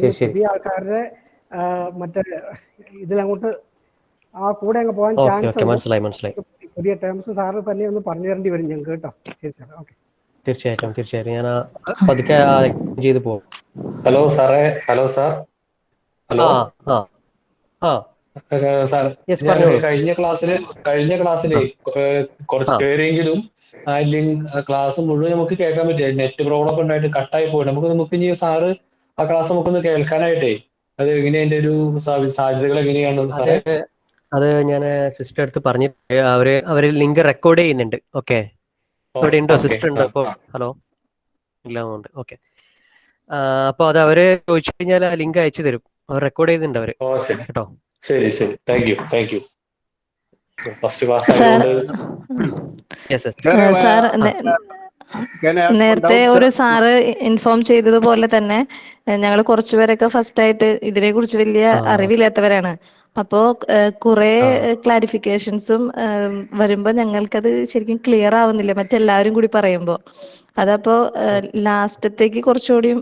പുതിയ ആൾക്കാരുടെ മറ്റേ ഇതിലങ്ങോട്ട് ആ കൂടെ അങ്ങ് പോകാൻ ചാൻസ് ഓക്കെ. മനസ്സിലായി മനസ്സിലായി. പുതിയ ടേംസ് സാറ് തന്നെ ഒന്ന് പറഞ്ഞു തരേണ്ടി വരും ഞങ്ങൾക്ക് കേട്ടോ. ശരി സാർ ഓക്കെ. തീർച്ചയായിട്ടും തീർച്ചയായിട്ടും. ഞാൻ പതുക്കെ ചെയ്തു പോകും ഹലോ സാറേ. Hello sir. ഹലോ. കഴിഞ്ഞ ക്ലാസ്സിൽ കഴിഞ്ഞ ക്ലാസ്സിലെ കുറച്ച്. പേരെങ്കിലും ആ ലിങ്ക് ക്ലാസ് മുഴുവൻ നമുക്ക് കേൾക്കാൻ പറ്റില്ല നെറ്റ് പ്രോബ്ലം ഒക്കെ ഉണ്ടായിട്ട് കട്ടായി പോയി. നമുക്ക് നമുക്ക് ഇനി സാറ് ആ ക്ലാസ് നമുക്കൊന്ന് കേൾക്കാനായിട്ടേ. അത് എങ്ങനെ അതിന്റെ ഒരു സാ- സാധ്യതകൾ എങ്ങനെയാണ് അത് സാറേ? അത് ഞാൻ സിസ്റ്റർ അടുത്ത് പറഞ്ഞു അവർ അവർ ലിങ്ക് റെക്കോർഡ് ചെയ്യുന്നുണ്ട്. ഓക്കെ അവിടെ ഉണ്ടോ? സിസ്റ്റർ ഉണ്ടോ? അപ്പോ ഹലോ ഇല്ല ഉണ്ട്. ഓക്കെ അപ്പൊ അത് അവർ ചോദിച്ചു കഴിഞ്ഞാൽ ആ ലിങ്ക് അയച്ചു തരും. അവർ റെക്കോർഡ് ചെയ്യുന്നുണ്ട് അവർ. ഓ ശരി. കേട്ടോ? ശരി ശരി. Thank you thank you first class sir നേരത്തെ ഒരു സാറ് ഇൻഫോം ചെയ്തതുപോലെ തന്നെ ഞങ്ങൾ കുറച്ചുപേരൊക്കെ ഫസ്റ്റ് ആയിട്ട് ഇതിനെ കുറിച്ച് വലിയ. അറിവില്ലാത്തവരാണ്. അപ്പോ കുറെ. ക്ലാരിഫിക്കേഷൻസും വരുമ്പോ ഞങ്ങൾക്കത് ശരിക്കും ക്ലിയർ ആവുന്നില്ല മറ്റെല്ലാവരും കൂടി പറയുമ്പോ. അതപ്പോ ലാസ്റ്റത്തേക്ക് കുറച്ചുകൂടിയും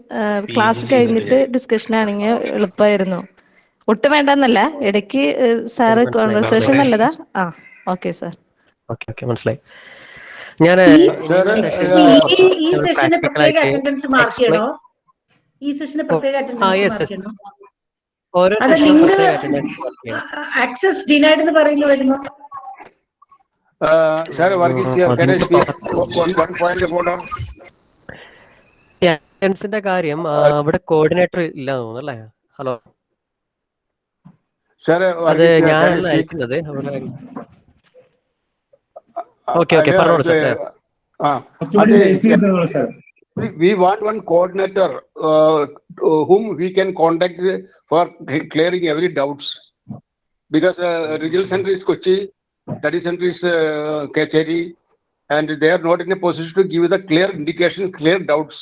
ക്ലാസ് കഴിഞ്ഞിട്ട് ഡിസ്കഷൻ ആണെങ്കിൽ എളുപ്പമായിരുന്നു ഒട്ടും വേണ്ടെന്നല്ല ഇടയ്ക്ക് സാറ് കോൺവെർസേഷൻ. നല്ലതാ? ആ ഓക്കെ സാർ. ഓക്കെ ഓക്കെ മനസ്സിലായി. ഞാൻ ഈ ഈ സെഷന് പ്രത്യേക അറ്റൻഡൻസ് മാർക്ക് ചെയ്യണോ? ഈ സെഷന് പ്രത്യേക അറ്റൻഡൻസ് മാർക്ക് ചെയ്യണോ? ഓരോ അത് ലിങ്ക് അറ്റൻഡൻസ് മാർക്ക് ചെയ്യണം. ആക്സസ് ഡിനൈഡ് എന്ന് പറയുന്നു വരുന്നു? അറ്റൻഡൻസിന്റെ കാര്യം അവിടെ കോർഡിനേറ്റർ ഇല്ല തോന്നുന്നു അല്ലേ? ഹലോ അതെ അത് അയക്കുന്നത്. Can Okay, okay, per sir. Sir. We, want one coordinator uh, whom we can contact for clearing every doubts. Because uh, regional center is Kochi, study center is uh, Kacheri, and they are not in a position to give the clear indication, clear doubts.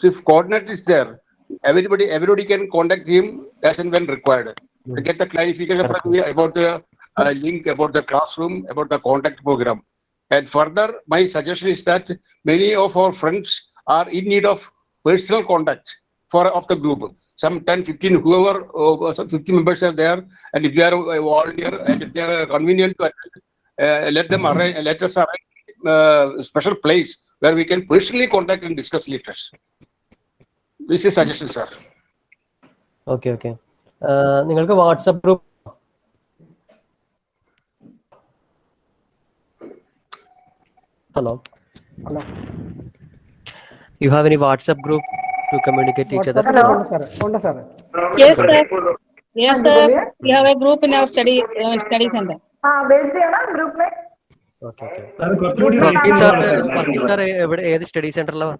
So if coordinator is there, everybody everybody can contact him as and when required. To get the clarification about the uh, link, about the classroom, about the contact program. And further, my suggestion is that many of our friends are in need of personal contact for of the group. Some 10, 15, whoever, uh, some 50 members are there, and if they are a volunteer and if they are convenient to attend, uh, let them arrange, let us arrange uh, special place where we can personally contact and discuss letters. This is suggestion, sir. Okay okay നിങ്ങൾക്ക് WhatsApp group Hello hello you have any WhatsApp group to communicate each other വാട്സാപ്പിൽ ഉണ്ട് sir ഉണ്ട് sir Yes, sir. Yes, sir. We have a group in our study uh, study center. हाँ भेज दिया ना group में okay okay Varghese sir Varghese sir എവിടെ ഏത് study സെന്ററിലാണ്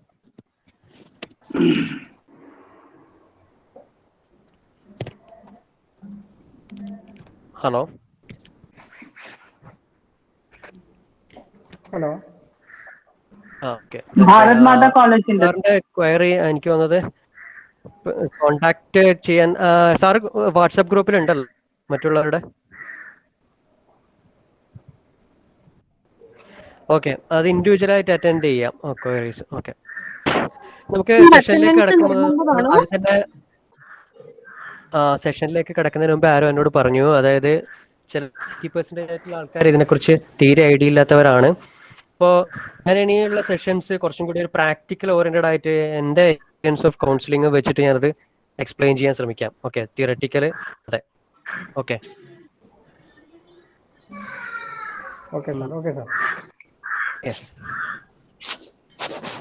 hello hello Bharat Mata query എനിക്ക് വന്നത് കോണ്ടാക്ട് ചെയ്യാൻ സാർ വാട്സാപ്പ് ഗ്രൂപ്പിൽ ഉണ്ടല്ലോ മറ്റുള്ളവരുടെ? ഓക്കെ അത് ഇൻഡിവിജ്വൽ ആയിട്ട് അറ്റൻഡ് ചെയ്യാം. Queries okay. നമുക്ക് സെഷനിലേക്ക് കിടക്കുന്നത് സെഷനിലേക്ക് കിടക്കുന്നതിന് മുമ്പ് ആരോ എന്നോട് പറഞ്ഞു. അതായത് ചില ഫിഫ്റ്റി പെർസെന്റേജ് ആയിട്ടുള്ള ആൾക്കാർ ഇതിനെക്കുറിച്ച് തീരെ ഐഡിയ ഇല്ലാത്തവരാണ്. അപ്പോൾ ഞാൻ ഇനിയുള്ള സെഷൻസ് കുറച്ചും കൂടി ഒരു പ്രാക്ടിക്കൽ ഓറിയന്റഡ് ആയിട്ട് എന്റെ എക്സ്പീരിയൻസ് ഓഫ് കൗൺസിലിംഗ് വെച്ചിട്ട് ഞാനത് എക്സ്പ്ലെയിൻ ചെയ്യാൻ ശ്രമിക്കാം. ഓക്കെ തിയറട്ടിക്കൽ അതെ. ഓക്കെ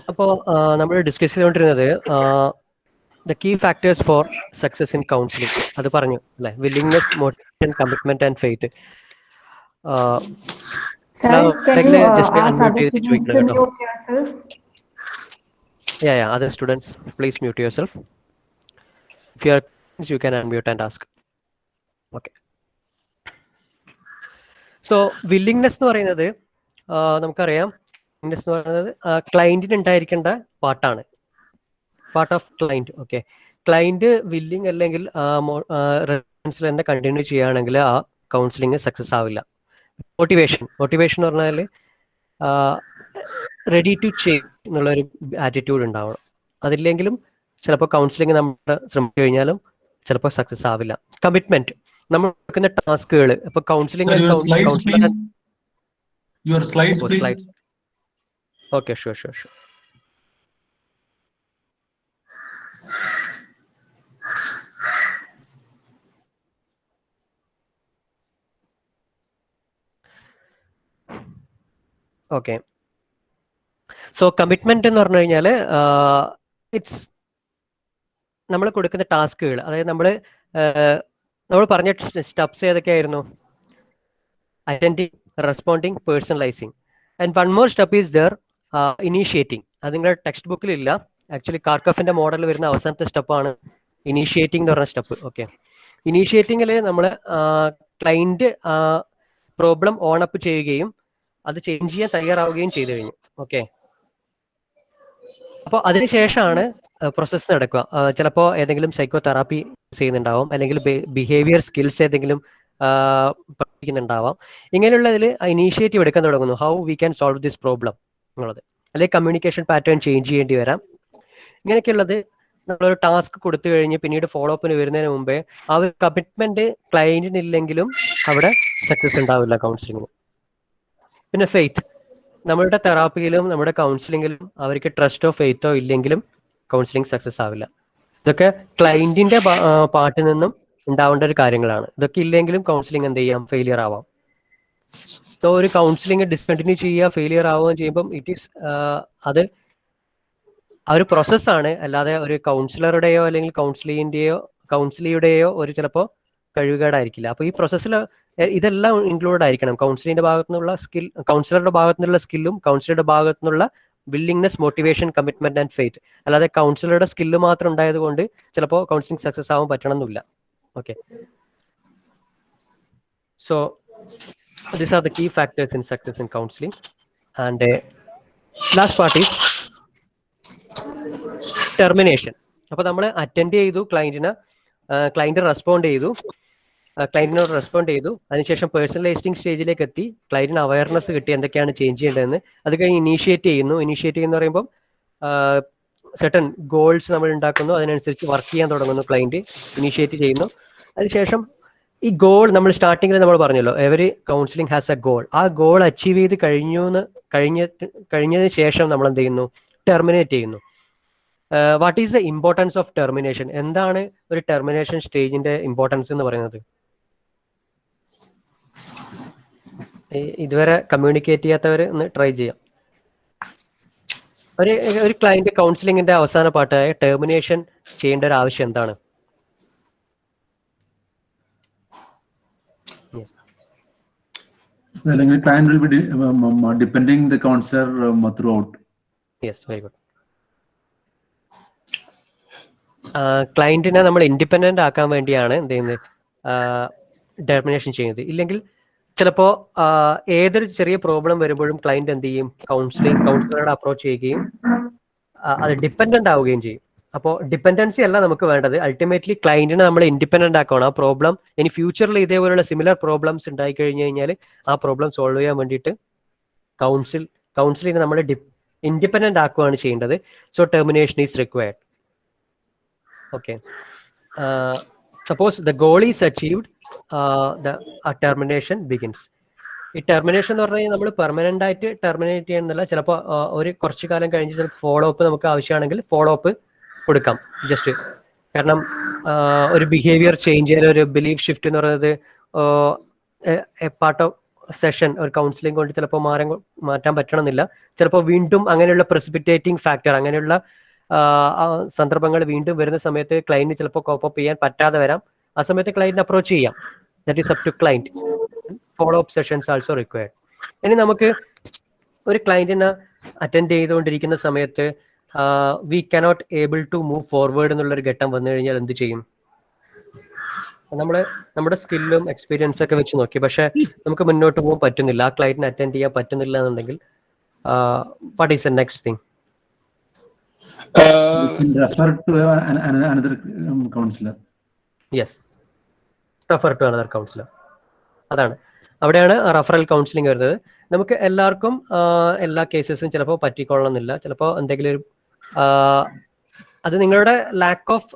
അപ്പോ അപ്പോൾ നമ്മൾ ഡിസ്കസ് ചെയ്തുകൊണ്ടിരുന്നത് the key factors for success in counselling അത് പറഞ്ഞു അല്ലെ? Willingness motivation commitment and faith Sir, Now, can you uh, ask other students to mute yourself? Yeah, yeah. Other students, please mute yourself. If you are, you can unmute and ask. Okay. So willingness എന്ന് പറയുന്നത് നമുക്കറിയാം willingness എന്ന് പറയുന്നത് ക്ലയന്റിന് ഉണ്ടായിരിക്കേണ്ട പാർട്ടാണ് part of client okay client willing അല്ലെങ്കിൽ റെഫറൻസിൽ തന്നെ കണ്ടിന്യൂ ചെയ്യുകയാണെങ്കിൽ ആ കൗൺസിലിംഗ് സക്സസ് ആവില്ല മോട്ടിവേഷൻ മോട്ടിവേഷൻ എന്ന് പറഞ്ഞാൽ റെഡി ടു ചേഞ്ച് എന്നുള്ളൊരു ആറ്റിറ്റ്യൂഡ് ഉണ്ടാവണം. അതില്ലെങ്കിലും ചിലപ്പോൾ കൗൺസിലിംഗ് നമ്മൾ ശ്രമിച്ചു കഴിഞ്ഞാലും ചിലപ്പോൾ സക്സസ് ആവില്ല. കമ്മിറ്റ്മെന്റ് നമ്മൾ നടക്കുന്ന ടാസ്കുകൾ ഇപ്പൊ counselling. Okay sure sure sure okay so commitment എന്ന് പറഞ്ഞു കഴിഞ്ഞാൽ ഇറ്റ്സ് നമ്മൾ കൊടുക്കുന്ന ടാസ്കുകൾ അതായത് നമ്മൾ നമ്മൾ പറഞ്ഞ steps ഏതൊക്കെയായിരുന്നു? Attending responding personalising and one more step is there initiating അത് നിങ്ങളുടെ ടെക്സ്റ്റ് ബുക്കിൽ ഇല്ല. ആക്ച്വലി കാർക്കഫിന്റെ മോഡൽ വരുന്ന അവസാനത്തെ സ്റ്റെപ്പാണ് ഇനീഷ്യേറ്റിംഗ് എന്ന് പറഞ്ഞ സ്റ്റെപ്പ് ഓക്കെ ഇനീഷ്യേറ്റിംഗിൽ നമ്മൾ ക്ലൈന്റ് പ്രോബ്ലം ഓൺ അപ്പ് ചെയ്യുകയും അത് ചേഞ്ച് ചെയ്യാൻ തയ്യാറാവുകയും ചെയ്തു കഴിഞ്ഞു. ഓക്കെ അപ്പോൾ അതിനുശേഷമാണ് പ്രോസസ്സ് നടക്കുക. ചിലപ്പോൾ ഏതെങ്കിലും സൈക്കോ തെറാപ്പി ചെയ്യുന്നുണ്ടാവും. അല്ലെങ്കിൽ ബിഹേവിയർ സ്കിൽസ് ഏതെങ്കിലും പഠിക്കുന്നുണ്ടാവാം. ഇങ്ങനെയുള്ളതിൽ ഇനീഷ്യേറ്റീവ് എടുക്കാൻ തുടങ്ങുന്നു. How we can solve this problem എന്നുള്ളത്. അല്ലെങ്കിൽ കമ്മ്യൂണിക്കേഷൻ പാറ്റേൺ ചേഞ്ച് ചെയ്യേണ്ടി വരാം. ഇങ്ങനെയൊക്കെയുള്ളത് നമ്മളൊരു ടാസ്ക് കൊടുത്തു കഴിഞ്ഞ് പിന്നീട് ഫോളോ അപ്പിന് വരുന്നതിന് മുമ്പേ ആ ഒരു കമ്മിറ്റ്മെന്റ് ക്ലയന്റിന് ഇല്ലെങ്കിലും അവിടെ സക്സസ് ഉണ്ടാവില്ല കൗൺസിലിങ്ങിന് പിന്നെ ഫെയ്ത്ത് നമ്മളുടെ തെറാപ്പിയിലും നമ്മുടെ കൗൺസിലിങ്ങിലും അവർക്ക് ട്രസ്റ്റോ ഫെയ്ത്തോ ഇല്ലെങ്കിലും കൗൺസിലിംഗ് സക്സസ് ആവില്ല. ഇതൊക്കെ ക്ലൈന്റിന്റെ പാർട്ടിൽ നിന്നും ഉണ്ടാവേണ്ട ഒരു കാര്യങ്ങളാണ്. ഇതൊക്കെ ഇല്ലെങ്കിലും കൗൺസിലിംഗ് എന്ത് ചെയ്യാം? ഫെയിലിയർ ആവാം. സോ ഒരു കൗൺസിലിംഗ് ഡിസ്കണ്ടിന്യൂ ചെയ്യുക ഫെയിലിയർ ആവുകയും ചെയ്യുമ്പം ഇറ്റ് ഈസ് അത് ആ ഒരു പ്രോസസ്സാണ് അല്ലാതെ ഒരു കൗൺസിലറുടെയോ അല്ലെങ്കിൽ കൗൺസിലിങ്ങിന്റെയോ കൗൺസിലിയുടെയോ ഒരു ചിലപ്പോൾ കഴിവുകേടായിരിക്കില്ല. അപ്പോൾ ഈ പ്രോസസ്സിൽ ഇതെല്ലാം ഇൻക്ലൂഡ് ആയിരിക്കണം. കൗൺസിലിന്റെ ഭാഗത്തു നിന്നുള്ള സ്കിൽ കൗൺസിലറുടെ ഭാഗത്തു നിന്നുള്ള സ്കില്ലും കൗൺസിലറുടെ ഭാഗത്തു നിന്നുള്ള willingness motivation commitment and faith അല്ലാതെ കൗൺസിലറുടെ സ്കില്ല് മാത്രം ഉണ്ടായത് കൊണ്ട് ചിലപ്പോൾ കൗൺസിലിംഗ് സക്സസ് ആവാൻ പറ്റണമെന്നില്ല. Okay so these are the key factors in success in counseling. And uh, last part is termination. അപ്പൊ നമ്മൾ അറ്റൻഡ് ചെയ്തു ക്ലയന്റിനെ ക്ലയന്റ് റെസ്പോണ്ട് ചെയ്തു. ക്ലയന്റിനോട് റെസ്പോണ്ട് ചെയ്തു. അതിനുശേഷം പേഴ്സണലൈസിംഗ് സ്റ്റേജിലേക്ക് എത്തി. ക്ലയന്റിന് അവയർനെസ് കിട്ടി എന്തൊക്കെയാണ് ചേഞ്ച് ചെയ്യേണ്ടതെന്ന്. അത് കഴിഞ്ഞ് ഇനീഷ്യേറ്റ് ചെയ്യുന്നു. ഇനീഷ്യേറ്റ് ചെയ്യുന്ന പറയുമ്പോൾ സെട്ടൺ ഗോൾസ് നമ്മൾ ഉണ്ടാക്കുന്നു. അതിനനുസരിച്ച് വർക്ക് ചെയ്യാൻ തുടങ്ങുന്നു ക്ലയന്റ് ഇനീഷ്യേറ്റ് ചെയ്യുന്നു. അതിനുശേഷം ഈ ഗോൾ നമ്മൾ സ്റ്റാർട്ടിങ്ങിൽ നമ്മൾ പറഞ്ഞല്ലോ every counselling has a goal ആ ഗോൾ അച്ചീവ് ചെയ്ത് കഴിഞ്ഞു എന്ന് കഴിഞ്ഞ കഴിഞ്ഞതിന് ശേഷം നമ്മൾ എന്ത് ചെയ്യുന്നു? ടെർമിനേറ്റ് ചെയ്യുന്നു. What is the importance of termination എന്താണ് ഒരു ടെർമിനേഷൻ സ്റ്റേജിന്റെ ഇമ്പോർട്ടൻസ് എന്ന് പറയുന്നത്? ഇതുവരെ കമ്മ്യൂണിക്കേറ്റ് ചെയ്യാത്തവർ ഒന്ന് ട്രൈ ചെയ്യാം. ഒരു ഒരു ക്ലയന്റ് കൗൺസിലിംഗിന്റെ അവസാന പാട്ടായ ടെർമിനേഷൻ ചെയ്യേണ്ട ഒരു ആവശ്യം എന്താണ്? അല്ലെങ്കിൽ um, throughout. Yes very good ക്ലയന്റിനെ നമ്മൾ ഇൻഡിപെൻഡന്റ് ആക്കാൻ വേണ്ടിയാണ് എന്ത് ചെയ്യുന്നത്? ഡെർമിനേഷൻ ചെയ്യുന്നത്. ഇല്ലെങ്കിൽ ചിലപ്പോൾ ഏതൊരു ചെറിയ പ്രോബ്ലം വരുമ്പോഴും ക്ലയന്റ് എന്ത് ചെയ്യും? കൗൺസിലിംഗ് കൗൺസിലറുടെ അപ്രോച്ച് ചെയ്യുകയും അത് ഡിപ്പെൻഡന്റ് ആവുകയും ചെയ്യും. അപ്പോൾ ഡിപ്പെൻഡൻസി അല്ല നമുക്ക് വേണ്ടത്. അൾട്ടിമേറ്റ്ലി ക്ലയന്റിനെ നമ്മൾ ഇൻഡിപെൻഡന്റ് ആക്കണം. ആ പ്രോബ്ലം ഇനി ഫ്യൂച്ചറിൽ ഇതേപോലെയുള്ള സിമിലർ പ്രോബ്ലംസ് ഉണ്ടായി കഴിഞ്ഞു കഴിഞ്ഞാൽ ആ പ്രോബ്ലം സോൾവ് ചെയ്യാൻ വേണ്ടിയിട്ട് കൗൺസിൽ കൗൺസിലിനെ നമ്മൾ ഇൻഡിപെൻഡന്റ് ആക്കുകയാണ് ചെയ്യേണ്ടത്. So termination is required okay suppose the goal is achieved the termination begins ഈ ടെർമിനേഷൻ എന്ന് പറഞ്ഞാൽ നമ്മൾ പെർമനന്റ് ആയിട്ട് ടെർമിനേറ്റ് ചെയ്യണമെന്നില്ല ചിലപ്പോൾ ഒരു കുറച്ച് കാലം കഴിഞ്ഞ് ചിലപ്പോൾ ഫോളോ അപ്പ് നമുക്ക് ആവശ്യമാണെങ്കിൽ ഫോളോ അപ്പ് കൊടുക്കാം. ജസ്റ്റ് കാരണം ഒരു ബിഹേവിയർ ചേഞ്ച് ചെയ്യാൻ ഒരു ബിലീഫ് ഷിഫ്റ്റ് എന്ന് പറയുന്നത് പാർട്ട് ഓഫ് സെഷൻ ഒരു കൗൺസിലിംഗ് കൊണ്ട് ചിലപ്പോൾ മാറാൻ മാറ്റാൻ പറ്റണമെന്നില്ല. ചിലപ്പോൾ വീണ്ടും അങ്ങനെയുള്ള പ്രസിപ്പിറ്റേറ്റിംഗ് ഫാക്ടർ അങ്ങനെയുള്ള സന്ദർഭങ്ങൾ വീണ്ടും വരുന്ന സമയത്ത് ക്ലയന്റ് ചിലപ്പോൾ കോപ്പ് ചെയ്യാൻ പറ്റാതെ വരാം. ആ സമയത്ത് ക്ലയന്റിനെ അപ്രോച്ച് ചെയ്യാം. That is up to client follow up sessions also required ഇനി നമുക്ക് ഒരു ക്ലയന്റിനെ അറ്റൻഡ് ചെയ്തുകൊണ്ടിരിക്കുന്ന സമയത്ത് we cannot able to move forward എന്നുള്ളൊരു ഘട്ടം വന്നു കഴിഞ്ഞാൽ എന്ത് ചെയ്യും? നമ്മൾ നമ്മുടെ സ്കില്ലും എക്സ്പീരിയൻസ് ഒക്കെ വെച്ച് നോക്കി. പക്ഷെ നമുക്ക് മുന്നോട്ട് പോകാൻ പറ്റുന്നില്ല. ആ ക്ലയന്റിനെ അറ്റൻഡ് ചെയ്യാൻ പറ്റുന്നില്ല എന്നുണ്ടെങ്കിൽ what is the next thing refer to another counsellor. Yes refer to another counsellor അതാണ്. അവിടെയാണ് റഫറൽ കൗൺസിലിംഗ് വരുന്നത്. നമുക്ക് എല്ലാവർക്കും എല്ലാ കേസസും ചിലപ്പോൾ പറ്റിക്കൊള്ളണമെന്നില്ല. ചിലപ്പോൾ എന്തെങ്കിലും ഒരു അത് നിങ്ങളുടെ ലാക്ക് ഓഫ്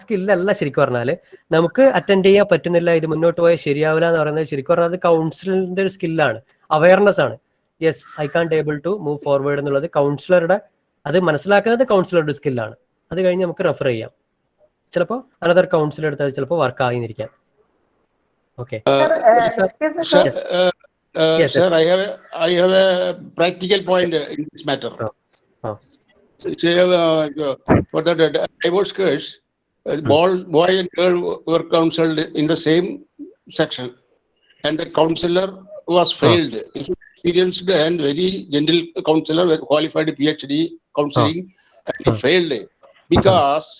സ്കില്ലല്ല ശരിക്കും പറഞ്ഞാൽ നമുക്ക് അറ്റൻഡ് ചെയ്യാൻ പറ്റുന്നില്ല ഇത് മുന്നോട്ട് പോയാൽ ശരിയാവില്ല എന്ന് പറയുന്നത് ശരിക്കും പറഞ്ഞാൽ അത് കൗൺസിലിന്റെ ഒരു സ്കില്ലാണ് അവയർനെസ് ആണ്. Yes I can able to move forward എന്നുള്ളത് കൗൺസിലറുടെ അത് മനസ്സിലാക്കുന്നത് കൗൺസിലറുടെ സ്കില്ലാണ് അത് കഴിഞ്ഞ് നമുക്ക് റെഫർ ചെയ്യാം. ചിലപ്പോ അനദർ കൗൺസിലർ എടുത്താൽ ചിലപ്പോ work ആകുന്നിരിക്കാം okay qualified P H D counselling because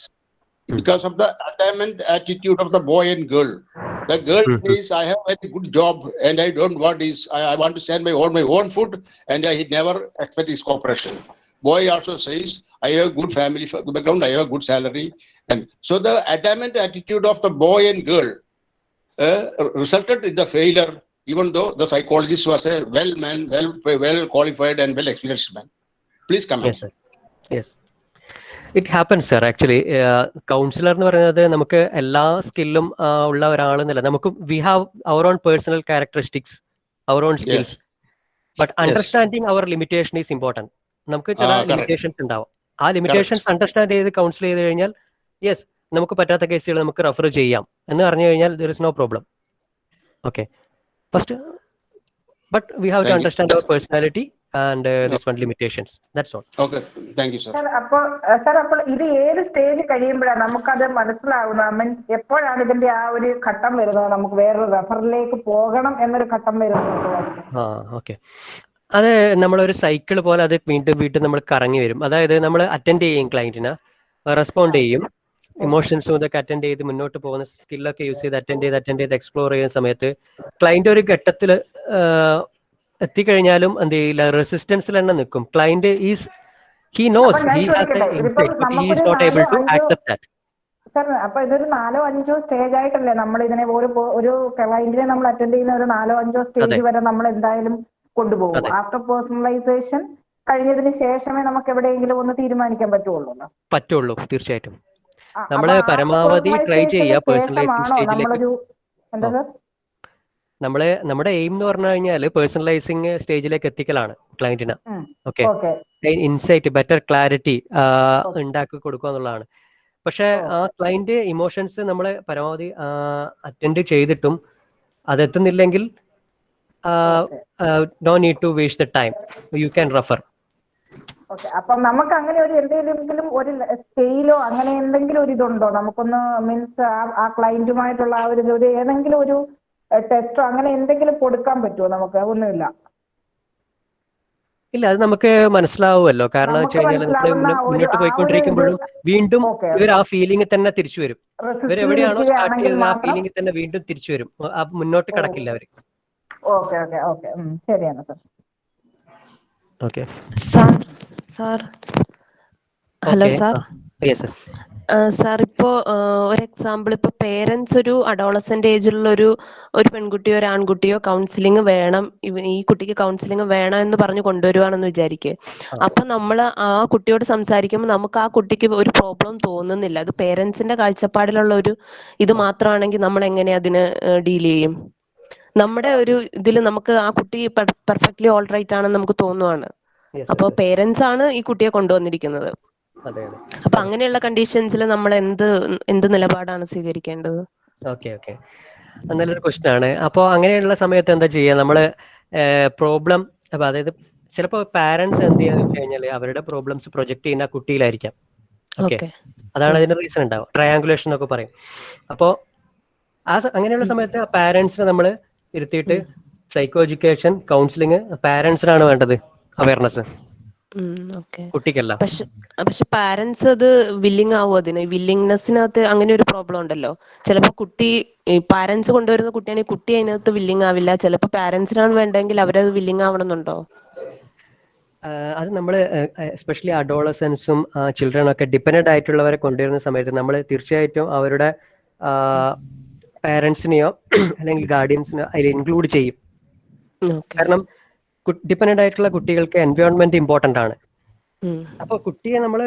Hmm. because of the attainment attitude of the boy and girl. The girl hmm. says, I have a good job and I don't want this. I, I want to stand my own, my own food, and I never expect his cooperation. Boy also says, I have a good family background, I have a good salary. And so the attainment attitude of the boy and girl uh, resulted in the failure, even though the psychologist was a well man, well, well qualified and well experienced man. Please come Yes, sir. yes. It happens sir actually counsellor എന്ന് പറയുന്നത് നമുക്ക് എല്ലാ സ്കില്ലും ഉള്ള ഒരാളെന്നല്ല. നമുക്ക് we have our own personal characteristics our own skills but understanding our limitation is important നമുക്ക് ചില. ലിമിറ്റേഷൻസ് ഉണ്ടാവും. ആ ലിമിറ്റേഷൻസ് അണ്ടർസ്റ്റാൻഡ് ചെയ്ത് കൗൺസിൽ ചെയ്ത് കഴിഞ്ഞാൽ യെസ് നമുക്ക് പറ്റാത്ത കേസുകൾ നമുക്ക് റെഫർ ചെയ്യാം. എന്ന് പറഞ്ഞു കഴിഞ്ഞാൽ there is no problem okay first but we have to. Understand our personality and this one limitations that's all Okay, thank you, sir. Sir അപ്പോൾ സർ അപ്പോൾ ഇത് ഏത് സ്റ്റേജ് കഴിയുമ്പോഴാണ് നമുക്കത് മനസ്സിലാവുന്നത്? മീൻസ് എപ്പോഴാണ് ഇതിന്റെ ആ ഒരു ഘട്ടം വരുന്നത്? നമുക്ക് വേറൊരു റെഫറിലേക്ക് പോകണം എന്നൊരു ഘട്ടം വരുന്നത് ആ ഓക്കെ അത് നമ്മളൊരു സൈക്കിൾ പോലെ അത് വീണ്ടും വീണ്ടും നമ്മൾ കറങ്ങി വരും. അതായത് നമ്മൾ അറ്റൻഡ് ചെയ്യും ക്ലയന്റിന് റെസ്പോണ്ട് ചെയ്യും. ഇമോഷൻസും ഇതൊക്കെ അറ്റൻഡ് ചെയ്ത് മുന്നോട്ട് പോകുന്ന സ്കില്ലൊക്കെ യൂസ് ചെയ്ത് അറ്റൻഡ് ചെയ്ത് അറ്റൻഡ് ചെയ്ത് എക്സ്പ്ലോർ ചെയ്യുന്ന സമയത്ത് ക്ലയന്റ് ഒരു ഘട്ടത്തിൽ എത്തിക്കഴിഞ്ഞാലും എന്ത് ചെയ്യില്ല റെസിസ്റ്റൻസിൽ തന്നെ നിൽക്കും. Client is he knows he has he is not able to accept that sir അപ്പൊ ഇതൊരു നാലോ അഞ്ചോ സ്റ്റേജ് ആയിട്ടല്ലേ നമ്മൾ ഇതിനെ ഒരു ഒരു ക്ലയന്റിനെ നമ്മൾ അറ്റൻഡ് ചെയ്യുന്ന ഒരു നാലോ അഞ്ചോ സ്റ്റേജ്. വരെ നമ്മൾ എന്തായാലും കൊണ്ടുപോകും. ആഫ്റ്റർ പേഴ്സണലൈസേഷൻ കഴിഞ്ഞതിന് ശേഷമേ നമുക്ക് എവിടെയെങ്കിലും ഒന്ന് തീരുമാനിക്കാൻ പറ്റുള്ളൂ പറ്റുള്ളൂ തീർച്ചയായിട്ടും. ആ, നമ്മൾ പരമാവധി ട്രൈ ചെയ്യുക നമ്മളൊരു എന്താ. സാർ നമ്മളെ നമ്മുടെ എയിം എന്ന് പറഞ്ഞു കഴിഞ്ഞാൽ പേഴ്സണലൈസിങ് സ്റ്റേജിലേക്ക് എത്തിക്കലാണ് ക്ലയന്റിന് ഓക്കെ ഇൻസൈറ്റ് ബെറ്റർ ക്ലാരിറ്റി ഉണ്ടാക്കി കൊടുക്കുക എന്നുള്ളതാണ്. പക്ഷെ ആ ക്ലയന്റ് ഇമോഷൻസ് നമ്മൾ പരമാവധി അറ്റൻഡ് ചെയ്തിട്ടും അതെത്തുന്നില്ലെങ്കിൽ no need to waste the time you can refer okay അപ്പം നമുക്ക് അങ്ങനെ ഒരു എന്തെങ്കിലും ഒരു സ്കെയിലോ അങ്ങനെ എന്തെങ്കിലും ഒരു ഇതുണ്ടോ? നമുക്കൊന്ന് മീൻസ് ആ ക്ലയന്റുമായിട്ടുള്ള ആ ഒരു ഏതെങ്കിലും ഒരു ടെസ്റ്റോ അങ്ങനെ എന്തെങ്കിലും കൊടുക്കാൻ പറ്റുമോ നമുക്ക്? ഒന്നുമില്ല. ഇല്ല അത് നമുക്ക് മനസ്സിലാവുമല്ലോ. കാരണം വെച്ച് കഴിഞ്ഞാൽ മുന്നോട്ട് പോയിക്കൊണ്ടിരിക്കുമ്പോഴും വീണ്ടും ഇവർ ആ ഫീലിംഗ് തന്നെ തിരിച്ചു വരും. ഇവർ എവിടെയാണോ സ്റ്റാർട്ട് ചെയ്തത് ആ ഫീലിംഗിൽ ഫീലിംഗ് തന്നെ വീണ്ടും തിരിച്ചു വരും. ആ മുന്നോട്ട് കടക്കില്ല അവർ ഓക്കെ ഓക്കെ ഓക്കെ. ശരിയാണ് sir. Okay. Sir sir. Hello. Sir. Yes yes sir ഇപ്പോ ഒരു എക്സാമ്പിൾ ഇപ്പൊ പേരൻസ് ഒരു അഡോളസെന്റ് ഏജിലുള്ള ഒരു ഒരു പെൺകുട്ടിയോ ഒരു ആൺകുട്ടിയോ കൗൺസിലിംഗ് വേണം. ഈ കുട്ടിക്ക് കൗൺസിലിംഗ് വേണം എന്ന് പറഞ്ഞു കൊണ്ടുവരുവാണെന്ന് വിചാരിക്കുക അപ്പൊ നമ്മൾ ആ കുട്ടിയോട് സംസാരിക്കുമ്പോൾ നമുക്ക് ആ കുട്ടിക്ക് ഒരു പ്രോബ്ലം തോന്നുന്നില്ല. അത് പേരൻസിന്റെ കാഴ്ചപ്പാടിലുള്ള ഒരു ഇത് മാത്രമാണെങ്കിൽ നമ്മൾ എങ്ങനെ അതിന് ഡീൽ ചെയ്യും? നമ്മുടെ ഒരു ഇതിൽ നമുക്ക് ആ കുട്ടി പെർഫെക്റ്റ്ലി ഓൾറൈറ്റ് ആണെന്ന് നമുക്ക് തോന്നുവാണ്. അപ്പൊ പേരൻസ് ആണ് ഈ കുട്ടിയെ കൊണ്ടുവന്നിരിക്കുന്നത്. അപ്പൊ അങ്ങനെയുള്ള കണ്ടീഷൻസിൽ നമ്മൾ എന്ത് എന്ത് നിലപാടാണ് സ്വീകരിക്കേണ്ടത്? Okay okay. നല്ലൊരു ക്വസ്റ്റൻ ആണ് അപ്പോൾ അങ്ങനെയുള്ള സമയത്ത് എന്താ ചെയ്യുക നമ്മൾ പ്രോബ്ലം അപ്പൊ അതായത് ചിലപ്പോൾ പാരന്റ്സ് എന്ത് ചെയ്യാന്ന് വെച്ച് കഴിഞ്ഞാൽ അവരുടെ പ്രോബ്ലംസ് പ്രൊജക്ട് ചെയ്യുന്ന കുട്ടിയിലായിരിക്കാം. ഓക്കെ? അതാണ് അതിന്റെ റീസൺ ഉണ്ടാവും ട്രയാങ്കുലേഷൻ എന്നൊക്കെ പറയും. അപ്പോൾ ആ അങ്ങനെയുള്ള സമയത്ത് ആ പാരന്റ്സിനെ നമ്മൾ ഇരുത്തിയിട്ട് സൈക്കോ എഡ്യൂക്കേഷൻ കൗൺസിലിംഗ് പാരന്റ്സിനാണ് വേണ്ടത്. അവയർനെസ് കുട്ടിക്കല്ല. പക്ഷെ പക്ഷെ പാരന്റ്സ് അത് വില്ലിങ് ആവും അതിന്? വില്ലിങ്നെസ്സിനകത്ത് അങ്ങനെ ഒരു പ്രോബ്ലം ഉണ്ടല്ലോ. ചിലപ്പോ കുട്ടി പാരന്റ്സ് കൊണ്ടുവരുന്ന കുട്ടിയാണെങ്കിൽ കുട്ടി അതിനകത്ത് വില്ലിങ് ആവില്ല. ചിലപ്പോ പാരന്റ്സിനാണ് വേണ്ടെങ്കിൽ അവരത് വില്ലിങ് ആവണമെന്നുണ്ടോ? അത് നമ്മൾ എസ്പെഷ്യലി അഡോളസൻസും ചിൽഡ്രനും ഒക്കെ ഡിപ്പെൻഡന്റ് ആയിട്ടുള്ളവരെ കൊണ്ടുവരുന്ന സമയത്ത് നമ്മൾ തീർച്ചയായിട്ടും അവരുടെ പാരൻസിനെയോ അല്ലെങ്കിൽ ഗാർഡിയൻസിനെയോ അതിൽ ഇൻക്ലൂഡ് ചെയ്യും. കാരണം ഡിപ്പെൻഡന്റ് ആയിട്ടുള്ള കുട്ടികൾക്ക് എൻവയോൺമെന്റ് ഇമ്പോർട്ടന്റ് ആണ്. അപ്പൊ കുട്ടിയെ നമ്മൾ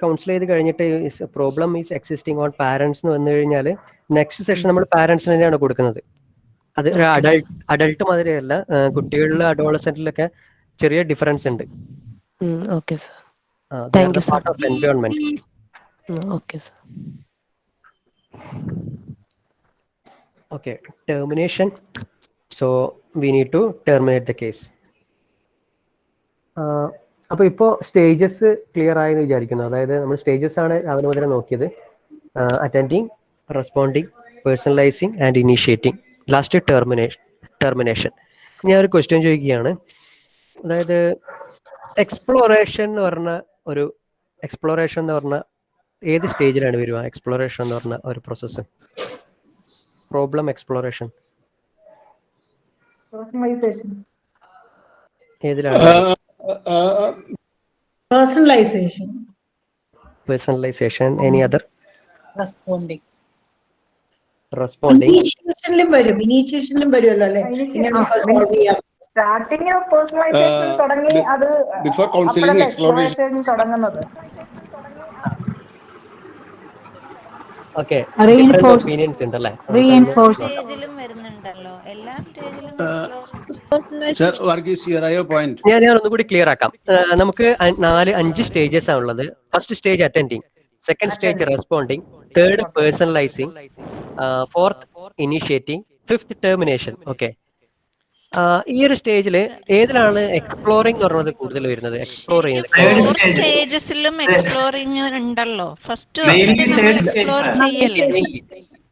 കൗൺസിൽ ചെയ്ത് കഴിഞ്ഞിട്ട് problem is existing on parents എന്ന് വന്നു കഴിഞ്ഞാൽ നെക്സ്റ്റ് സെഷൻ നമ്മൾ പാരന്റ്സിന് തന്നെയാണ് കൊടുക്കുന്നത്. അത് അഡൾട്ട് അഡൾട്ട് മാതിരിയല്ല കുട്ടികളിലെ അഡോളസെന്റിലൊക്കെ ചെറിയ ഡിഫറൻസ് ഉണ്ട്. Okay sir thank you sir part of environment okay sir Okay, termination. So we need to terminate the case. Ah അപ്പൊ ഇപ്പോ സ്റ്റേജസ് ക്ലിയർ ആയെന്ന് വിചാരിക്കുന്നു. അതായത് നമ്മൾ സ്റ്റേജസ് ആണ് രാവിലെ മുതലേ നോക്കിയത് attending responding personalising and initiating last termination termination ഞാൻ ഒരു ക്വസ്റ്റ്യൻ ചോദിക്കുകയാണ്. അതായത് എക്സ്പ്ലോറേഷൻ എന്ന് പറഞ്ഞ ഒരു എക്സ്പ്ലോറേഷൻ എന്ന് പറഞ്ഞ ഏത് സ്റ്റേജിലാണ് വരിക? എക്സ്പ്ലോറേഷൻ എന്ന് പറഞ്ഞ ഒരു പ്രോസസ്സ് പ്രോബ്ലം എക്സ്പ്ലോറേഷൻ പേഴ്സണലൈസേഷൻ ഏതിലാണ് personalisation personalisation any other responding responding ഇനീഷ്യേഷനിലും വരും. ഇനീഷ്യേഷനിലും വരുമല്ലോ അല്ലെ? ഇങ്ങനെ നമുക്ക് സോൾവ് ചെയ്യാം. സ്റ്റാർട്ടിങ് പേഴ്സണലൈസേഷൻ തുടങ്ങി അത് before counseling, അപ്പോഴല്ലേ exploration. exploration. തുടങ്ങുന്നത്. Okay Reinforce. ഒപ്പീനിയൻസ് ഉണ്ടല്ലേ? Reinforce. സ്റ്റേജിലും എല്ലാ സ്റ്റേജിലും. ഞാൻ ഞാൻ ഒന്നുകൂടി ക്ലിയർ ആക്കാം. നമുക്ക് നാല് അഞ്ച് സ്റ്റേജസ് ആണുള്ളത് first stage attending second stage responding third personalising fourth initiating fifth termination okay ഈ ഒരു സ്റ്റേജിൽ ഏതിലാണ് എക്സ്പ്ലോറിംഗ് പറഞ്ഞത് കൂടുതൽ വരുന്നത്? എക്സ്പ്ലോർ ചെയ്യുന്നത്. സ്റ്റേജസിലും ഉണ്ടല്ലോ. First explore. ചെയ്യല്ലേ?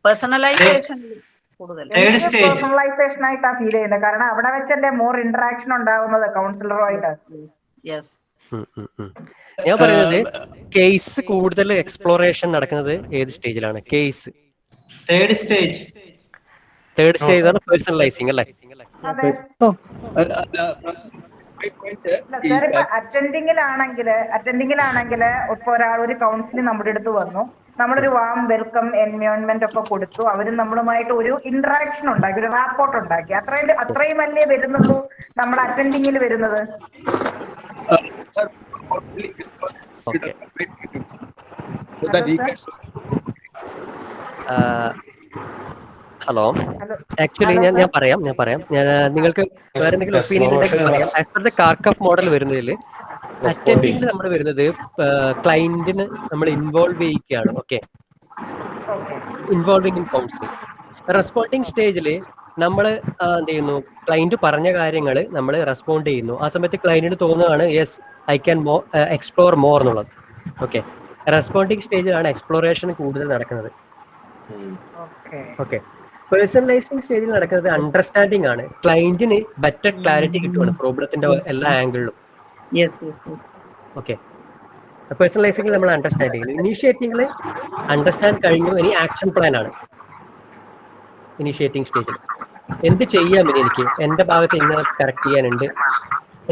പേഴ്സണലൈസേഷൻ കൂടുതൽ. പേഴ്സണലൈസേഷൻ ആയിട്ടാ ഫീൽ ചെയ്യുന്നത്. കാരണം അവിടെ വെച്ചല്ലേ മോർ ഇന്ററാക്ഷൻ ഉണ്ടാവുന്നത് കൗൺസിലറുമായിട്ട് യെസ്. ഞാൻ പറയുന്നത് കേസ് കൂടുതൽ എക്സ്പ്ലോറേഷൻ നടക്കുന്നത് ഏത് സ്റ്റേജിലാണ് case third stage third stage ആണ് പേഴ്സണലൈസിങ് അല്ലേ? അതെ. സാർ ഇപ്പൊ അറ്റൻഡിങ്ങിലാണെങ്കിൽ അറ്റൻഡിങ്ങിലാണെങ്കിൽ ഇപ്പൊ ഒരാൾ ഒരു കൗൺസിലിംഗ് നമ്മുടെ അടുത്ത് വന്നു. നമ്മളൊരു വാം വെൽക്കം എൻവയോൺമെന്റ് ഒക്കെ കൊടുത്തു. അവരും നമ്മളുമായിട്ട് ഒരു ഇന്ററാക്ഷൻ ഉണ്ടാക്കി ഒരു റാപ്പോർട്ട് ഉണ്ടാക്കി. അത്രയും അത്രയും അല്ലേ വരുന്നുള്ളൂ നമ്മൾ അറ്റൻഡിങ്ങിൽ വരുന്നത്? ഹലോ. ആക്ച്വലി ഞാൻ ഞാൻ പറയാം ഞാൻ പറയാം. ഞാൻ നിങ്ങൾക്ക് വേറെ എന്തെങ്കിലും ഒപ്പീനിയൻ ഉണ്ടെങ്കിൽ പറയാം. As per the Carkhuff model വരുന്നതിൽ അറ്റൻഡിങ് നമ്മൾ വരുന്നത് ക്ലയന്റിന് നമ്മൾ involve ചെയ്യിക്കുകയാണ് okay involving in counselling responding സ്റ്റേജിൽ നമ്മൾ എന്ത് ചെയ്യുന്നു? ക്ലയന്റ് പറഞ്ഞ കാര്യങ്ങൾ നമ്മൾ റെസ്പോണ്ട് ചെയ്യുന്നു. ആ സമയത്ത് ക്ലയന്റിന് തോന്നുകയാണ് yes I can more explore more എന്നുള്ളത്. ഓക്കെ റെസ്പോണ്ടിങ് സ്റ്റേജിലാണ് എക്സ്പ്ലോറേഷൻ കൂടുതൽ നടക്കുന്നത്. ഓക്കെ പേഴ്സണലൈസിങ് സ്റ്റേജിൽ നടക്കുന്നത് അണ്ടർസ്റ്റാൻഡിങ് ആണ്. ക്ലയന്റിന് ബെറ്റർ ക്ലാരിറ്റി കിട്ടുവാണ് പ്രോബ്ലത്തിന്റെ എല്ലാ ആംഗിളിലും ഓക്കെ പേഴ്സണലൈസിംഗിൽ നമ്മൾ അണ്ടർസ്റ്റാൻഡ് ചെയ്യുന്നു ഇനീഷ്യേറ്റിംഗിൽ അണ്ടർസ്റ്റാൻഡ് കഴിഞ്ഞു ഇനി ആക്ഷൻ പ്ലാൻ ആണ്. ഇനീഷ്യേറ്റിംഗ് സ്റ്റേജിൽ എന്ത് ചെയ്യാം ഇനി എനിക്ക്? എന്റെ ഭാഗത്ത് ഇന്ന് കറക്റ്റ് ചെയ്യാനുണ്ട്?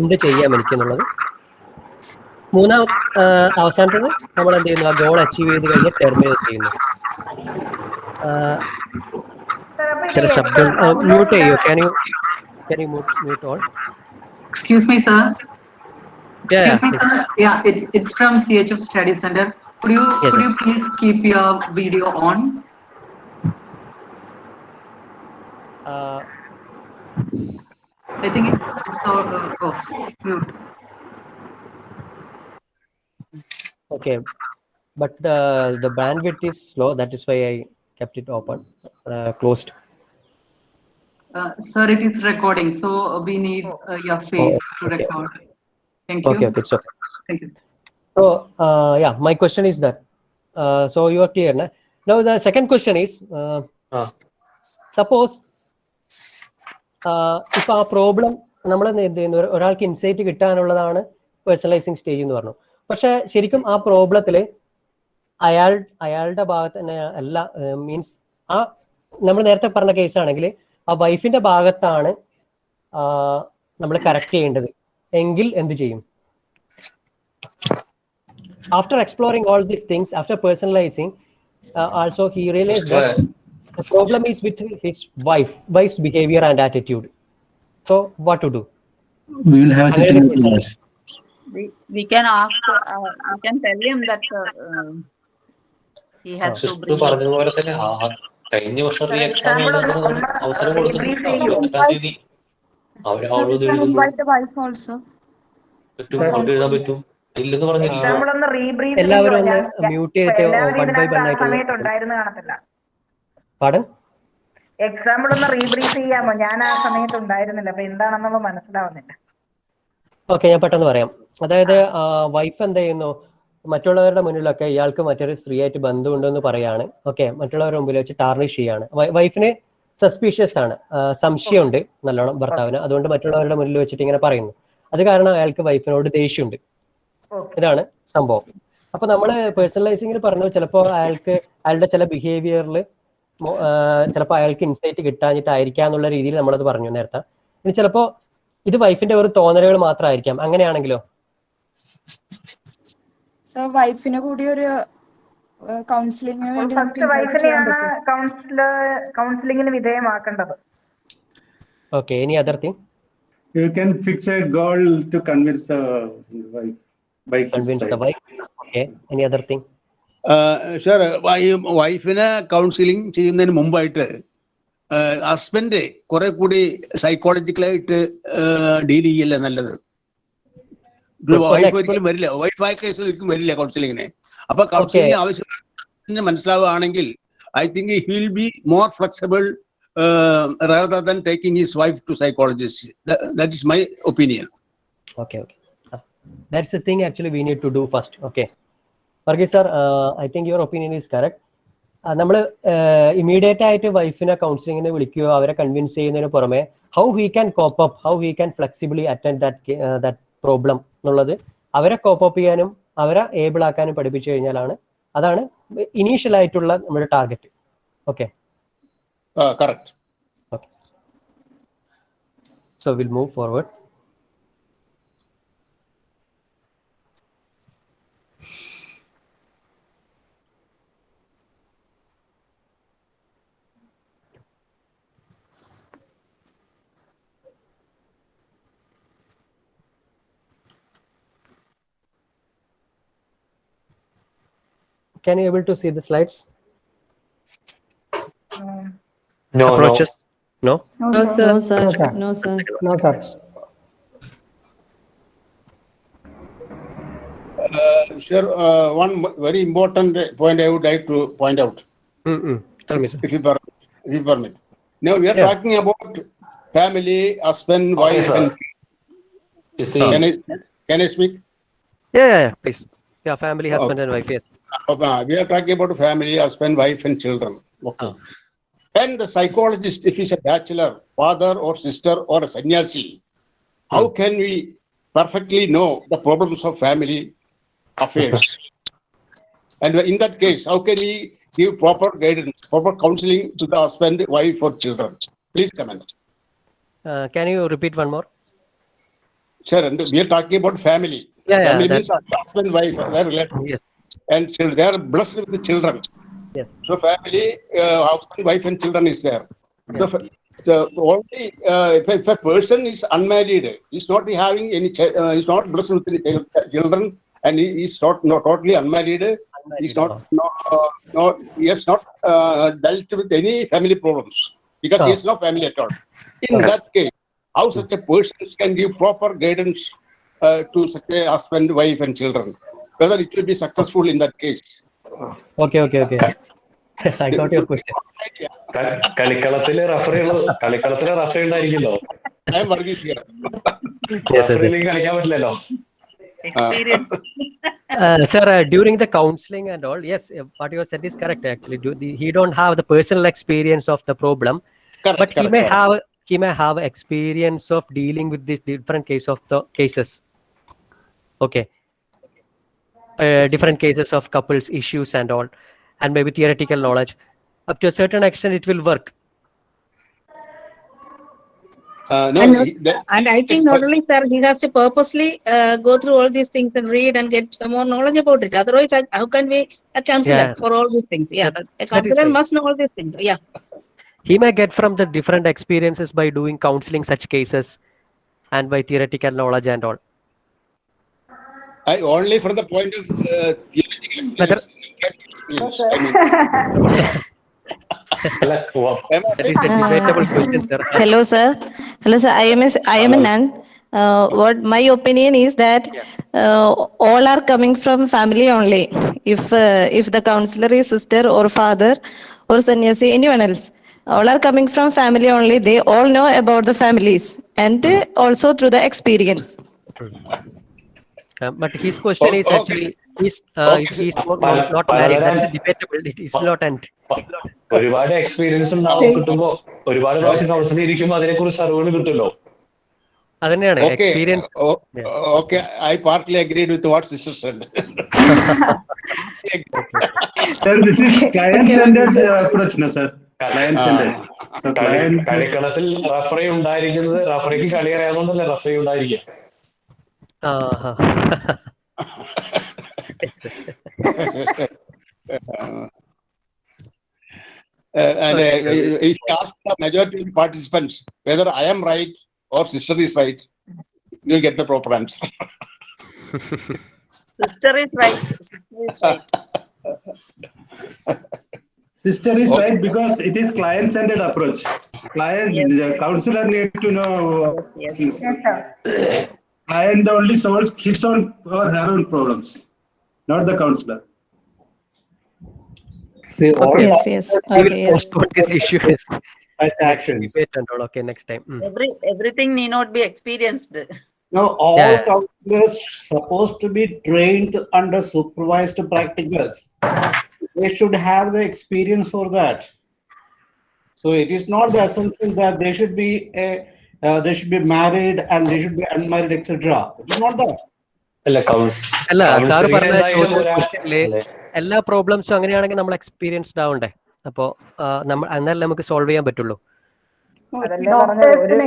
എന്ത് ചെയ്യാം എനിക്ക് എന്നുള്ളത്? മൂന്നാം അവസാനത്തത് നമ്മൾ എന്ത് ചെയ്യുന്നു? ആ ഗോൾ അച്ചീവ് ചെയ്ത് കഴിഞ്ഞ് ടെർമിനേറ്റ് ചെയ്യുന്നു. there is Abdul. Uh, mute eh, you. Can you can you mute, mute all? Excuse me, sir. Yeah. Excuse me, sir. Yeah, it's it's from CHF Study Center. Could you yes, could you please keep your video on? Uh, I think it's it's all uh, oh, mute. Okay, but the the bandwidth is slow. That is why I kept it open, uh, closed. Uh, sir, it is recording, so we need uh, your face to okay. record. Thank you. Okay, okay, sir. Thank you. sir. So uh, yeah, my question is that. Uh, so you are clear, na? Now the second question is, uh, suppose uh, our problem, problem നമ്മൾ എന്ത് ചെയ്യുന്നു ഒരു- ഒരാൾക്ക് insight കിട്ടാനുള്ളതാണ് personalising stage എന്ന് പറഞ്ഞു പക്ഷെ ശരിക്കും ആ പ്രോബ്ലത്തിൽ അയാൾ അയാളുടെ ഭാഗത്ത് തന്നെ അല്ല മീൻസ് ആ നമ്മൾ നേരത്തെ പറഞ്ഞ കേസ് ആണെങ്കിൽ ആ വൈഫിന്റെ ഭാഗത്താണ് നമ്മൾ കറക്റ്റ് ചെയ്യേണ്ടത് എങ്കിൽ എന്ത് ചെയ്യും after exploring all these things, after personalizing, uh, also he realized that the problem is with his wife, wife's behavior and attitude. So what to do? We will have a sitting with. We, we can ask, uh, we can tell him that uh, um, he has to bring. കഴിഞ്ഞ വർഷം re exam അവസരം കൊടുത്തിട്ടുണ്ട് അവളോട്. പറ്റും. എഴുതാൻ പറ്റും. ഇല്ലെന്ന് പറഞ്ഞില്ല എല്ലാവരും ഒന്ന് മ്യൂട്ട് ചെയ്തിട്ട് എല്ലാവരും വൺ ബൈ വൺ ആയിട്ട് സമയത്ത് ഉണ്ടായിരുന്നു കാണത്തില്ല. പാടൻ എക്സാമ്പിൾ ഒന്ന് റീബ്രീഫ് ചെയ്യാമോ? ഞാൻ ആ സമയത്ത് ഉണ്ടായിരുന്നില്ല. അപ്പൊ എന്താണെന്നുള്ളത് മനസ്സിലാവുന്നില്ല. ഓക്കെ ഞാൻ പെട്ടെന്ന് പറയാം. അതായത് വൈഫ് എന്താ ചെയ്യുന്നു? മറ്റുള്ളവരുടെ മുന്നിലൊക്കെ ഇയാൾക്ക് മറ്റൊരു സ്ത്രീയായിട്ട് ബന്ധമുണ്ടെന്ന് പറയാണ്. ഓക്കെ മറ്റുള്ളവരുടെ മുമ്പിൽ വെച്ച് ടാർണിഷ് ചെയ്യാണ്. വൈഫിന് സസ്പീഷ്യസ് ആണ്. സംശയമുണ്ട് നല്ലോണം ഭർത്താവിന്. അതുകൊണ്ട് മറ്റുള്ളവരുടെ മുന്നിൽ വെച്ചിട്ട് ഇങ്ങനെ പറയുന്നു. അത് കാരണം അയാൾക്ക് വൈഫിനോട് ദേഷ്യമുണ്ട്. ഇതാണ് സംഭവം. അപ്പൊ നമ്മൾ പേഴ്സണലൈസിംഗിൽ പറഞ്ഞു ചിലപ്പോൾ അയാൾക്ക് അയാളുടെ ചില ബിഹേവിയറിൽ ചിലപ്പോൾ അയാൾക്ക് ഇൻസൈറ്റ് കിട്ടാഞ്ഞിട്ടായിരിക്കാം എന്നുള്ള രീതിയിൽ നമ്മളത് പറഞ്ഞു നേരത്തെ. ഇനി ചിലപ്പോ ഇത് വൈഫിന്റെ ഒരു തോന്നലുകൾ മാത്രമായിരിക്കാം. അങ്ങനെയാണെങ്കിലോ? സോ വൈഫിന് കൂടി ഒരു കൗൺസിലിംഗിന് വേണ്ടി ഫസ്റ്റ് വൈഫിനെയാണ്. കൗൺസിലർ കൗൺസിലിംഗിന് വിധേയമാക്കേണ്ടത്. ഓക്കേ ഇനി other thing You can fix a goal to convince the wife by convince the. Wife okay ഇനി അതർ തിങ് സാർ വൈ വൈഫിനെ കൗൺസിലിംഗ് ചെയ്യുന്നതിന് മുമ്പായിട്ട് ഹസ്ബൻഡ് കുറെ കൂടി സൈക്കോളജിക്കലായിട്ട് ഡീൽ ചെയ്യല്ലേ നല്ലത്? വൈഫ് ഒരിക്കലും വരില്ല. വൈഫ് ആയ കേസിൽ ഒരിക്കലും വരില്ല കൗൺസിലിങ്ങിന് അപ്പൊ കൗൺസിലിംഗ് ആവശ്യം മനസ്സിലാവുകയാണെങ്കിൽ I think he will be more flexible than taking his wife to psychologist. That, that is my opinion. Okay okay that's a thing actually we need to do first okay Varghese sir I think your opinion is correct നമ്മൾ immediate ആയിട്ട് വൈഫിനെ കൗൺസിലിങ്ങിന് വിളിക്കുകയോ അവരെ convince ചെയ്യുന്നതിന് പുറമെ how he can cope up how he can flexibly attend that that problem എന്നുള്ളത് അവരെ കോപ്പ് അപ്പ് ചെയ്യാനും അവരെ ഏബിൾ ആക്കാനും പഠിപ്പിച്ചു കഴിഞ്ഞാലാണ് അതാണ് ഇനീഷ്യൽ ആയിട്ടുള്ള നമ്മുടെ target okay correct so will move move Can you able to see the slides? No, Approaches? No? No, sir. No, sir. No, sir. Uh, sure. Uh, one very important point I would like to point out. Mm-mm. Tell me, sir. If you, per- if you permit. Now we are Yeah. talking about family, husband, wife, sir. and You see, can I can I speak? Yeah, yeah, yeah, please. Yeah, family, Oh. husband and wife, yes. Uh, we are talking about family, husband, wife, and children. Okay. And the psychologist, if he's a bachelor, father or sister or a sannyasi, how can we perfectly know the problems of family affairs? and in that case, how can we give proper guidance, proper counseling to the husband, wife, or children? Please comment. Uh, can you repeat one more? Sir, and we are talking about family. Yeah, yeah, family means husband, wife, they're related. And children, they are blessed with the children. Yes. So family, uh, husband, wife, and children is there. The, the only uh, if, if a person is unmarried, he's not having any, uh, he's not blessed with any children, and he is not, not totally unmarried. He's not, not, uh, not he has not uh, dealt with any family problems because he Ah. has no family at all. In that case, how such a person can give proper guidance uh, to such a husband, wife, and children? Whether it will be successful in that case. Okay, okay, okay. I got your question. ക- കളിക്കളത്തില് referee കളിക്കളത്തില് referee ഉണ്ടായിരിക്കുമല്ലോ I am Varghese here. Referee ഇല്ലെങ്കിൽ കളിക്കാൻ പറ്റില്ലല്ലോ Uh, sir, uh, during the counseling and all, yes, uh, what you have said is correct. Actually, Do, the, he don't have the personal experience of the problem, but he correct, may correct. have he may have experience of dealing with this different case of the cases. Okay, uh, different cases of couples issues and all, and maybe theoretical knowledge. Up to a certain extent, it will work. Uh, no, and, not- he- that- and I think not only sir, he has to purposely uh, go through all these things and read and get more knowledge about it. Otherwise, how can we a counselor Yeah. for all these things? Yeah, a that is counselor right. must know all these things. Yeah. He may get from the different experiences by doing counseling such cases, and by theoretical knowledge and all. I only from the point of uh, theoretical Whether- experience. I mean, That is a debatable question, sir. Hello, sir. Hello, sir. I am a, I am a nun. Uh, what my opinion is that uh, all are coming from family only. If uh, if the counselor is sister or father or sannyasi, anyone else, all are coming from family only. They all know about the families and uh, also through the experience. Uh, but his question is Okay. actually he's uh, he's not, not, not married. That's debatable. It is not end. ഒരുപാട് experience ഉണ്ടാവും കിട്ടുമ്പോ ഒരുപാട് പ്രാവശ്യം counselling ഇരിക്കുമ്പോ അതിനെ കുറിച്ച് അറിവുകൾ കിട്ടുമല്ലോ അതന്നെയാണ് okay, experience o- okay, I partly agreed with what sister said. Sir, this is client-centered uh, approach, കളിക്കളത്തിൽ റഫറി ഉണ്ടായിരിക്കുന്നത് റഫറിക്ക് കളി അറിയാവുന്നതല്ലേ റഫറി ഉണ്ടായിരിക്കുക Uh, and uh, if you ask the majority of participants whether I am right or sister is right, you'll get the proper answer. Sister is right. Sister is right. Sister is right because it is client-centered approach. Client, the counselor need to know. Yes. Client only solves his own or her own problems, not the counselor. See, all Yes, yes. Okay, yes. postpone this issue. is such actions. Debate and all. Okay, next time. Mm. Every everything need not be experienced. Now, all Yeah. counselors supposed to be trained under supervised practicals They should have the experience for that. So it is not the assumption that they should be a, uh, they should be married and they should be unmarried, etc. It is not that. അല്ല കൗൺസ് അല്ല sir counselling പറഞ്ഞ എന്തായാലും ചോദ്യം ഒരാ- ക്വസ്റ്റ്യനില് എല്ലാ പ്രോബ്ലംസും അങ്ങനെയാണെങ്കിൽ നമ്മൾ experienced ആവണ്ടേ അപ്പോ ആ, നമ്മൾ എന്നാലേ നമുക്ക് സോൾവ് ചെയ്യാൻ പറ്റുള്ളൂ അതല്ലേ പറഞ്ഞത് ഒരു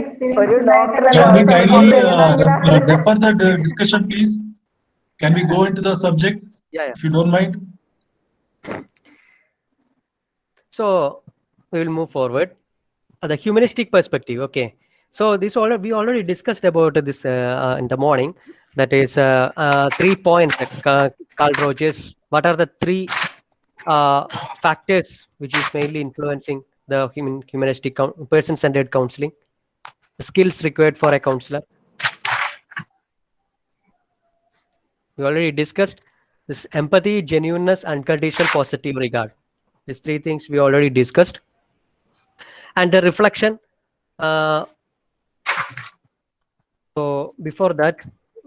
ഒരു ഡോക്ടറെ Can we kindly uh, uh, defer the uh, discussion, please? Can we go into the subject, Yeah, yeah. if you don't mind? So we will move forward. Uh, the humanistic perspective. Okay. So this already we already discussed about this uh, uh, in the morning. That is uh, uh, three points. Carl Rogers. What are the three factors which is mainly influencing the human humanistic person-centered counseling? Skills required for a counselor. We already discussed this empathy, genuineness, unconditional positive regard. These three things we already discussed. And the reflection. Uh, so before that,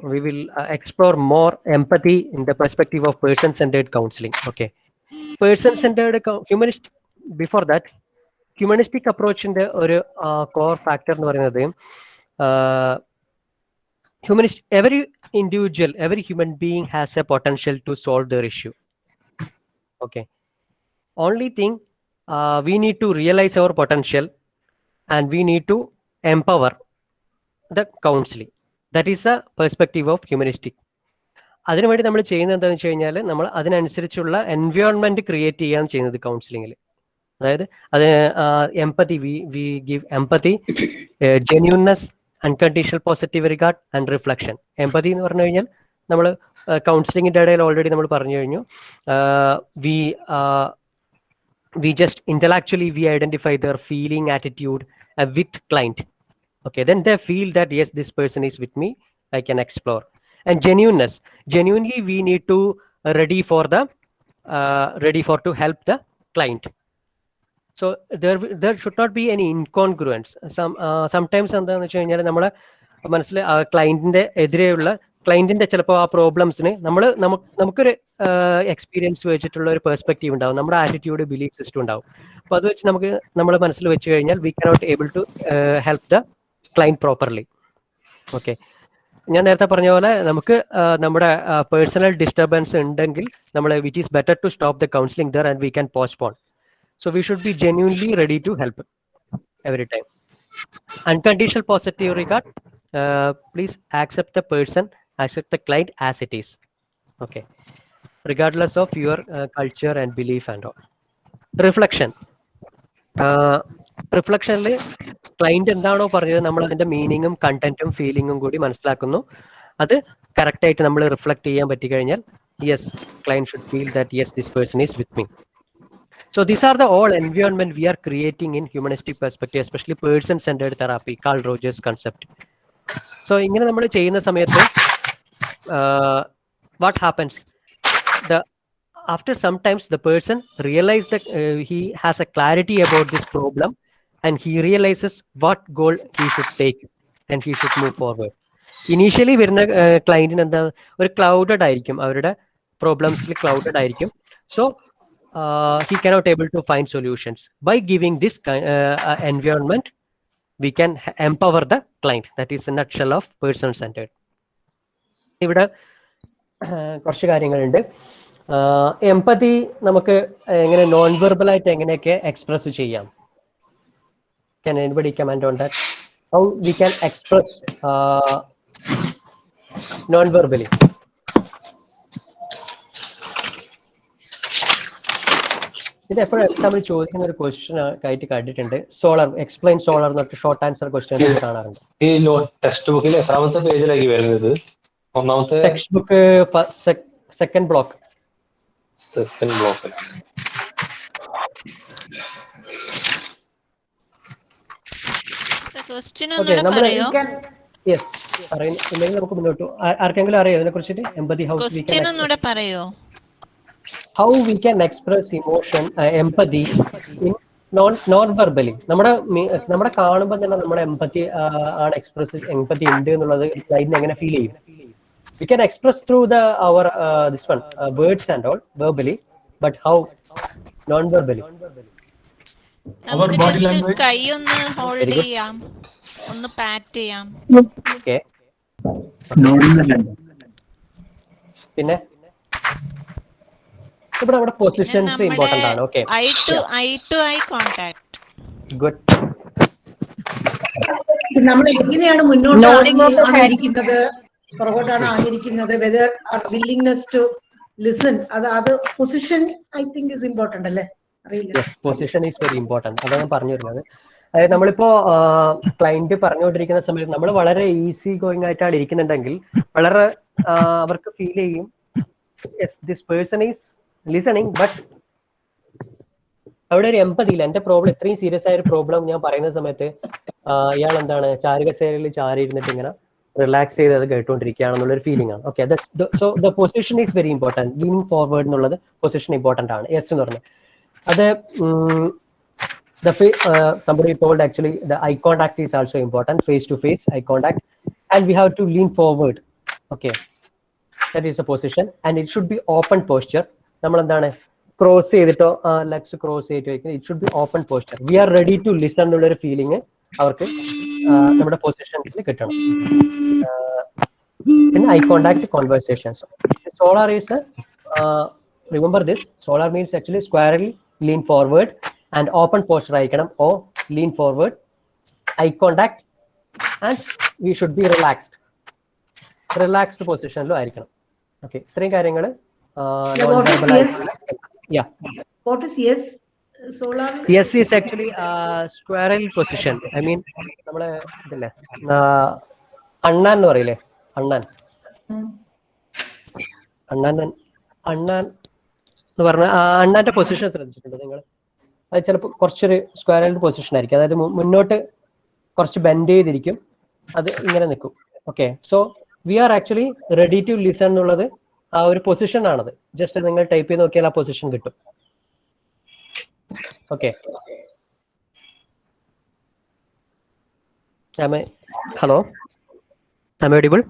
we will uh, explore more empathy in the perspective of person-centered counseling. Okay, person-centered co- humanist. Before that, humanistic അപ്രോച്ചിന്റെ ഒരു core factor എന്ന് പറയുന്നത് humanist every Individual every human being has a potential to solve their issue okay only thing uh, we need to realize our potential and we need to empower the counseling that is the perspective of humanistic അതിനുവേണ്ടി നമ്മൾ ചെയ്യുന്നത് എന്താണെന്ന് വെച്ച് കഴിഞ്ഞാൽ നമ്മൾ അതിനനുസരിച്ചുള്ള environment create ചെയ്യാണ് ചെയ്യുന്നത് കൗൺസിലിങ്ങിൽ അതായത് അത് empathy we we give empathy genuineness unconditional positive regard and reflection empathy എന്ന് പറഞ്ഞു കഴിഞ്ഞാൽ നമ്മൾ കൗൺസിലിങ്ങിൻ്റെ ഇടയിൽ ഓൾറെഡി നമ്മൾ പറഞ്ഞു കഴിഞ്ഞു we we just intellectually we identify their feeling attitude uh, with client okay then they feel that yes this person is with me i can explore and genuineness genuinely we need to uh, ready for the uh, ready for to help the client So there there should not be any incongruence sometimes എന്താണെന്ന് വെച്ച് കഴിഞ്ഞാൽ നമ്മളെ മനസ്സിൽ ക്ലയന്റിന്റെ എതിരെയുള്ള ക്ലയന്റിന്റെ ചിലപ്പോൾ ആ പ്രോബ്ലംസിന് നമ്മൾ നമുക്ക് നമുക്കൊരു എക്സ്പീരിയൻസ് വെച്ചിട്ടുള്ള ഒരു പെർസ്പെക്റ്റീവ് ഉണ്ടാവും. നമ്മുടെ ആറ്റിറ്റ്യൂഡ് ബിലീഫ് സിസ്റ്റം ഉണ്ടാവും. അപ്പോൾ അത് വെച്ച് നമുക്ക് നമ്മൾ മനസ്സിൽ വെച്ച് കഴിഞ്ഞാൽ we cannot able to help the client properly okay ഞാൻ നേരത്തെ പറഞ്ഞ പോലെ നമുക്ക് നമ്മുടെ പേഴ്സണൽ ഡിസ്റ്റർബൻസ് ഉണ്ടെങ്കിൽ നമ്മൾ with is better to stop the counselling there and we can postpone so we should be genuinely ready to help every time unconditional positive regard uh, please accept the person accept the client as it is. Okay. Regardless of your uh, culture and belief and all. Reflection. റിഫ്ലക്ഷനിൽ client എന്താണോ പറഞ്ഞത് നമ്മൾ അതിന്റെ മീനിങ്ങും കണ്ടന്റും ഫീലിങ്ങും കൂടി മനസ്സിലാക്കുന്നു. അത് correct ആയിട്ട് നമ്മൾ റിഫ്ലക്ട് ചെയ്യാൻ പറ്റി കഴിഞ്ഞാൽ yes client should feel that yes this person is with me So these are the all environment we are creating in humanistic perspective, especially person-centered therapy, Carl Rogers concept. So ഇങ്ങനെ നമ്മൾ ചെയ്യുന്ന സമയത്ത് what happens? The after sometimes the person realize that uh, he has a clarity about this problem and he realizes what goal he should take and he should move forward. Initially വരുന്ന ക്ലയന്റിന് എന്താ ഒരു clouded ആയിരിക്കും അവരുടെ പ്രോബ്ലംസിൽ clouded ആയിരിക്കും so uh, he cannot able to find solutions by giving this kind uh, uh, environment we can empower the client that is a nutshell of person centered ഇവിടെ കുറച്ച് കാര്യങ്ങളുണ്ട് എമ്പതി നമുക്ക് എങ്ങനെ നോൺ വെർബൽ ആയിട്ട് എങ്ങനെയൊക്കെ എക്സ്പ്രസ് ചെയ്യാം can anybody comment on that how we can express uh, non ഇത് എപ്പോഴും എക്സാമ്പിൾ ചോദിക്കുന്ന ഒരു ക്വസ്റ്റ്യൻ ആയിട്ട് കണ്ടിട്ടുണ്ട്. സോളർ എക്സ്പ്ലെയിൻ സോളർ എന്നൊക്കെ ഷോർട്ട് ആൻസർ ക്വസ്റ്റ്യൻ കാണാറുണ്ട്. ഈ ടെക്സ്റ്റ് ബുക്കിൽ എത്രാമത്തെ പേജിലേക്ക് വരുന്നത്? ഒന്നാമത്തെ text book second block second block പറയോ? യെസ് പറയുന്നു. നമുക്ക് മുന്നോട്ട് ആർക്കെങ്കിലും അറിയോ ഇതിനെ കുറിച്ചിട്ട് എമ്പതി ഹൗസ് വി ഒന്നുകൂടെ പറയോ how we can express emotion empathy non non verbally നമ്മുടെ നമ്മുടെ കാണുമ്പോൾ തന്നെ നമ്മുടെ എംപതി ആണ് എക്സ്പ്രസ് എംപതി ഉണ്ട് എന്നുള്ളത് സ്ലൈഡിന് എങ്ങനെ ഫീൽ ചെയ്യും? We can express through the our this one words and all verbally but how non verbally. കൈ ഒന്ന് ഹോൾഡ് ചെയ്യാം. ഒന്ന് പാറ്റ് ചെയ്യാം. ഓക്കെ പിന്നെ? ഇവിടെ അവിടെ പൊസിഷൻസ് ഇമ്പോർട്ടന്റ് ആണ്. Okay eye to eye to eye contact good നമ്മൾ എങ്ങനെയാണ് മുന്നോട്ട്. ആയിരിക്കുന്നത് പുറകോട്ടാണ് ആയിരിക്കുന്നത് വെദർ വില്ലിംഗ്നെസ് ടു ലിസൺ അത് അത് position I think is important അല്ലേ? അറിയില്ല. Yes position is very important അതാണ് ഞാൻ പറഞ്ഞു വരുന്നത്. അതായത് നമ്മളിപ്പോ ക്ലയന്റ് പറഞ്ഞുകൊണ്ടിരിക്കുന്ന സമയത്ത് നമ്മൾ വളരെ ഈസി ഗോയിങ് ആയിട്ടാണ് ഇരിക്കുന്നുണ്ടെങ്കിൽ വളരെ അവർക്ക് ഫീൽ ചെയ്യും this person is listening but അവിടെ ഒരു എമ്പതി ഇല്ല. എന്റെ പ്രോബ്ലം ഇത്രയും സീരിയസ് ആയ ഒരു പ്രോബ്ലം ഞാൻ പറയുന്ന സമയത്ത് ഇയാൾ എന്താണ് ചാരുകസേരയിൽ ചാരി ഇരുന്നിട്ട് ഇങ്ങനെ റിലാക്സ് ചെയ്ത് അത് കേട്ടുകൊണ്ടിരിക്കുകയാണെന്നുള്ള ഒരു ഫീലിംഗ് ആണ്. Okay so the position is very important leaning forward എന്നുള്ളത് പൊസിഷൻ ഇമ്പോർട്ടന്റ് ആണ്. യെസ് എന്ന് പറഞ്ഞു. അത് the actually uh, somebody told actually the eye contact is also important. Face to face eye contact. And we have to lean forward. Okay that is should position. And it should be open posture. നമ്മൾ എന്താണ് cross ചെയ്തിട്ടോ legs cross ചെയ്തിട്ടോ it should be open posture we are ready to listen എന്നുള്ള ഒരു feeling അവർക്ക് നമ്മുടെ പൊസിഷൻസിൽ കിട്ടണം. പിന്നെ eye contact conversations SOLER is remember this SOLER means actually squarely lean forward and open posture ആയിരിക്കണം. O lean forward eye contact and we should be relaxed relaxed പൊസിഷനിലും ആയിരിക്കണം. Okay ഇത്രയും കാര്യങ്ങൾ what is yes? Yeah what is yes SOLER yes is actually squarely position I mean നമ്മളെ ഇതല്ലേ അണ്ണാൻ എന്ന് പറയില്ലേ? അണ്ണാൻ. അണ്ണാൻ അണ്ണാൻ എന്ന് പറഞ്ഞ അണ്ണാന്റെ പൊസിഷൻ ശ്രദ്ധിച്ചിട്ടുണ്ട് നിങ്ങൾ അത് ചിലപ്പോൾ കുറച്ചൊരു സ്ക്വയറൽ പൊസിഷൻ ആയിരിക്കും. അതായത് മുന്നോട്ട് കുറച്ച് ബെൻഡ് ചെയ്തിരിക്കും. അത് ഇങ്ങനെ നിൽക്കും. Okay so we are actually ready to listen എന്നുള്ളത് ആ ഒരു പൊസിഷൻ ആണത്. ജസ്റ്റ് നിങ്ങൾ ടൈപ്പ് ചെയ്ത് നോക്കിയാൽ ആ പൊസിഷൻ കിട്ടും. ഓക്കെ ഹലോ അമേഡിബിൾ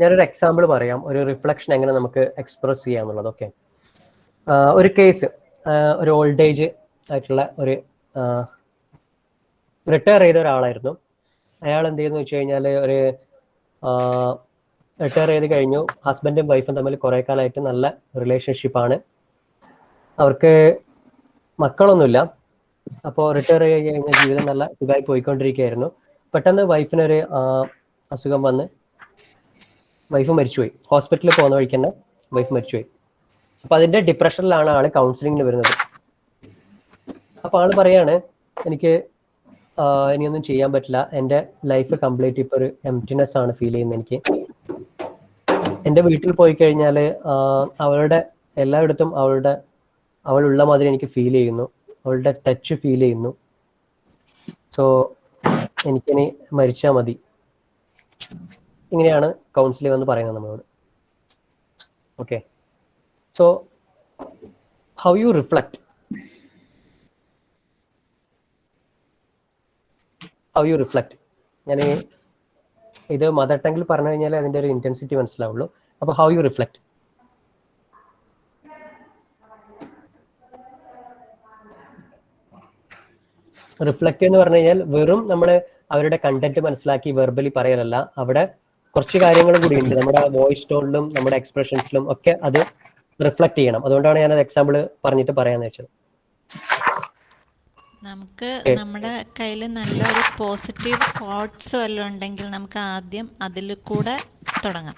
ഞാനൊരു എക്സാമ്പിൾ പറയാം. ഒരു റിഫ്ലക്ഷൻ എങ്ങനെ നമുക്ക് എക്സ്പ്രസ് ചെയ്യാന്നുള്ളത് ഓക്കെ ഒരു കേസ് ഒരു ഓൾഡ് ഏജ് ആയിട്ടുള്ള ഒരു റിട്ടയർ ചെയ്ത ഒരാളായിരുന്നു. അയാൾ എന്ത് ചെയ്യുന്നു വെച്ച് കഴിഞ്ഞാൽ ഒരു റിട്ടയർ ചെയ്ത് കഴിഞ്ഞു. ഹസ്ബൻഡും വൈഫും തമ്മിൽ കുറേ കാലമായിട്ട് നല്ല റിലേഷൻഷിപ്പാണ് അവർക്ക് മക്കളൊന്നുമില്ല. അപ്പോൾ റിട്ടയർ ചെയ്ത് കഴിഞ്ഞ ജീവിതം നല്ല സുഖമായി പോയിക്കൊണ്ടിരിക്കുകയായിരുന്നു. പെട്ടെന്ന് വൈഫിനൊരു അസുഖം വന്ന് വൈഫ് മരിച്ചുപോയി. ഹോസ്പിറ്റലിൽ പോകുന്ന വഴിക്ക് തന്നെ വൈഫ് മരിച്ചുപോയി. അപ്പൊ അതിന്റെ ഡിപ്രഷനിലാണ് ആൾ കൗൺസിലിങ്ങിന് വരുന്നത്. അപ്പൊ ആൾ പറയാണ് എനിക്ക് ഇനിയൊന്നും ചെയ്യാൻ പറ്റില്ല. എന്റെ ലൈഫ് കംപ്ലീറ്റ് ഇപ്പൊ ഒരു എംറ്റിനെസ് ആണ് ഫീൽ ചെയ്യുന്നത് എനിക്ക്. എന്റെ വീട്ടിൽ പോയി കഴിഞ്ഞാൽ അവളുടെ എല്ലായിടത്തും അവളുടെ അവളുള്ള മാതിരി എനിക്ക് ഫീൽ ചെയ്യുന്നു. അവളുടെ ടച്ച് ഫീൽ ചെയ്യുന്നു. സോ എനിക്കിനി മരിച്ചാൽ മതി. ഇങ്ങനെയാണ് കൗൺസിലിംഗ് എന്ന് പറയുന്നത് നമ്മളോട്. Okay so how you reflect, how you reflect. ഞാൻ ഇത് മദർ ടങ്ങിൽ പറഞ്ഞു കഴിഞ്ഞാൽ അതിന്റെ ഒരു ഇന്റൻസിറ്റി മനസ്സിലാവുള്ളൂ. അപ്പൊ ഹൗ യു റിഫ്ലക്ട് റിഫ്ലക്ട് എന്ന് പറഞ്ഞു കഴിഞ്ഞാൽ വെറും നമ്മൾ അവരുടെ കണ്ടന്റ് മനസ്സിലാക്കി വെർബലി പറയലല്ല. അവിടെ കുറച്ച് കാര്യങ്ങളും കൂടി ഉണ്ട്. നമ്മുടെ വോയിസ് ടോണിലും നമ്മുടെ എക്സ്പ്രഷൻസിലും ഒക്കെ അത് റിഫ്ലക്ട് ചെയ്യണം. അതുകൊണ്ടാണ് ഞാൻ അത് എക്സാമ്പിൾ പറഞ്ഞിട്ട് പറയാന്ന് വെച്ചത്. നമുക്ക് നമ്മുടെ കയ്യിൽ നല്ലൊരു പോസിറ്റീവ് തോട്ട്സ് വല്ലതും ഉണ്ടെങ്കിൽ നമുക്ക് ആദ്യം അതിൽ കൂടെ തുടങ്ങാം.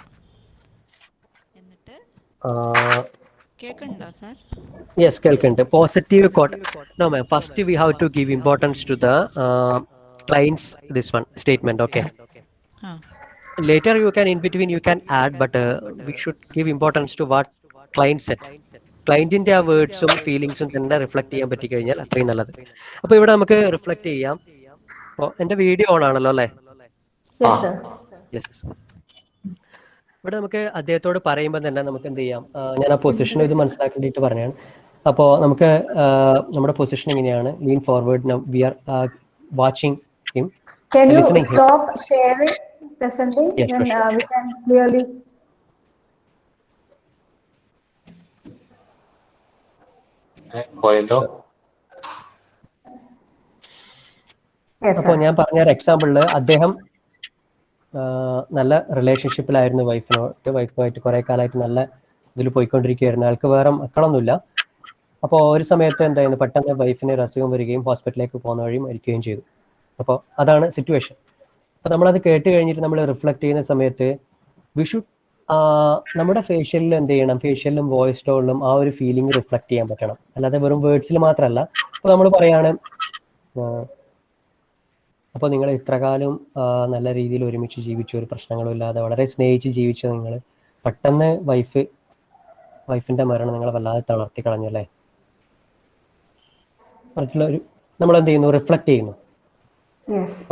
കേൾക്കുന്നുണ്ടോ സാർ യെസ് കേൾക്കുന്നുണ്ട്. Positive quote no ma'am first we have to give importance to the client's this one statement okay ah. You can in between you can add but we should give importance to importance to set client ah വേർഡ്സും ഫീലിങ്സും തന്നെ reflect ചെയ്യാൻ പറ്റി കഴിഞ്ഞാൽ അത്രയും നല്ലത്. അപ്പൊ ഇവിടെ നമുക്ക് reflect ചെയ്യാം. അപ്പോൾ എന്റെ വീഡിയോ ഓൺ ആണല്ലോ അല്ലേ? ഇവിടെ നമുക്ക് അദ്ദേഹത്തോട് പറയുമ്പോൾ തന്നെ നമുക്ക് എന്ത് ചെയ്യാം? ഞാൻ ആ പൊസിഷൻ ഇത് മനസ്സിലാക്കേണ്ടിയിട്ട് പറഞ്ഞാണ്. അപ്പോൾ നമുക്ക് നമ്മുടെ പൊസിഷൻ എങ്ങനെയാണ്? Lean forward we are watching him Can you stop him. stop sharing, we Yes, then sure, uh, we can clearly. പോയല്ലോ. അപ്പോൾ ഞാൻ പറഞ്ഞ ഒരു എക്സാമ്പിളിൽ അദ്ദേഹം നല്ല റിലേഷൻഷിപ്പിലായിരുന്നു വൈഫിനോട്ട് വൈഫുമായിട്ട് കുറെ കാലമായിട്ട് നല്ല ഇതിൽ പോയിക്കൊണ്ടിരിക്കുകയായിരുന്നു. ആൾക്ക് വേറെ മക്കളൊന്നുമില്ല. അപ്പോൾ ഒരു സമയത്ത് എന്തായിരുന്നു? പെട്ടെന്ന് വൈഫിന് ഒരു അസുഖം വരികയും ഹോസ്പിറ്റലിലേക്ക് പോകുന്ന വഴി മരിക്കുകയും ചെയ്തു. അപ്പോൾ അതാണ് സിറ്റുവേഷൻ അപ്പോൾ നമ്മളത് കേട്ട് കഴിഞ്ഞിട്ട് നമ്മൾ റിഫ്ലക്ട് ചെയ്യുന്ന സമയത്ത് വി ഷുഡ് നമ്മുടെ ഫേഷ്യലിൽ എന്ത് ചെയ്യണം? ഫേഷ്യലിലും വോയിസ് ടോണിലും ആ ഒരു ഫീലിംഗ് റിഫ്ലക്ട് ചെയ്യാൻ പറ്റണം. അല്ലാതെ വെറും വേർഡ്സിൽ മാത്രമല്ല അപ്പോൾ നമ്മൾ പറയാണ് അപ്പൊ അപ്പോൾ നിങ്ങൾ ഇത്രകാലം നല്ല രീതിയിൽ ഒരുമിച്ച് ജീവിച്ചു. ഒരു പ്രശ്നങ്ങളും ഇല്ലാതെ വളരെ സ്നേഹിച്ച് ജീവിച്ച നിങ്ങൾ പെട്ടെന്ന് വൈഫ് വൈഫിന്റെ മരണം നിങ്ങളെ വല്ലാതെ തളർത്തി കളഞ്ഞല്ലേ മറ്റുള്ള ഒരു നമ്മൾ എന്ത് ചെയ്യുന്നു? റിഫ്ലക്ട് ചെയ്യുന്നു.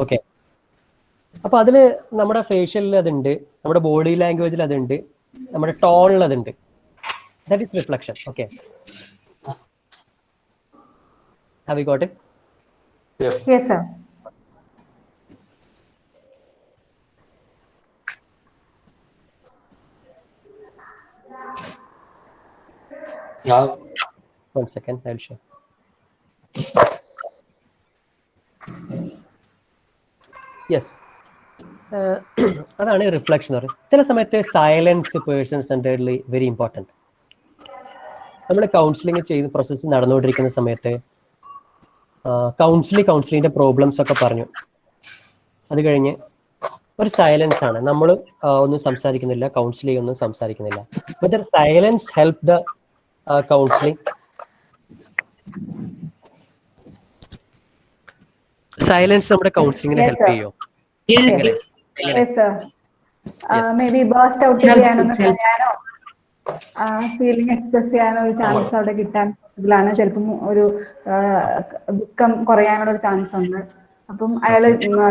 ഓക്കെ അപ്പൊ അതിൽ നമ്മുടെ ഫേഷ്യലിൽ അതുണ്ട് നമ്മുടെ ബോഡി ലാംഗ്വേജിൽ അതുണ്ട് നമ്മുടെ ടോണിൽ അതുണ്ട്. That is reflection okay have you got it Yes, sir. One second, I'll show. Yes അതാണ് റിഫ്ലക്ഷൻ എന്ന് പറയുന്നത്. ചില സമയത്ത് silence person centredly very important നമ്മൾ കൗൺസിലിംഗ് ചെയ്ത് പ്രോസസ്സ് നടന്നുകൊണ്ടിരിക്കുന്ന സമയത്ത് കൗൺസിലിംഗ് കൗൺസിലിങ്ങിന്റെ പ്രോബ്ലംസ് ഒക്കെ പറഞ്ഞു. അത് കഴിഞ്ഞ് ഒരു സൈലൻസ് ആണ്. നമ്മൾ ഒന്നും സംസാരിക്കുന്നില്ല കൗൺസിലിംഗ് ഒന്നും സംസാരിക്കുന്നില്ല. But silence help the counselling silence നമ്മുടെ കൗൺസിലിങ്ങിനെ help sir. Burst out Helps, ചെയ്യാനൊന്ന് ഫീലിംഗ് എക്സ്പ്രസ് ചെയ്യാനോ ഒരു ചാൻസ് അവിടെ കിട്ടാൻ പോസിബിൾ ആണ്. ചിലപ്പം ഒരു ദുഃഖം കുറയാനുള്ള ഒരു ചാൻസ് ഉണ്ട്. അപ്പം അയാൾ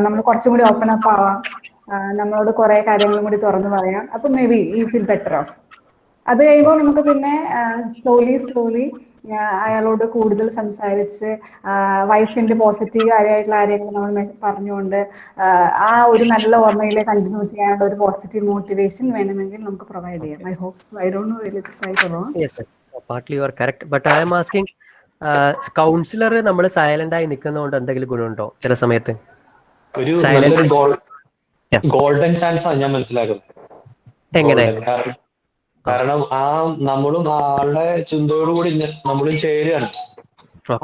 നമ്മൾ കുറച്ചും കൂടി ഓപ്പൺ അപ്പ് ആവാം. നമ്മളോട് കുറെ കാര്യങ്ങളും കൂടി തുറന്നു പറയാം. അപ്പം may be you feel better off അത് കഴിയുമ്പോൾ നമുക്ക് പിന്നെ സ്ലോലി സ്ലോലി അയാളോട് കൂടുതൽ സംസാരിച്ച് വൈഫിന്റെ പോസിറ്റീവ് കാര്യമായിട്ടുള്ള കാര്യങ്ങൾ നമ്മൾ പറഞ്ഞുകൊണ്ട് ആ, ഒരു നല്ല ഓർമ്മയിലെ കണ്ടിന്യൂ ചെയ്യാനുള്ള ഒരു പോസിറ്റീവ് മോട്ടിവേഷൻ വേണമെങ്കിൽ നമുക്ക് പ്രൊവൈഡ് ചെയ്യാം. I hope I don't know right are correct. But I counsellor നമ്മൾ സൈലന്റ് ആയി നിൽക്കുന്നതുകൊണ്ട് എന്തെങ്കിലും ഗുണമുണ്ടോ ചില സമയത്ത്? ഒരു നല്ലൊരു ഗോൾഡൻ ചാൻസ് ആണ് ഞാൻ മനസ്സിലാക്കുന്നത്. എങ്ങനെ? കാരണം- ആ നമ്മളും ആളുടെ ചിന്തയോടുകൂടി കൂടി നമ്മളും ചേരുകയാണ്.